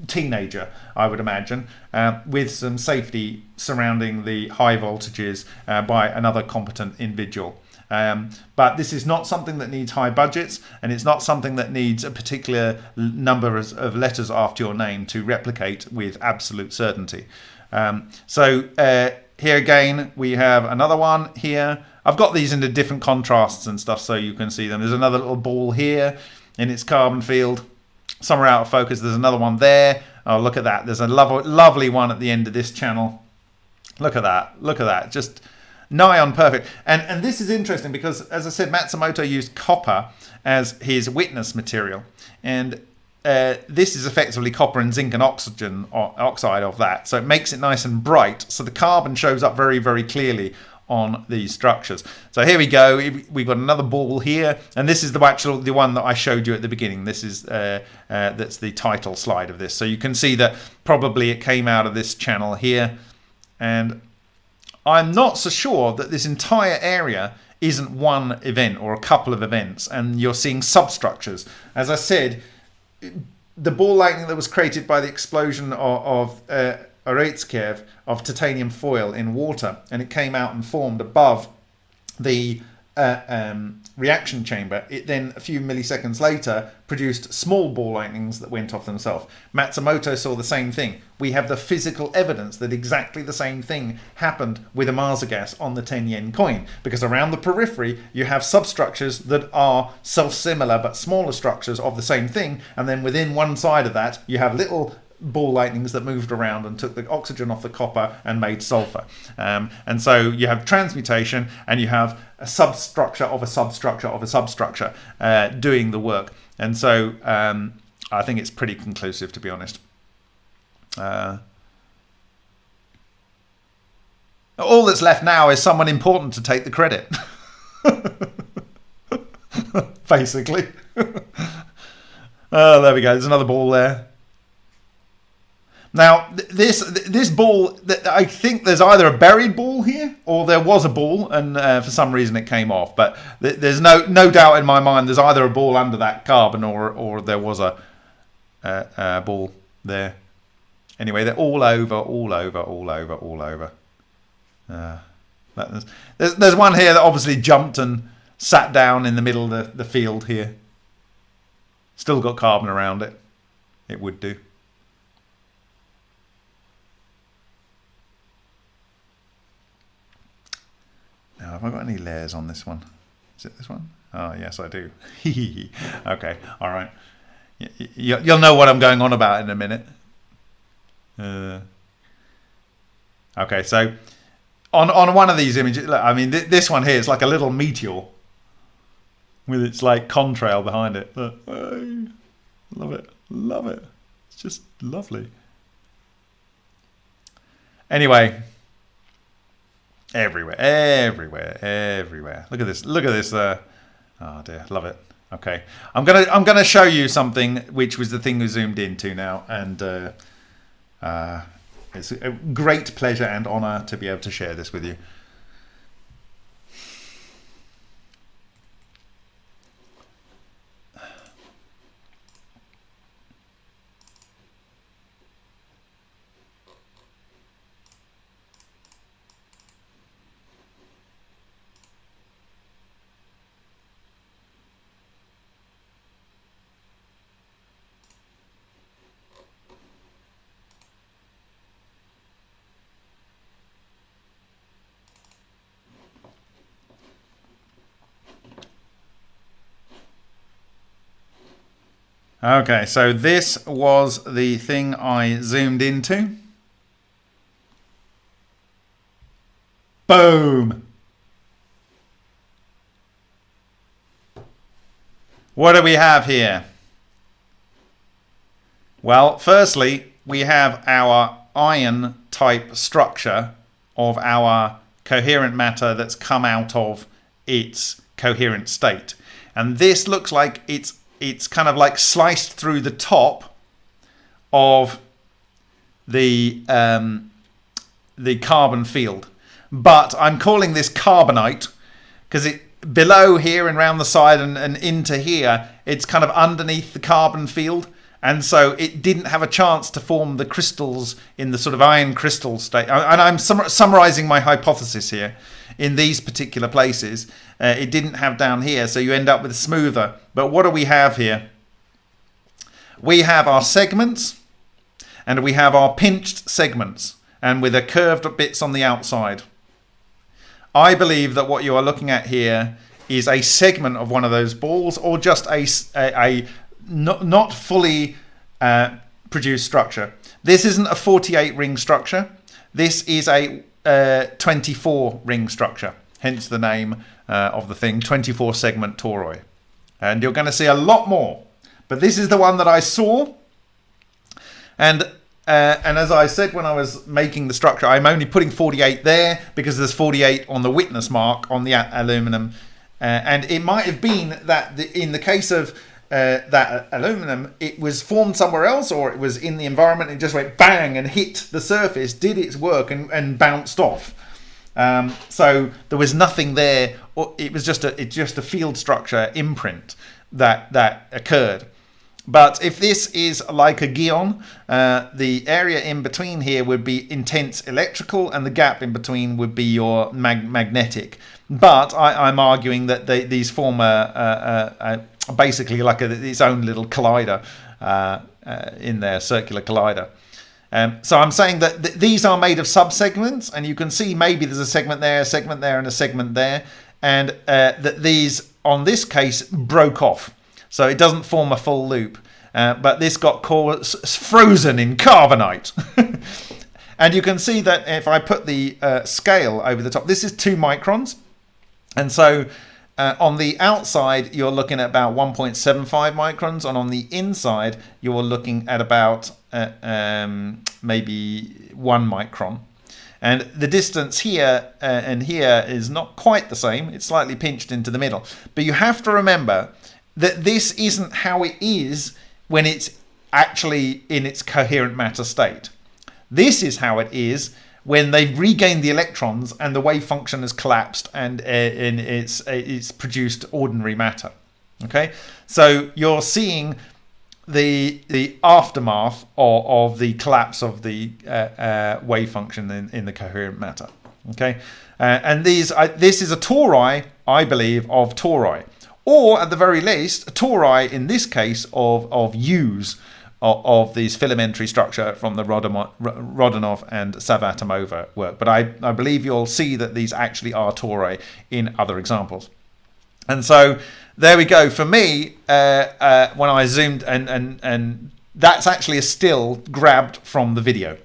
teenager, I would imagine, uh, with some safety surrounding the high voltages uh, by another competent individual. Um, but this is not something that needs high budgets, and it's not something that needs a particular number of letters after your name to replicate with absolute certainty. Um, so uh, here again, we have another one here. I've got these into different contrasts and stuff so you can see them. There's another little ball here in its carbon field. Some are out of focus. There's another one there. Oh, look at that. There's a lovely, lovely one at the end of this channel. Look at that. Look at that. Just nigh on perfect. And, and this is interesting because, as I said, Matsumoto used copper as his witness material. And uh, this is effectively copper and zinc and oxygen oxide of that. So it makes it nice and bright. So the carbon shows up very, very clearly on these structures. So here we go. We've got another ball here, and this is the actual the one that I showed you at the beginning. This is uh, uh, that's the title slide of this. So you can see that probably it came out of this channel here, and I'm not so sure that this entire area isn't one event or a couple of events, and you're seeing substructures. As I said, the ball lightning that was created by the explosion of, of uh, Urutskoev of titanium foil in water, and it came out and formed above the uh, um, reaction chamber. It then, a few milliseconds later, produced small ball lightnings that went off themselves. Matsumoto saw the same thing. We have the physical evidence that exactly the same thing happened with Ohmasa gas on the 10 yen coin, because around the periphery you have substructures that are self-similar but smaller structures of the same thing, and then within one side of that you have little ball lightnings that moved around and took the oxygen off the copper and made sulfur. Um, and so you have transmutation and you have a substructure of a substructure of a substructure uh, doing the work. And so um, I think it's pretty conclusive, to be honest. Uh, all that's left now is someone important to take the credit. Basically. oh, there we go. There's another ball there. Now, this this ball, I think there's either a buried ball here, or there was a ball, and uh, for some reason it came off. But there's no no doubt in my mind there's either a ball under that carbon, or or there was a, a, a ball there. Anyway, they're all over, all over, all over, all over. Uh, there's, there's one here that obviously jumped and sat down in the middle of the, the field here. Still got carbon around it. It would do. Have I got any layers on this one? Is it this one? Oh, yes, I do. okay, all right. You'll know what I'm going on about in a minute. Uh, okay, so on on one of these images, I mean, th this one here is like a little meteor with its like contrail behind it. Look, oh, love it, love it. It's just lovely. Anyway, everywhere, everywhere, everywhere. Look at this. Look at this. Uh, oh dear, love it. Okay, I'm gonna I'm gonna show you something which was the thing we zoomed into now, and uh, uh, it's a great pleasure and honor to be able to share this with you. Okay, so this was the thing I zoomed into. Boom! What do we have here? Well, firstly, we have our iron type structure of our coherent matter that's come out of its coherent state. And this looks like it's it's kind of like sliced through the top of the um, the carbon field. But I'm calling this carbonite because it below here and around the side and, and into here, it's kind of underneath the carbon field. And so it didn't have a chance to form the crystals in the sort of iron crystal state. And I'm sum summarizing my hypothesis here in these particular places. Uh, it didn't have down here, so you end up with smoother. But what do we have here? We have our segments, and we have our pinched segments, and with a curved bits on the outside. I believe that what you are looking at here is a segment of one of those balls, or just a, a, a not, not fully uh, produced structure. This isn't a 48 ring structure. This is a uh, 24 ring structure, hence the name uh, of the thing, 24 segment toroid. And you're going to see a lot more. But this is the one that I saw. And uh, and as I said when I was making the structure, I'm only putting 48 there because there's 48 on the witness mark on the aluminum. Uh, and it might have been that the, in the case of uh, that aluminum, it was formed somewhere else or it was in the environment. It just went bang and hit the surface, did its work and, and bounced off. Um, so there was nothing there. It was just a just a field structure imprint that that occurred. But if this is like a Gion, uh, the area in between here would be intense electrical and the gap in between would be your mag magnetic. But I, am arguing that they, these form a, a, a, basically like a, its own little collider uh, uh, in there, circular collider. Um, so I'm saying that th these are made of subsegments, and you can see maybe there's a segment there, a segment there, and a segment there, and uh, that these, on this case, broke off. So it doesn't form a full loop. uh, but this got frozen in carbonite. and you can see that if I put the uh, scale over the top, this is two microns. And so uh, on the outside, you're looking at about 1.75 microns, and on the inside, you're looking at about uh, um, maybe one micron. And the distance here uh, and here is not quite the same. It's slightly pinched into the middle. But you have to remember that this isn't how it is when it's actually in its coherent matter state. This is how it is when they've regained the electrons and the wave function has collapsed and, uh, it's, uh, it's produced ordinary matter. Okay, so you're seeing the the aftermath of, of the collapse of the uh, uh, wave function in, in the coherent matter. Okay, uh, and these this is a tori, I believe, of tori, or at the very least, a tori in this case of of U's of, these filamentary structure from the Rodionov and Savvatimova work. But I, I believe you'll see that these actually are tori in other examples. And so there we go. For me, uh, uh, when I zoomed and and and that's actually a still grabbed from the video.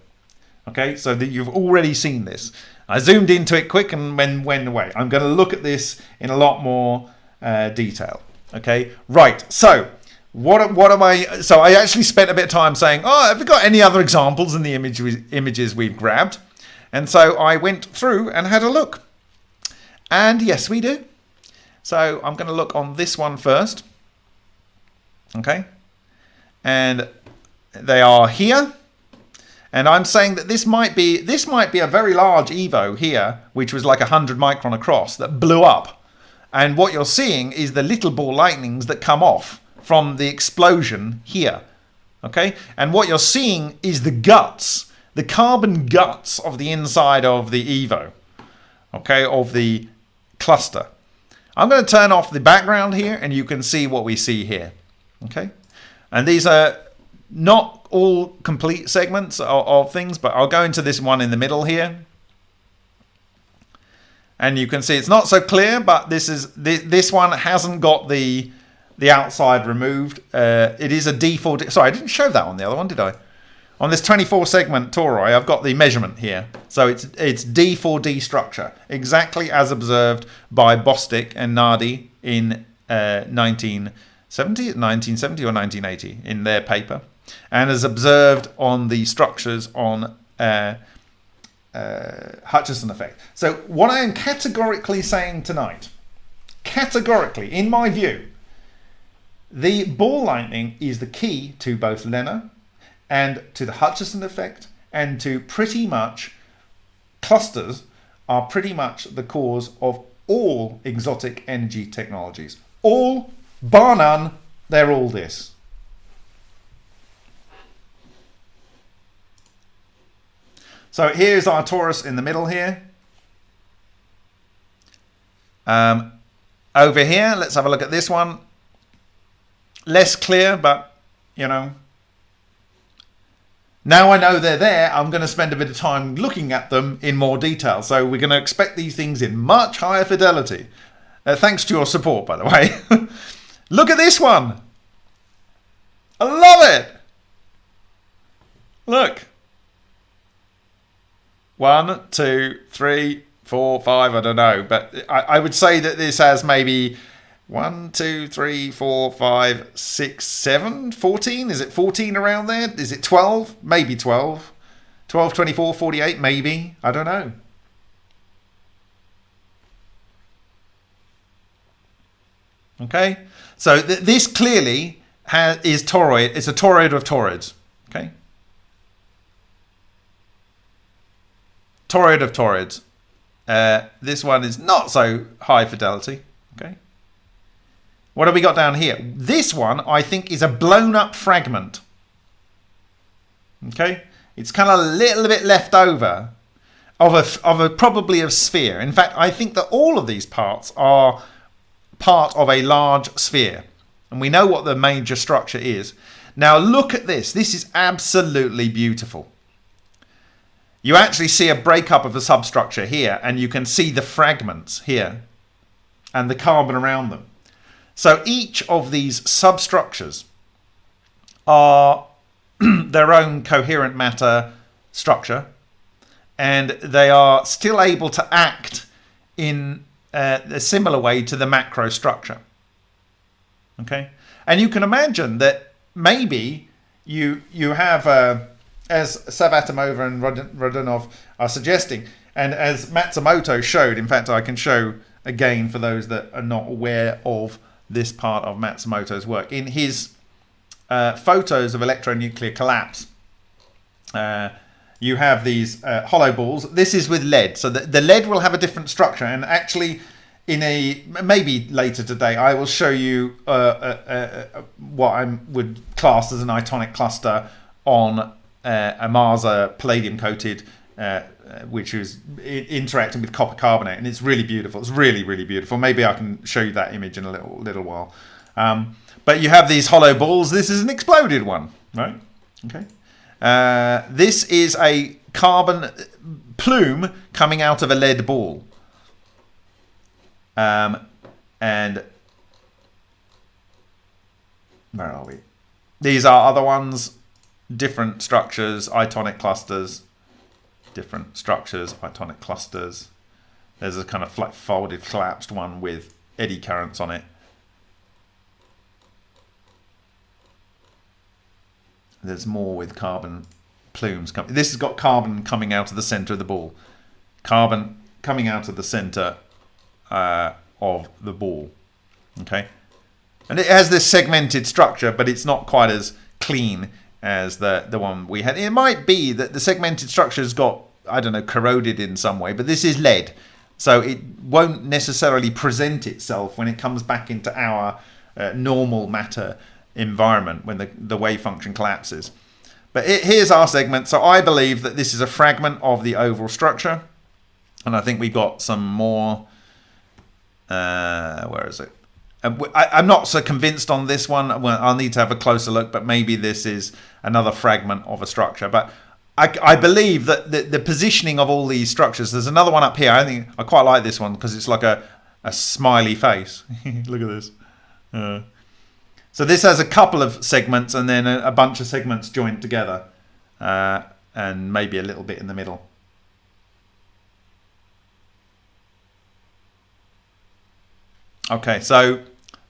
Okay, so that you've already seen this. I zoomed into it quick and then went away. I'm going to look at this in a lot more uh, detail. Okay, right. So what what am I? So I actually spent a bit of time saying, oh, have we got any other examples in the image, images we've grabbed? And so I went through and had a look. And yes, we do. So I'm going to look on this one first. Okay. And they are here. And I'm saying that this might be this might be a very large Evo here, which was like 100 micron across, that blew up. And what you're seeing is the little ball lightnings that come off from the explosion here. Okay? And what you're seeing is the guts, the carbon guts of the inside of the Evo. Okay? Of the cluster. I'm going to turn off the background here and you can see what we see here. Okay. And these are not all complete segments of, of things, but I'll go into this one in the middle here. And you can see it's not so clear, but this is this, this one hasn't got the the outside removed. Uh, it is a D4. Sorry, I didn't show that on the other one, did I? On this 24 segment Tori, I've got the measurement here. So it's it's D4D structure, exactly as observed by Bostick and Nardi in uh, 1970, 1970 or 1980 in their paper, and as observed on the structures on uh, uh, Hutchison effect. So what I am categorically saying tonight, categorically, in my view, the ball lightning is the key to both LENR and to the Hutchison effect and to pretty much clusters are pretty much the cause of all exotic energy technologies. All, bar none, they're all this. So here's our torus in the middle here. Um, over here, let's have a look at this one. Less clear, but, you know, now I know they're there, I'm going to spend a bit of time looking at them in more detail. So we're going to expect these things in much higher fidelity. Uh, thanks to your support, by the way. Look at this one. I love it. Look. One, two, three, four, five, I don't know. But I, I would say that this has maybe one, two, three, four, five, six, seven, 14? Is it 14 around there? Is it 12? Maybe 12. 12, 24, 48, maybe. I don't know. Okay, so th this clearly has, is toroid. It's a toroid of toroids. Okay, toroid of toroids. Uh, this one is not so high fidelity. What have we got down here? This one, I think, is a blown up fragment. Okay? It's kind of a little bit left over of a, of a probably a sphere. In fact, I think that all of these parts are part of a large sphere. And we know what the major structure is. Now look at this. This is absolutely beautiful. You actually see a breakup of the substructure here and you can see the fragments here and the carbon around them. So each of these substructures are their own coherent matter structure, and they are still able to act in uh, a similar way to the macro structure. Okay, and you can imagine that maybe you you have, uh, as Savvatimova and Rodionov are suggesting, and as Matsumoto showed. In fact, I can show again for those that are not aware of this part of Matsumoto's work in his uh, photos of electronuclear collapse. Uh, you have these uh, hollow balls. This is with lead, so the, the lead will have a different structure. And actually, in a maybe later today, I will show you uh, uh, uh, what I would class as an itonic cluster on a Masa palladium coated which is interacting with copper carbonate, and it's really beautiful. It's really, really beautiful. Maybe I can show you that image in a little little while. Um, but you have these hollow balls. This is an exploded one, right? Okay. Uh, this is a carbon plume coming out of a lead ball. Um, and where are we? These are other ones, different structures, itonic clusters, different structures, itonic clusters. There's a kind of flat folded collapsed one with eddy currents on it. There's more with carbon plumes. coming. This has got carbon coming out of the center of the ball. Carbon coming out of the center uh, of the ball. Okay. And it has this segmented structure, but it's not quite as clean as the, the one we had. It might be that the segmented structure has got, I don't know, corroded in some way, but this is lead. So it won't necessarily present itself when it comes back into our uh, normal matter environment when the, the wave function collapses. But it, here's our segment. So I believe that this is a fragment of the oval structure. And I think we've got some more. Uh, where is it? I, am not so convinced on this one. Well, I'll need to have a closer look, but maybe this is another fragment of a structure. But I, I believe that the, the, positioning of all these structures. There's another one up here. I think I quite like this one because it's like a, a smiley face. look at this. Uh, so this has a couple of segments and then a, a bunch of segments joined together uh, and maybe a little bit in the middle. Okay, so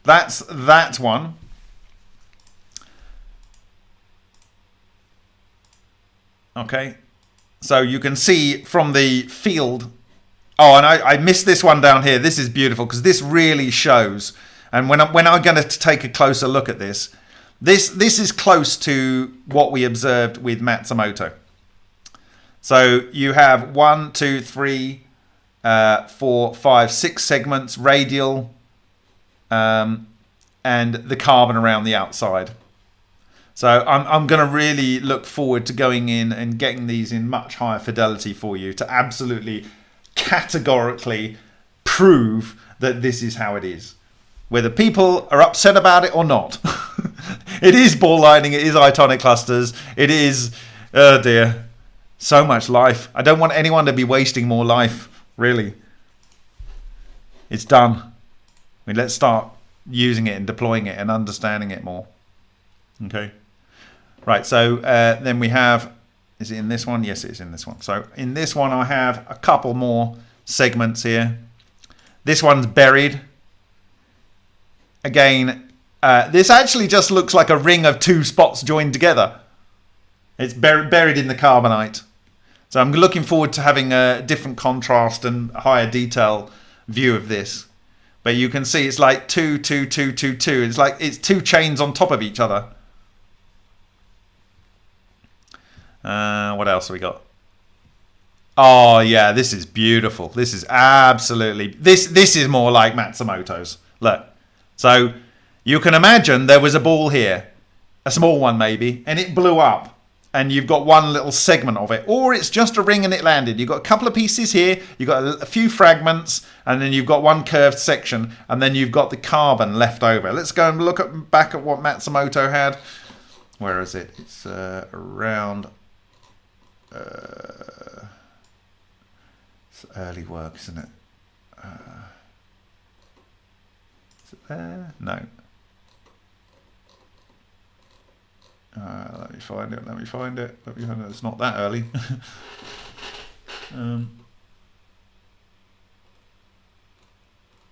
that's that one. Okay, so you can see from the field. Oh, and I, I missed this one down here. This is beautiful because this really shows and when I'm, when I'm going to take a closer look at this, this this is close to what we observed with Matsumoto. So you have one, two, three, uh, four, five, six segments radial, um, and the carbon around the outside. So I'm, I'm going to really look forward to going in and getting these in much higher fidelity for you to absolutely categorically prove that this is how it is whether people are upset about it or not. it is ball lightning, it is itonic clusters, it is, oh dear, so much life. I don't want anyone to be wasting more life, really. It's done. I mean, let's start using it and deploying it and understanding it more. Okay. Right, so uh, then we have, is it in this one? Yes, it's in this one. So in this one, I have a couple more segments here. This one's buried Again, uh, this actually just looks like a ring of two spots joined together. It's bur buried in the carbonite. So I'm looking forward to having a different contrast and higher detail view of this. But you can see it's like two, two, two, two, two. It's like it's two chains on top of each other. Uh, what else have we got? Oh yeah, this is beautiful. This is absolutely this. This is more like Matsumoto's. Look, so you can imagine there was a ball here, a small one maybe, and it blew up. And you've got one little segment of it, or it's just a ring and it landed. You've got a couple of pieces here, you've got a few fragments, and then you've got one curved section, and then you've got the carbon left over. Let's go and look at, back at what Matsumoto had. Where is it? It's uh, around. Uh, it's early work, isn't it? Uh, there? No. Uh, let me find it. Let me find it. Let me find it. It's not that early. um,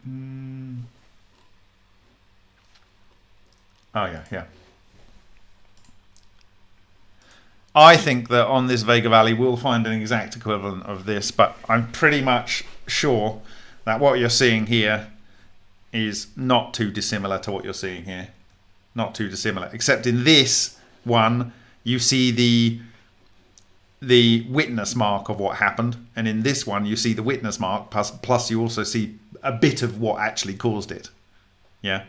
mm. Oh yeah, yeah. I think that on this Vega Valley we'll find an exact equivalent of this, but I'm pretty much sure that what you're seeing here is not too dissimilar to what you're seeing here. Not too dissimilar, except in this one you see the the witness mark of what happened, and in this one you see the witness mark plus plus you also see a bit of what actually caused it. Yeah.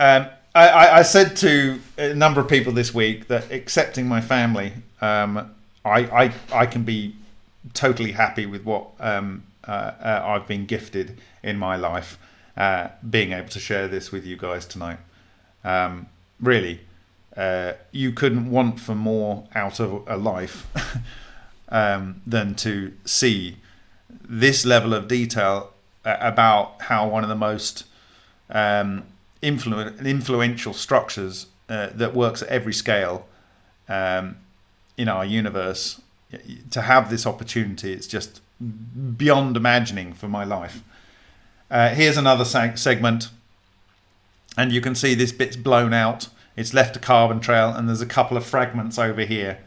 Um, I, I, said to a number of people this week that accepting my family, um, I, I, I can be totally happy with what um, uh, uh, I've been gifted in my life, uh, being able to share this with you guys tonight. Um, really, uh, you couldn't want for more out of a life um, than to see this level of detail uh, about how one of the most um, influ- influential structures uh, that works at every scale um, in our universe. To have this opportunity, it's just beyond imagining for my life. Uh, here's another seg- segment, and you can see this bit's blown out. It's left a carbon trail, and there's a couple of fragments over here.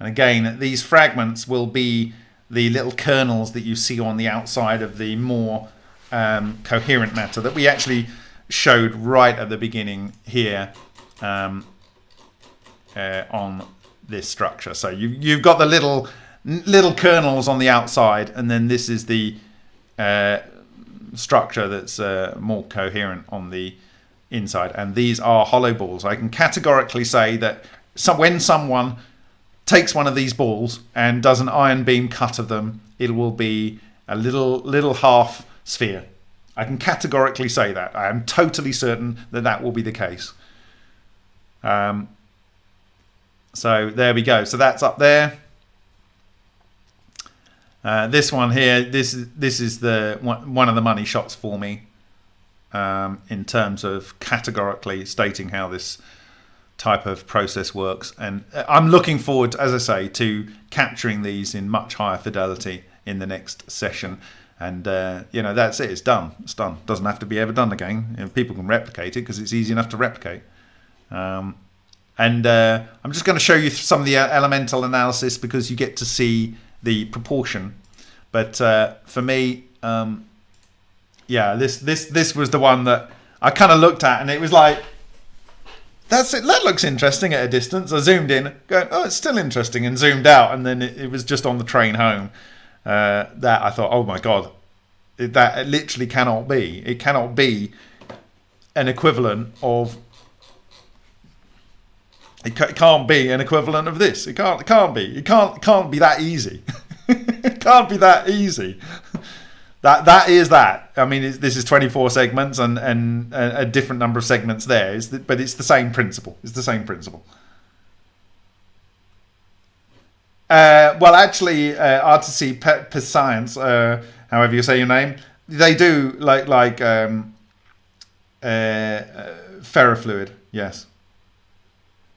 And again, these fragments will be the little kernels that you see on the outside of the more um, coherent matter that we actually showed right at the beginning here um, uh, on this structure. So you, you've got the little little kernels on the outside, and then this is the uh, structure that's uh, more coherent on the inside. And these are hollow balls. I can categorically say that so when someone takes one of these balls and does an ion beam cut of them, it will be a little little half sphere. I can categorically say that. I am totally certain that that will be the case. Um, so there we go. So that's up there. Uh, this one here, this is this is the one, of the money shots for me um, in terms of categorically stating how this type of process works. And uh, I'm looking forward, as I say, to capturing these in much higher fidelity in the next session and uh, you know that's it. It's done. It's done. Doesn't have to be ever done again. You know, people can replicate it because it's easy enough to replicate. Um, and uh, I'm just going to show you some of the uh, elemental analysis because you get to see the proportion. But uh, for me, um, yeah, this this this was the one that I kind of looked at, and it was like, that's it. That looks interesting at a distance. I zoomed in, going, oh, it's still interesting, and zoomed out, and then it, it was just on the train home uh, that I thought, oh my god, that literally cannot be. It cannot be an equivalent of. It, can't be an equivalent of this. It can't. It can't be. It can't. It can't be that easy. it can't be that easy. that that is that. I mean, this is 24 segments and and a, different number of segments there. But it's the same principle. It's the same principle. Uh, well, actually, uh, Pet, Science, uh, however you say your name, they do like like um, uh, uh ferrofluid. Yes.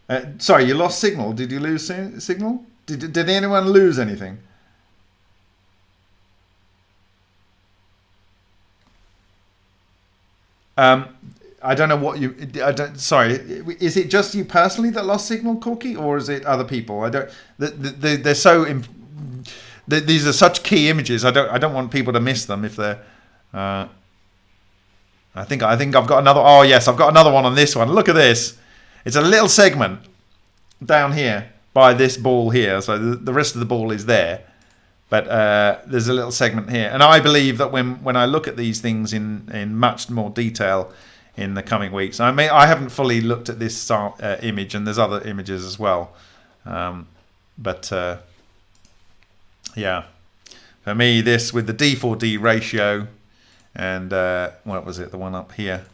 Uh, sorry, you lost signal. Did you lose signal? Did did anyone lose anything? Um, I don't know what you. I don't. Sorry, is it just you personally that lost signal, Corky, or is it other people? I don't. They, they, are so. These are such key images. I don't. I don't want people to miss them if they're. Uh, I think. I think I've got another. Oh yes, I've got another one on this one. Look at this. It's a little segment down here by this ball here. So the, the rest of the ball is there, but uh, there's a little segment here, and I believe that when when I look at these things in in much more detail in the coming weeks. I mean, I haven't fully looked at this uh, image, and there's other images as well. Um, but uh, yeah, for me, this with the D4D ratio, and uh, what was it? The one up here.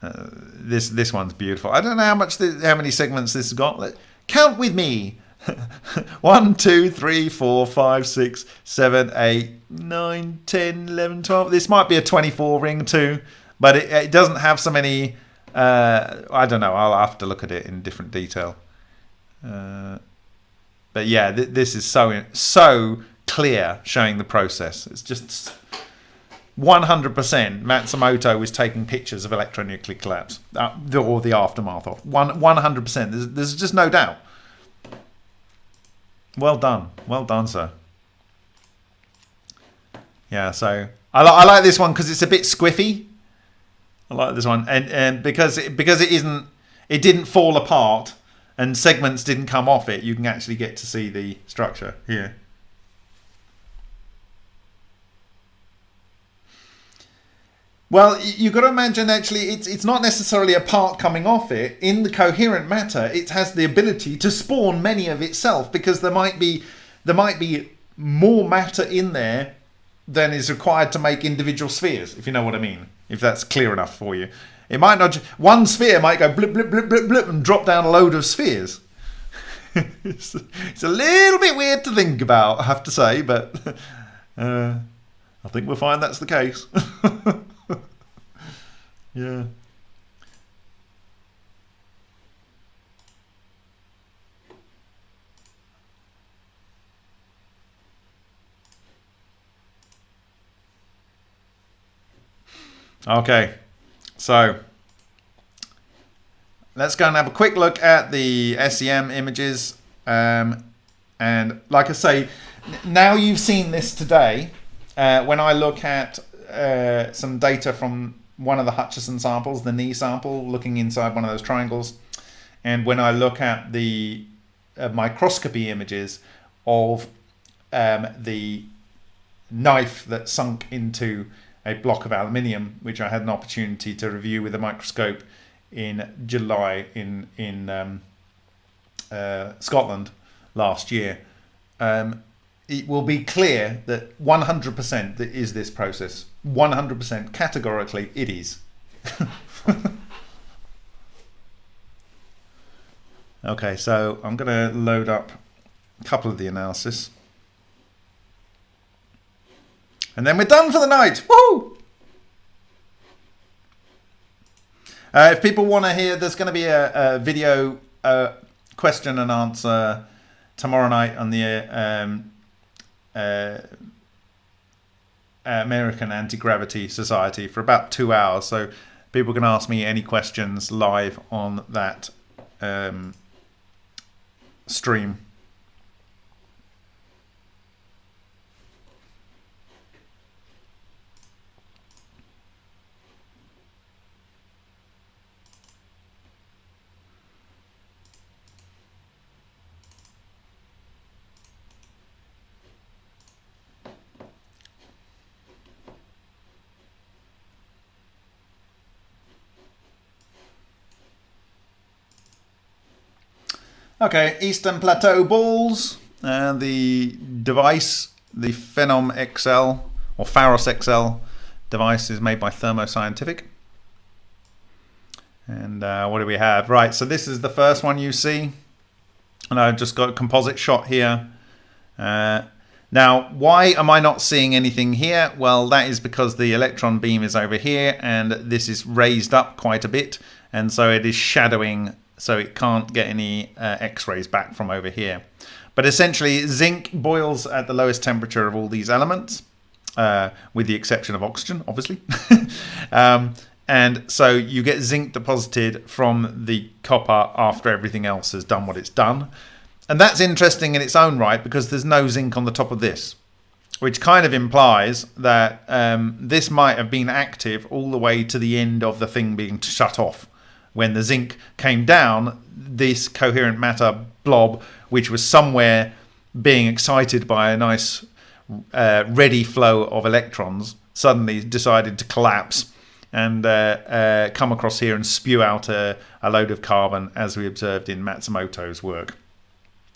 Uh, this this one's beautiful. I don't know how much this, how many segments this has got. Let, count with me. One, two, three, four, five, six, seven, eight, nine, ten, eleven, twelve. This might be a 24 ring too. But it, it doesn't have so many. Uh, I don't know. I'll have to look at it in different detail. Uh, but yeah, th- this is so so clear, showing the process. It's just 100% Matsumoto was taking pictures of electronuclear collapse uh, or the aftermath of one 100%. There's, there's just no doubt. Well done, well done, sir. Yeah, so I, li- I like this one because it's a bit squiffy. I like this one, and and because it, because it isn't, it didn't fall apart, and segments didn't come off it. You can actually get to see the structure here. Well, you've got to imagine actually it's it's not necessarily a part coming off it. In the coherent matter, it has the ability to spawn many of itself because there might be there might be more matter in there than is required to make individual spheres, if you know what I mean. If that's clear enough for you. It might not one sphere might go blip blip blip blip blip and drop down a load of spheres. it's, it's, a little bit weird to think about, I have to say, but uh, I think we'll find that's the case. Yeah. Okay, so let's go and have a quick look at the SEM images. Um, and like I say, now you've seen this today, uh, when I look at uh, some data from one of the Hutchison samples, the knee sample, looking inside one of those triangles. And when I look at the uh, microscopy images of um, the knife that sunk into a block of aluminium, which I had an opportunity to review with a microscope in July in in um, uh, Scotland last year, um, it will be clear that 100% that is this process. 100% categorically it is. okay, so I'm going to load up a couple of the analysis. And then we're done for the night. Woo! Uh, if people want to hear, there's going to be a, a video uh, question and answer tomorrow night on the um, uh, American Anti Gravity Society for about two hours. So people can ask me any questions live on that um, stream. Okay, Eastern Plateau balls. And the device, the Phenom XL or Pharos XL device is made by Thermo Scientific. And uh, what do we have? Right, so this is the first one you see. And I've just got a composite shot here. Uh, now, why am I not seeing anything here? Well, that is because the electron beam is over here and this is raised up quite a bit. And so it is shadowing so it can't get any uh, x-rays back from over here. But essentially, zinc boils at the lowest temperature of all these elements, uh, with the exception of oxygen, obviously. um, and so you get zinc deposited from the copper after everything else has done what it's done. And that's interesting in its own right because there's no zinc on the top of this, which kind of implies that um, this might have been active all the way to the end of the thing being shut off when the zinc came down, this coherent matter blob, which was somewhere being excited by a nice uh, ready flow of electrons, suddenly decided to collapse and uh, uh, come across here and spew out a, a, load of carbon, as we observed in Matsumoto's work.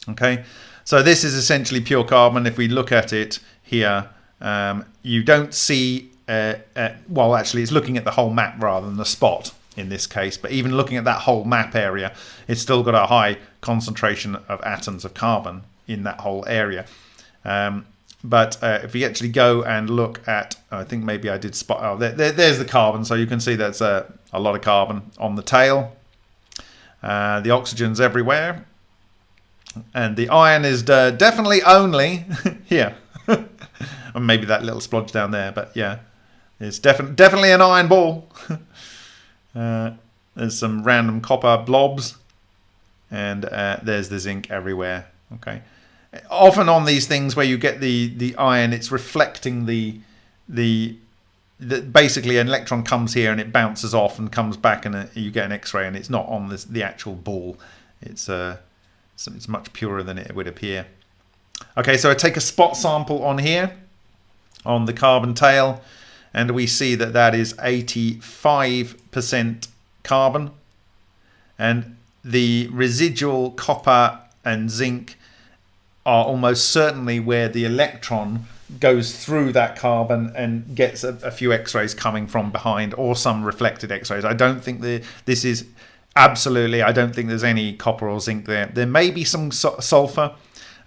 Okay, so this is essentially pure carbon. If we look at it here, um, you don't see, uh, uh, well, actually, it's looking at the whole map rather than the spot in this case. But even looking at that whole map area, it's still got a high concentration of atoms of carbon in that whole area. Um, but uh, if we actually go and look at, I think maybe I did spot. Oh, there, there, there's the carbon. So you can see that's a, a lot of carbon on the tail. Uh, the oxygen's everywhere, and the iron is uh, definitely only here. or maybe that little splodge down there, but yeah, it's definitely definitely an iron ball. uh, there's some random copper blobs, and uh, there's the zinc everywhere. Okay, often on these things where you get the the iron, it's reflecting the the that basically an electron comes here and it bounces off and comes back and uh, you get an X-ray and it's not on this, the actual ball. It's uh, it's much purer than it would appear. Okay, so I take a spot sample on here on the carbon tail and we see that that is 85% carbon. And the residual copper and zinc are almost certainly where the electron goes through that carbon and gets a, a few x-rays coming from behind or some reflected x-rays. I don't think the this is absolutely i don't think there's any copper or zinc there. There may be some su- sulfur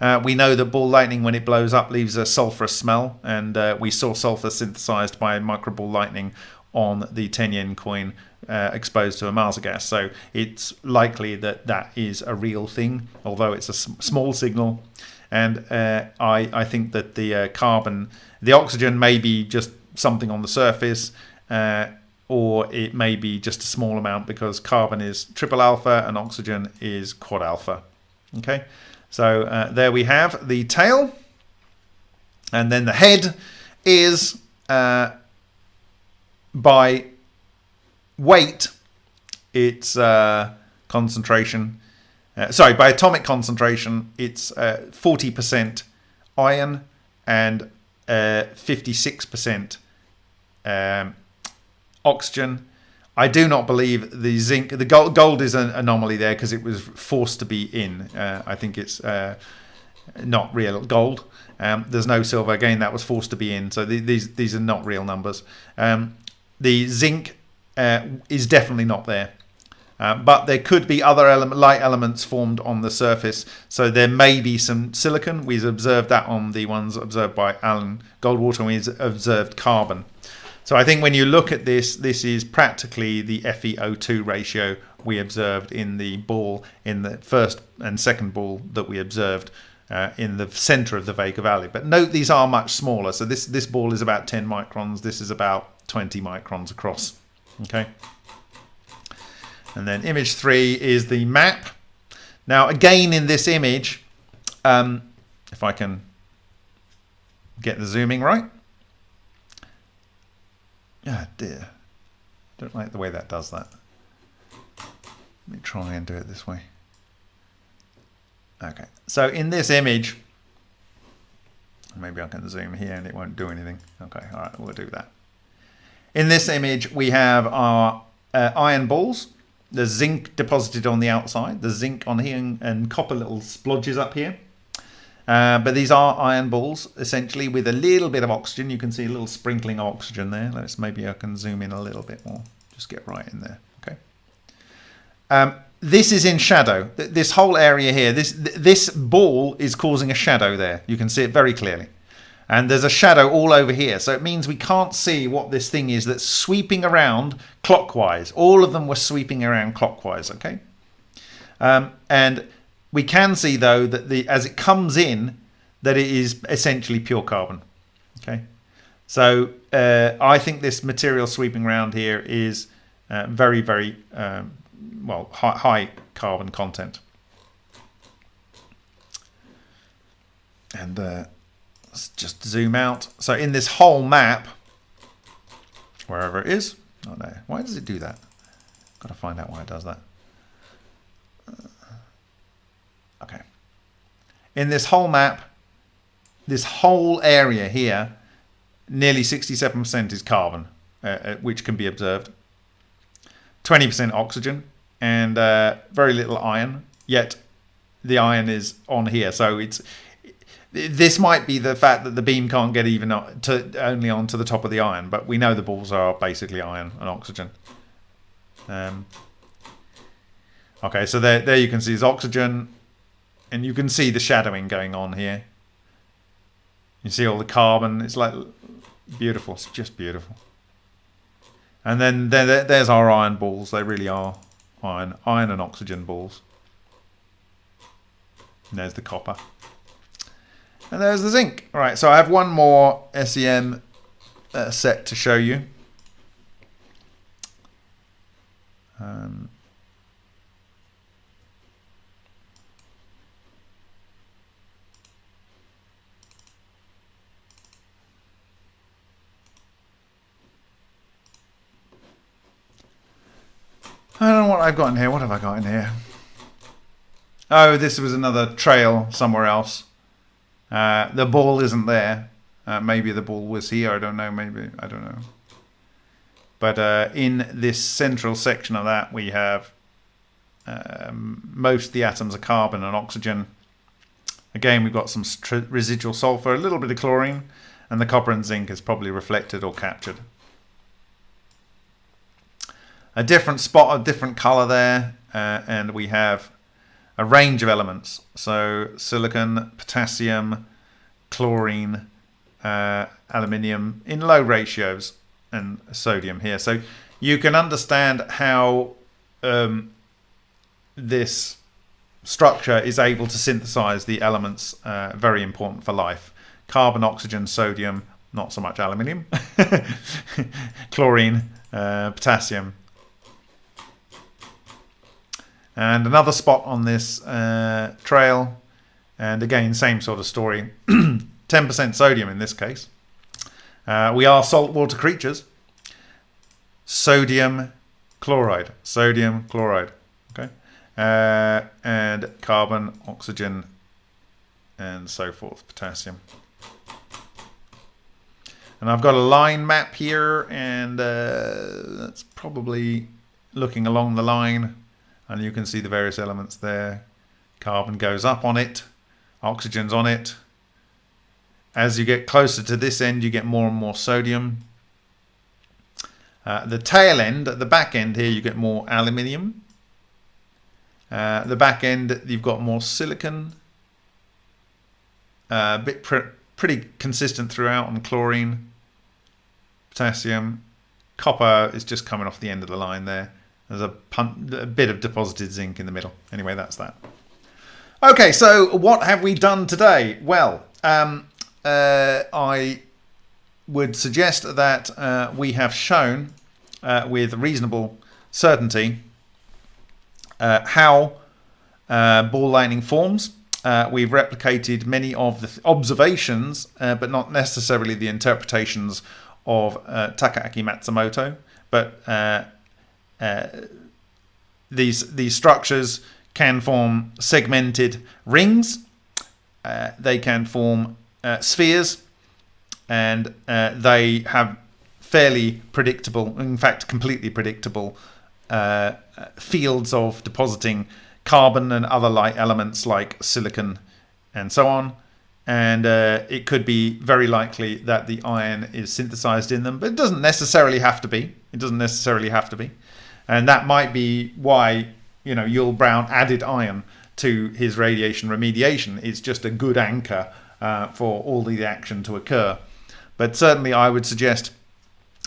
uh, we know that ball lightning when it blows up leaves a sulfurous smell and uh, we saw sulfur synthesized by microball lightning on the 10 yen coin uh, exposed to Ohmasa gas. So it's likely that that is a real thing although it's a small signal. And uh, I, I think that the uh, carbon, the oxygen may be just something on the surface, uh, or it may be just a small amount because carbon is triple alpha and oxygen is quad alpha. Okay, so uh, there we have the tail, and then the head is uh, by weight, its uh, concentration uh, sorry, by atomic concentration, it's uh, 40% iron and uh, 56% um, oxygen. I do not believe the zinc, the gold, gold is an anomaly there because it was forced to be in. Uh, I think it's uh, not real gold. Um, there's no silver again that was forced to be in. So the, these these are not real numbers. Um, the zinc uh, is definitely not there. Uh, but there could be other light elements formed on the surface. So there may be some silicon. We've observed that on the ones observed by Alan Goldwater, and we've observed carbon. So I think when you look at this, this is practically the FeO2 ratio we observed in the ball in the first and second ball that we observed uh, in the center of the Vega Valley. But note these are much smaller. So this this ball is about 10 microns. This is about 20 microns across. Okay. And then image three is the map. Now, again, in this image, um, if I can get the zooming right. Ah, dear. Don't like the way that does that. Let me try and do it this way. Okay, so in this image, maybe I can zoom here and it won't do anything. Okay, all right, we'll do that. In this image, we have our uh, iron balls there's zinc deposited on the outside. There's zinc on here and, and copper little splodges up here. Uh, but these are iron balls, essentially, with a little bit of oxygen. You can see a little sprinkling of oxygen there. Let's maybe I can zoom in a little bit more. Just get right in there. Okay. Um, this is in shadow. This whole area here, this this ball is causing a shadow there. You can see it very clearly and there's a shadow all over here. So it means we can't see what this thing is that's sweeping around clockwise. All of them were sweeping around clockwise, okay? Um, and we can see though that the as it comes in, that it is essentially pure carbon, okay? So uh, I think this material sweeping around here is uh, very, very um, well high, high carbon content. And uh, Let's just zoom out. So in this whole map, wherever it is, oh no, why does it do that? Got to find out why it does that. Uh, okay. In this whole map, this whole area here, nearly 67% is carbon, uh, uh, which can be observed. 20% oxygen and uh, very little iron, yet the iron is on here. So it's this might be the fact that the beam can't get even to only onto the top of the iron, but we know the balls are basically iron and oxygen. Um, okay, so there, there you can see is oxygen, and you can see the shadowing going on here. You see all the carbon. It's like beautiful. It's just beautiful. And then there, there's our iron balls. They really are iron, iron and oxygen balls. And there's the copper. And there's the zinc. All right, so I have one more SEM uh, set to show you. Um, I don't know what I've got in here. What have I got in here? Oh, this was another trail somewhere else. Uh, the ball isn't there. Uh, maybe the ball was here. I don't know. Maybe I don't know. But uh, in this central section of that, we have um, most of the atoms are carbon and oxygen. Again, we've got some residual sulfur, a little bit of chlorine, and the copper and zinc is probably reflected or captured a different spot, a different color there, uh, and we have a range of elements. So silicon, potassium, chlorine, uh, aluminium in low ratios, and sodium here. So you can understand how um, this structure is able to synthesize the elements uh, very important for life. Carbon, oxygen, sodium, not so much aluminium, chlorine, uh, potassium, and another spot on this uh, trail and again same sort of story. 10% sodium in this case. Uh, we are saltwater creatures. Sodium chloride. Sodium chloride. Okay. Uh, and carbon oxygen and so forth potassium. And I've got a line map here and uh, that's probably looking along the line and you can see the various elements there. Carbon goes up on it, oxygen's on it. As you get closer to this end, you get more and more sodium. Uh, the tail end, at the back end here, you get more aluminium. Uh, the back end, you've got more silicon. Uh, a bit pr pretty consistent throughout on chlorine, potassium. Copper is just coming off the end of the line there. There's a, a bit of deposited zinc in the middle. Anyway, that's that. Okay, so what have we done today? Well, um, uh, I would suggest that uh, we have shown uh, with reasonable certainty uh, how uh, ball lightning forms. Uh, we've replicated many of the observations, but not necessarily the interpretations of Takaaki Matsumoto. But uh, these these structures can form segmented rings. Uh, they can form uh, spheres, and uh, they have fairly predictable, in fact, completely predictable uh, fields of depositing carbon and other light elements like silicon and so on. And uh, it could be very likely that the iron is synthesized in them, but it doesn't necessarily have to be. It doesn't necessarily have to be and that might be why you know Yull Brown added iron to his radiation remediation. It's just a good anchor uh, for all the action to occur. But certainly, I would suggest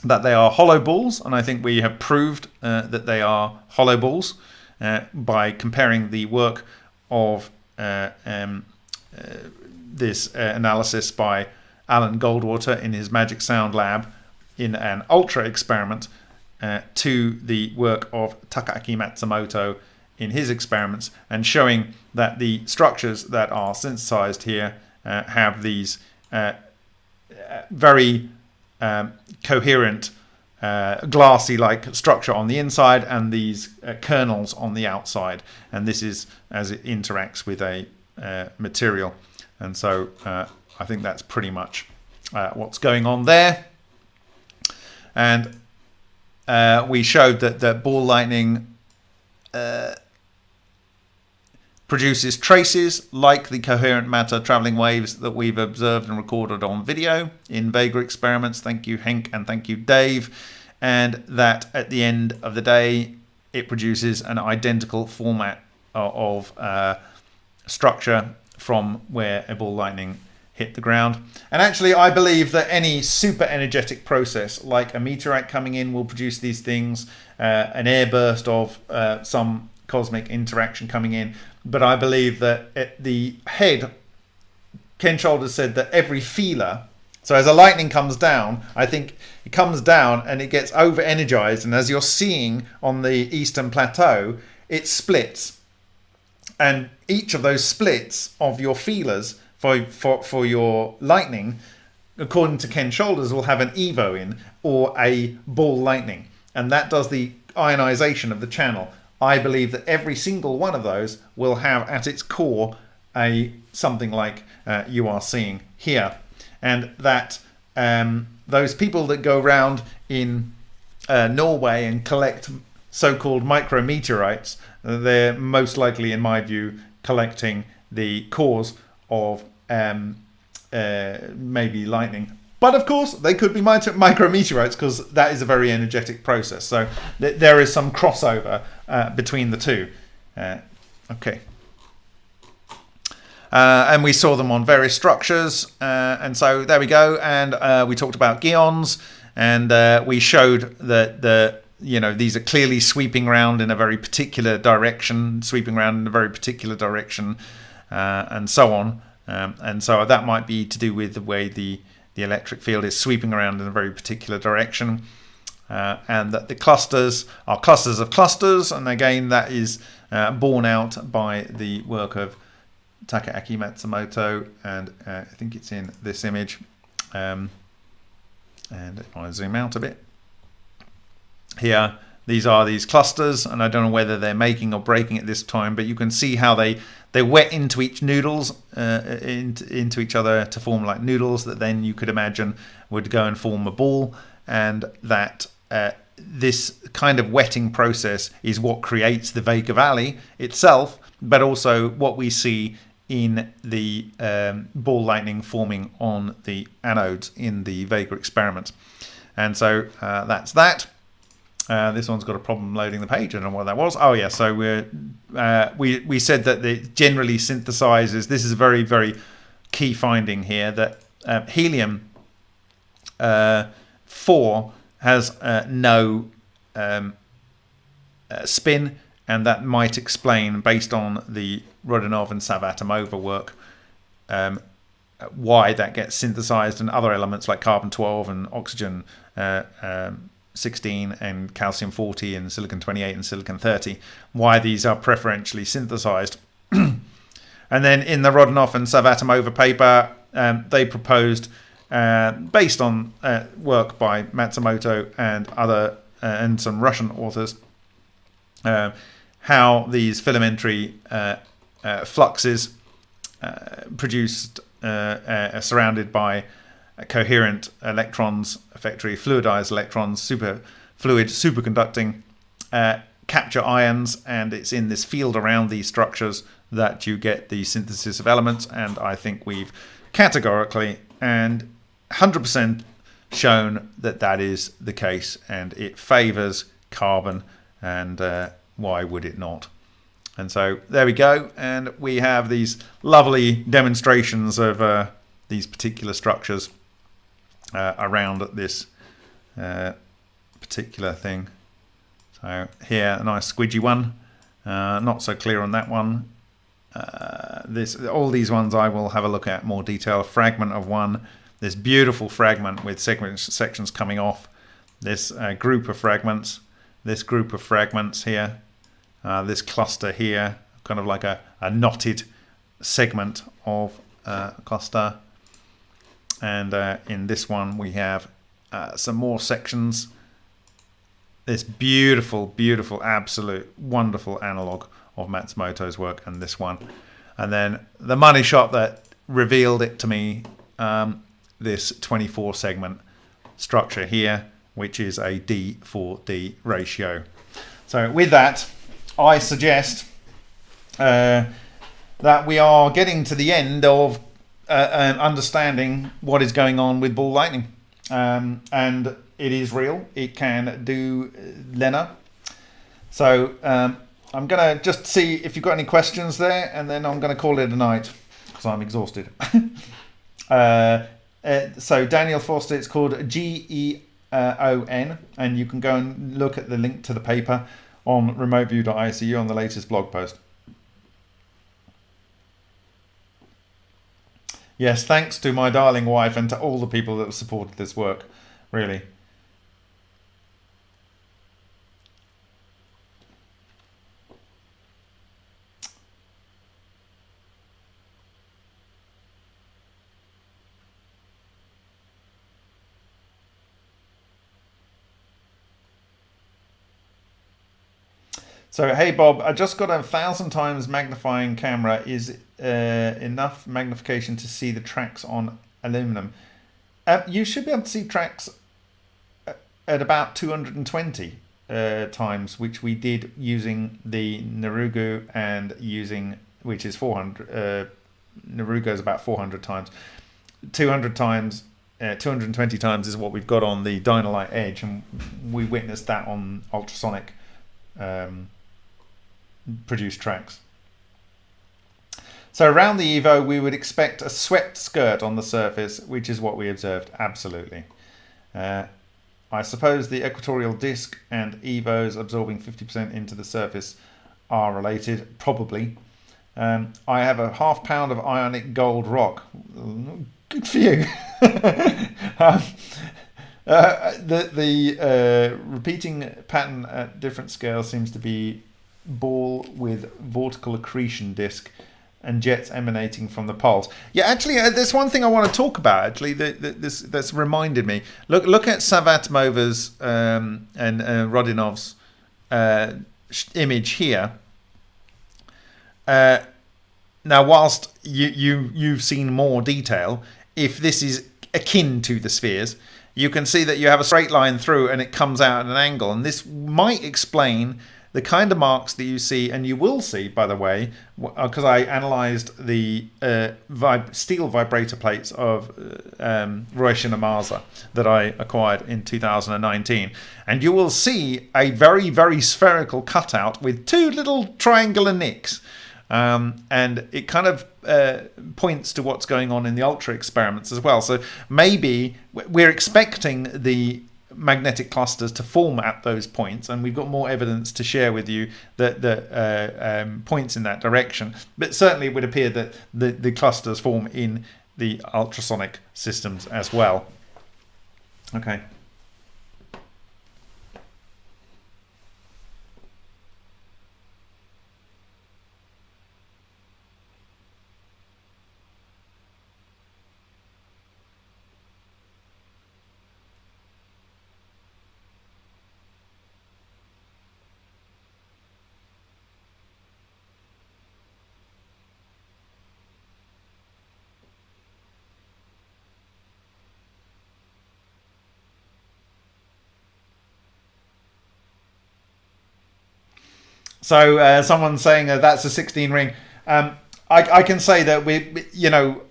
that they are hollow balls, and I think we have proved uh, that they are hollow balls uh, by comparing the work of uh, um, uh, this uh, analysis by Alan Goldwater in his Magic Sound lab in an ultra experiment uh, to the work of Takaaki Matsumoto in his experiments and showing that the structures that are synthesized here uh, have these uh, very um, coherent uh, glassy like structure on the inside and these uh, kernels on the outside. And this is as it interacts with a uh, material. And so I think that's pretty much what's going on there. And uh, we showed that the ball lightning uh, produces traces like the coherent matter traveling waves that we've observed and recorded on video in Vega experiments. Thank you, Henk, and thank you, Dave. And that at the end of the day, it produces an identical format of uh, structure from where a ball lightning hit the ground. And actually, I believe that any super energetic process, like a meteorite coming in, will produce these things, uh, an airburst of uh, some cosmic interaction coming in. But I believe that at the head, Ken Shoulders said that every feeler, so as a lightning comes down, I think it comes down and it gets over energized. And as you're seeing on the eastern plateau, it splits. And each of those splits of your feelers for, for, for your lightning, according to Ken Shoulders, will have an Evo in or a ball lightning. And that does the ionization of the channel. I believe that every single one of those will have at its core a something like uh, you are seeing here, and that um, those people that go around in uh, Norway and collect so-called micrometeorites, they're most likely, in my view, collecting the cores of um, uh, maybe lightning. But of course, they could be micrometeorites because that is a very energetic process. So th there is some crossover uh, between the two. Uh, okay. Uh, and we saw them on various structures. Uh, and so there we go. And uh, we talked about geons. And we showed that the you know these are clearly sweeping around in a very particular direction, sweeping around in a very particular direction, and so on. Um, and so that might be to do with the way the the electric field is sweeping around in a very particular direction. Uh, and that the clusters are clusters of clusters, and again that is borne out by the work of Takaaki Matsumoto, and uh, I think it's in this image. Um, and if I zoom out a bit, here, these are these clusters, and I don't know whether they're making or breaking at this time, but you can see how they they wet into each noodles, uh, into, into each other to form like noodles that then you could imagine would go and form a ball, and that uh, this kind of wetting process is what creates the Vega Valley itself, but also what we see in the um, ball lightning forming on the anodes in the Vega experiment. And so uh, that's that. Uh, this one's got a problem loading the page. I don't know what that was. Oh yeah, so we're uh, we we said that it generally synthesizes. This is a very very key finding here that uh, helium uh, four has uh, no um, spin, and that might explain based on the Rodionov and Savvatimova work, um, why that gets synthesized and other elements like carbon 12 and oxygen uh, um, 16 and calcium 40 and silicon 28 and silicon 30, why these are preferentially synthesized. and then in the Rodionov and Savvatimova paper, um, they proposed, uh, based on uh, work by Matsumoto and other uh, and some Russian authors, uh, how these filamentary uh, uh, fluxes produced surrounded by coherent electrons, effectively fluidized electrons, super fluid, superconducting, capture ions, and it's in this field around these structures that you get the synthesis of elements. And I think we've categorically and 100% shown that that is the case, and it favors carbon. And uh, why would it not? And so there we go. And we have these lovely demonstrations of uh, these particular structures uh, around this uh, particular thing. So here, a nice squidgy one. Uh, not so clear on that one. Uh, this, all these ones I will have a look at more detail. A fragment of one. This beautiful fragment with segment sections coming off. This uh, group of fragments. This group of fragments here uh, this cluster here, kind of like a, a knotted segment of cluster. And uh, in this one, we have uh, some more sections. This beautiful, beautiful, absolute, wonderful analog of Matsumoto's work and this one. And then the money shot that revealed it to me, um, this 24 segment structure here, which is a D4D ratio. So with that, I suggest uh, that we are getting to the end of uh, understanding what is going on with ball lightning. Um, and it is real. It can do Lena. So um, I'm going to just see if you've got any questions there, and then I'm going to call it a night because I'm exhausted. Uh, uh, so Daniel Foster, it's called G E O N, and you can go and look at the link to the paper on remoteview.icu on the latest blog post. Yes, thanks to my darling wife and to all the people that have supported this work, really. So, hey Bob, I just got a thousand times magnifying camera. Is uh, enough magnification to see the tracks on aluminum? Uh, you should be able to see tracks at about 220 uh, times, which we did using the Nurugo and using, which is 400. Uh, Nurugo is about 400 times. 200 times, uh, 220 times is what we've got on the Dino-Lite Edge, and we witnessed that on ultrasonic. Um, produced tracks. So around the Evo, we would expect a swept skirt on the surface, which is what we observed, absolutely. Uh, I suppose the equatorial disc and Evos absorbing 50% into the surface are related, probably. Um, I have a half pound of ionic gold rock. Good for you. um, uh, the the uh, repeating pattern at different scales seems to be ball with vortical accretion disk and jets emanating from the poles. Yeah, actually, uh, there's one thing I want to talk about. Actually, that, that this that's reminded me. Look, look at Savvatimova's um, and uh, Rodionov's uh, image here. Uh, now, whilst you you you've seen more detail, if this is akin to the spheres, you can see that you have a straight line through and it comes out at an angle, and this might explain the kind of marks that you see, and you will see, by the way, because uh, I analysed the uh, vib steel vibrator plates of uh, um, Ohmasa that I acquired in 2019, and you will see a very, very spherical cutout with two little triangular nicks. Um, and it kind of uh, points to what's going on in the ultra experiments as well. So maybe we're expecting the magnetic clusters to form at those points, and we've got more evidence to share with you that that uh, um, points in that direction. But certainly, it would appear that the the clusters form in the ultrasonic systems as well. Okay. So uh, someone's saying uh, that's a 16 ring. Um, I, I, can say that we, you know,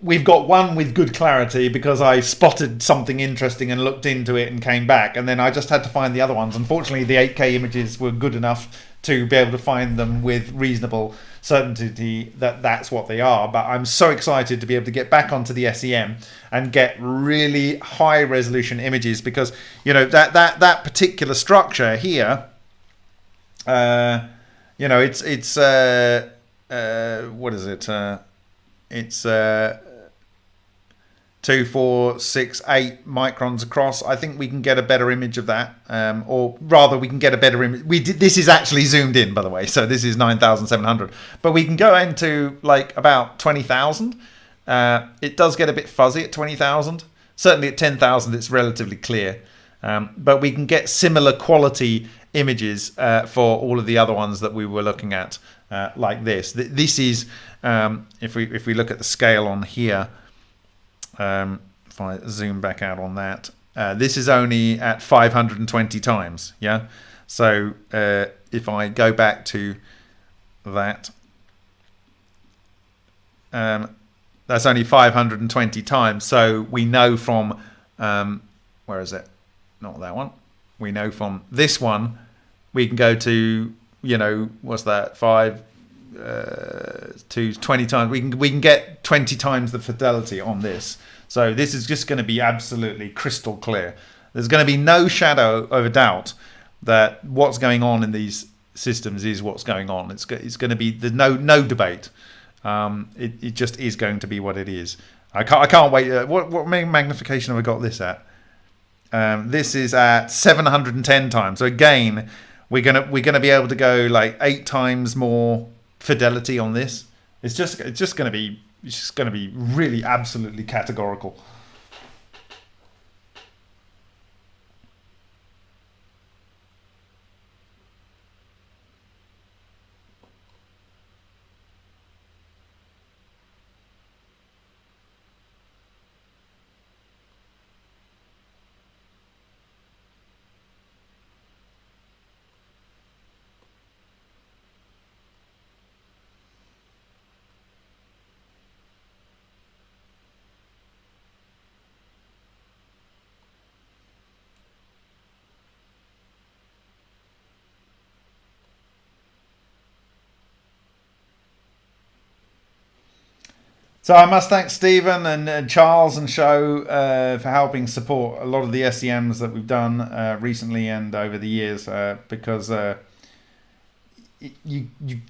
we've got one with good clarity because I spotted something interesting and looked into it and came back, and then I just had to find the other ones. Unfortunately, the 8K images were good enough to be able to find them with reasonable certainty that that's what they are. But I'm so excited to be able to get back onto the SEM and get really high resolution images because you know that that that particular structure here uh, you know, it's it's uh, uh, what is it? Uh, it's uh, two, four, six, eight microns across. I think we can get a better image of that, um, or rather, we can get a better image. We did, this is actually zoomed in, by the way, so this is nine thousand seven hundred. But we can go into like about twenty thousand. Uh, it does get a bit fuzzy at twenty thousand. Certainly at ten thousand, it's relatively clear. Um, but we can get similar quality images uh, for all of the other ones that we were looking at uh, like this. This is, um, if we if we look at the scale on here, um, if I zoom back out on that, uh, this is only at 520 times, yeah? So uh, if I go back to that, um, that's only 520 times. So we know from, um, where is it? Not that one we know from this one, we can go to you know what's that five uh, to twenty times. We can we can get get 20 times the fidelity on this. So this is just going to be absolutely crystal clear. There's going to be no shadow of a doubt that what's going on in these systems is what's going on. It's it's going to be there's no no debate. Um, it it just is going to be what it is. I can't I can't wait. Uh, what what magnification have I got this at? Um, this is at 710 times. So again, we're gonna we're gonna be able to go like eight times more fidelity on this. It's just it's just gonna be it's just gonna be really absolutely categorical. So I must thank Stephen and, and Charles and Show uh, for helping support a lot of the SEMs that we've done uh, recently and over the years uh, because uh, you, you,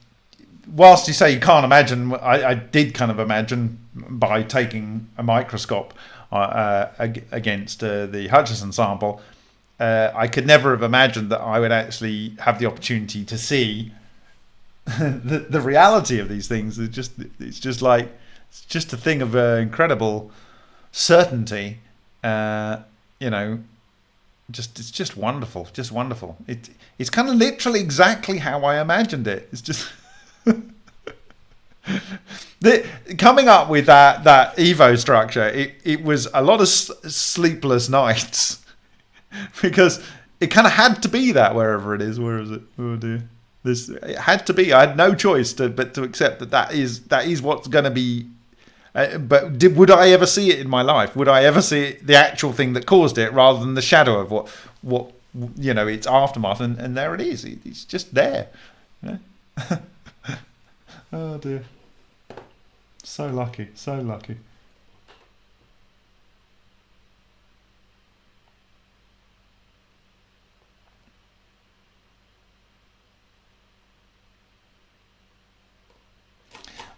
whilst you say you can't imagine, I, I did kind of imagine by taking a microscope uh, uh, against the Hutchison sample, I could never have imagined that I would actually have the opportunity to see the, the reality of these things. It's just, it's just like, it's just a thing of uh, incredible certainty. Uh, you know, just it's just wonderful, just wonderful. It it's kind of literally exactly how I imagined it. It's just. the, coming up with that that evo structure it, it was a lot of sleepless nights because it kind of had to be that wherever it is where is it oh dear this it had to be i had no choice to but to accept that that is that is what's going to be uh, but did, would I ever see it in my life? Would I ever see the actual thing that caused it, rather than the shadow of what, what you know, its aftermath? And, and there it is. It's just there. Oh dear. So lucky. So lucky.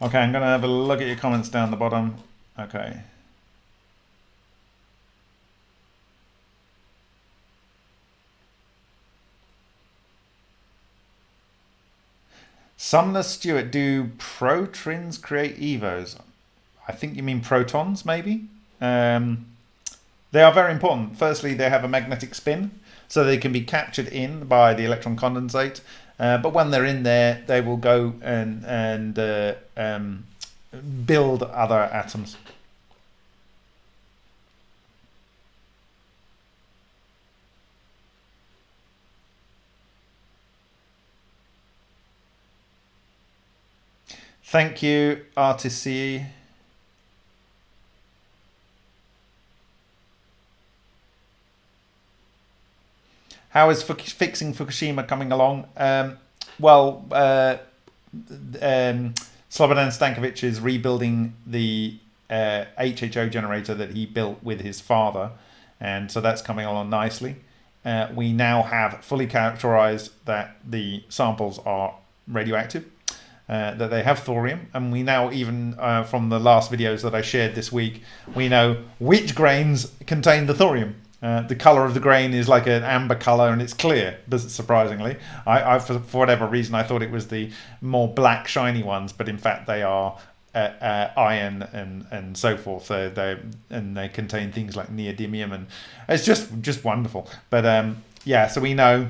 Okay, I'm going to have a look at your comments down the bottom. Okay. Sumner Stewart, do protrins create evos? I think you mean protons, maybe? Um, they are very important. Firstly, they have a magnetic spin, so they can be captured in by the electron condensate. Uh, but when they're in there, they will go and and uh, um, build other atoms. Thank you, RTC. How is fixing Fukushima coming along? Um, well, uh, um, Slobodan Stankovic is rebuilding the uh, HHO generator that he built with his father, and so that's coming along nicely. Uh, we now have fully characterized that the samples are radioactive, uh, that they have thorium, and we now even uh, from the last videos that I shared this week, we know which grains contain the thorium. Uh, the color of the grain is like an amber color and it's clear, surprisingly. I, I for, for, whatever reason, I thought it was the more black, shiny ones, but in fact, they are uh, uh, iron and, and so forth. They and they contain things like neodymium, and it's just just wonderful. But um, yeah, so we know,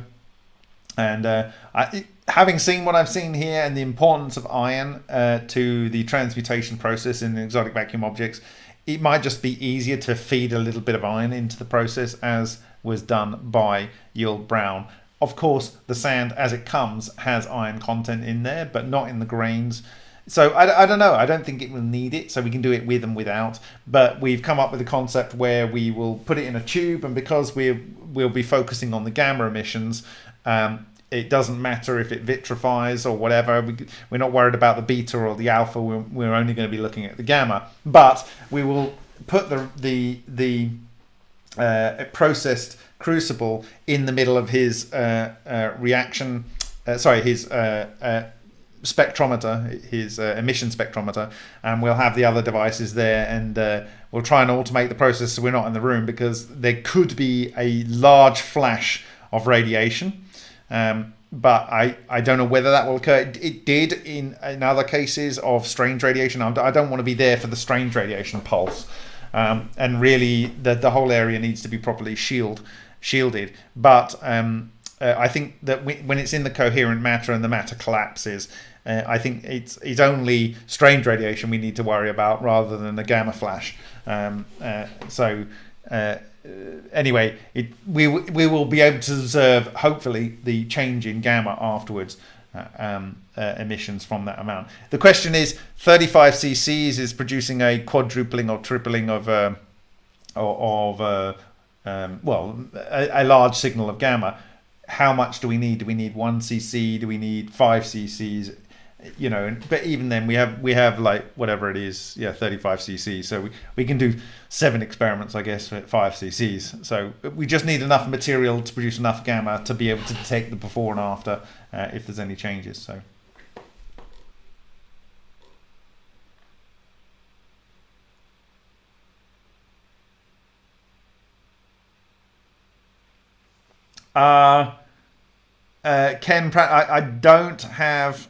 and uh, I, having seen what I've seen here and the importance of iron uh, to the transmutation process in exotic vacuum objects it might just be easier to feed a little bit of iron into the process as was done by Yull Brown. Of course, the sand as it comes has iron content in there, but not in the grains. So I, I don't know. I don't think it will need it. So we can do it with and without. But we've come up with a concept where we will put it in a tube, and because we we'll be focusing on the gamma emissions, um, it doesn't matter if it vitrifies or whatever. We, we're not worried about the beta or the alpha. We're, we're only going to be looking at the gamma. But we will put the the the uh, processed crucible in the middle of his uh, uh, reaction. Uh, sorry, his uh, uh, spectrometer, his emission spectrometer, and we'll have the other devices there, and we'll try and automate the process so we're not in the room because there could be a large flash of radiation. Um, but I, I don't know whether that will occur. It, it, did in, in other cases of strange radiation. I don't want to be there for the strange radiation pulse. Um, and really, the, the whole area needs to be properly shield, shielded. But um, uh, I think that we, when it's in the coherent matter and the matter collapses, uh, I think it's it's only strange radiation we need to worry about rather than the gamma flash. Um, uh, so uh, anyway, it, we we will be able to observe hopefully the change in gamma afterwards. Uh, um, uh, emissions from that amount. The question is, 35 cc's is producing a quadrupling or tripling of uh, of uh, um, well, a, a, large signal of gamma. How much do we need? Do we need one cc? Do we need five cc's? You know but even then we have we have like whatever it is yeah 35 cc so we, we can do seven experiments i guess at 5 cc's so we just need enough material to produce enough gamma to be able to detect the before and after uh, if there's any changes so. Uh, uh, Ken, I, I don't have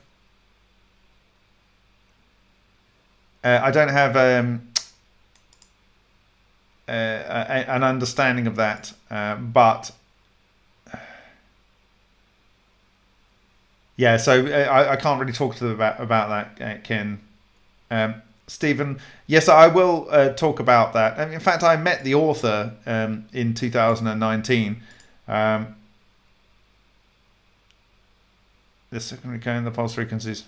Uh, I don't have um, uh, a, an understanding of that, uh, but yeah. So uh, I, I, can't really talk to them about about that, uh, Ken. Um, Stephen, yes, I will uh, talk about that. in fact, I met the author um, in 2019. Um, the secondary cone, the pulse frequencies.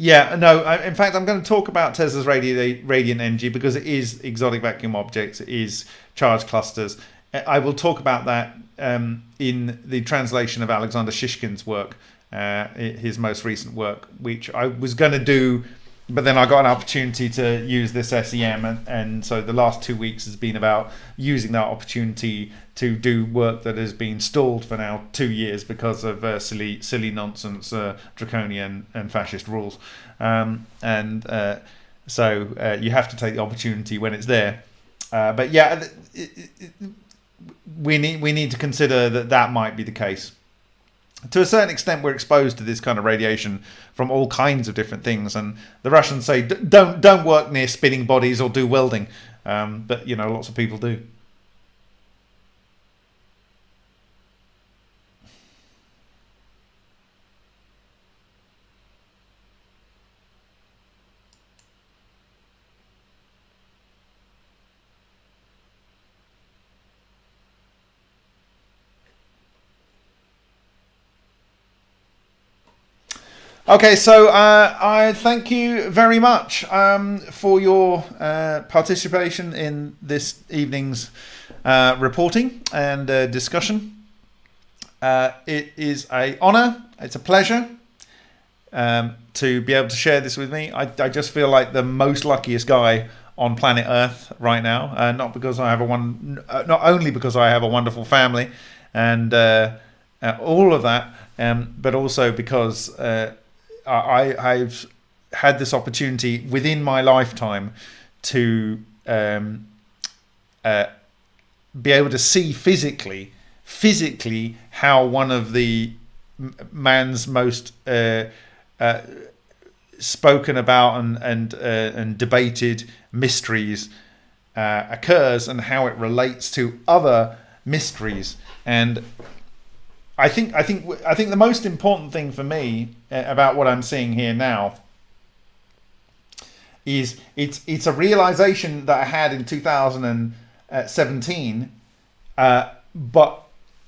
Yeah, no. In fact, I'm going to talk about Tesla's radi- radiant energy because it is exotic vacuum objects, it is charge clusters. I will talk about that um, in the translation of Alexander Shishkin's work, uh, his most recent work, which I was going to do but then I got an opportunity to use this SEM, and, and, so the last two weeks has been about using that opportunity to do work that has been stalled for now two years because of uh, silly, silly nonsense, uh, draconian and fascist rules, um, and uh, so uh, you have to take the opportunity when it's there. Uh, but yeah, it, it, we need we need to consider that that might be the case to a certain extent, we're exposed to this kind of radiation from all kinds of different things. And the Russians say, don't don't work near spinning bodies or do welding, um, but you know, lots of people do. Okay, so uh, I thank you very much um, for your uh, participation in this evening's uh, reporting and uh, discussion. Uh, it is a honour, it's a pleasure um, to be able to share this with me. I, I, just feel like the most luckiest guy on planet Earth right now, uh, not because I have a one, not only because I have a wonderful family and all of that, um, but also because I, I've had this opportunity within my lifetime to um, uh, be able to see physically, physically how one of the man's most uh, uh, spoken about and and uh, and debated mysteries uh, occurs and how it relates to other mysteries. And I think I think I think the most important thing for me uh, about what I'm seeing here now is it's it's a realization that I had in 2017, uh, but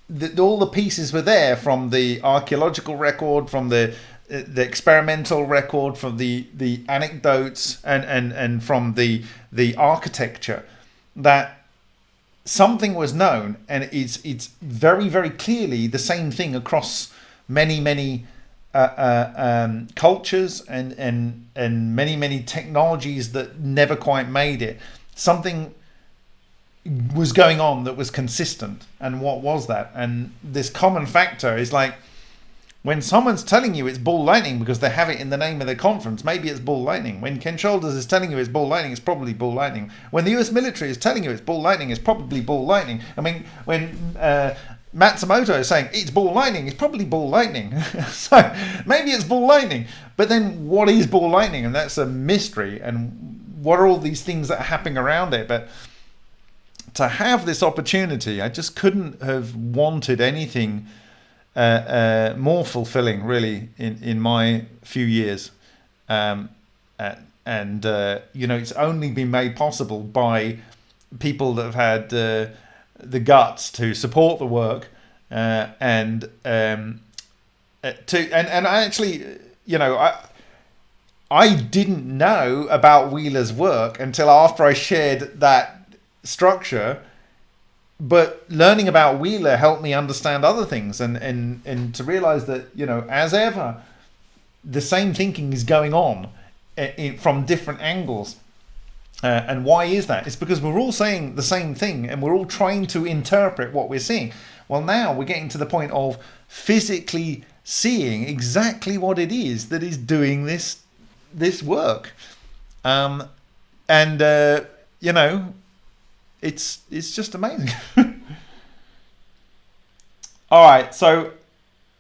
the, all the pieces were there from the archaeological record, from the the experimental record, from the the anecdotes, and and and from the the architecture that something was known, and it's it's very very clearly the same thing across many many uh, uh, um, cultures and and and many many technologies that never quite made it. Something was going on that was consistent, and what was that? And this common factor is like when someone's telling you it's ball lightning because they have it in the name of their conference, maybe it's ball lightning. When Ken Shoulders is telling you it's ball lightning, it's probably ball lightning. When the US military is telling you it's ball lightning, it's probably ball lightning. I mean, when uh, Matsumoto is saying it's ball lightning, it's probably ball lightning. so maybe it's ball lightning. But then what is ball lightning? And that's a mystery. And what are all these things that are happening around it? But to have this opportunity, I just couldn't have wanted anything uh, uh, more fulfilling, really, in, in my few years. Um, uh, and, uh, you know, it's only been made possible by people that have had the guts to support the work uh, and um, to and, and I actually, you know, I I didn't know about Wheeler's work until after I shared that structure but learning about Wheeler helped me understand other things and, and, and to realize that, you know, as ever, the same thinking is going on eh, in, from different angles. Uh, and why is that? It's because we're all saying the same thing and we're all trying to interpret what we're seeing. Well, now we're getting to the point of physically seeing exactly what it is that is doing this this work. Um, and, uh, you know, it's it's just amazing. All right, so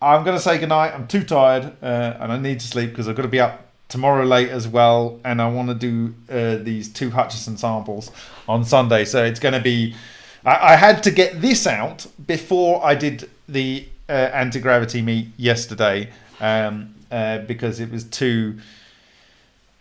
I'm gonna say goodnight. I'm too tired uh, and I need to sleep because I've got to be up tomorrow late as well, and I want to do uh, these two Hutchison samples on Sunday. So it's going to be. I, I, had to get this out before I did the uh, anti gravity meet yesterday um, uh, because it was too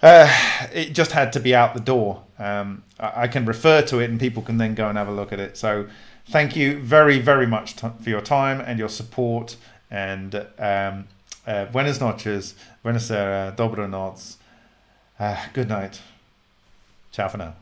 uh, it just had to be out the door. Um, I, I, can refer to it and people can then go and have a look at it. So thank you very, very much for your time and your support. And um, uh, buenas noches, buenas noches, dobro noc. Uh, good night. Ciao for now.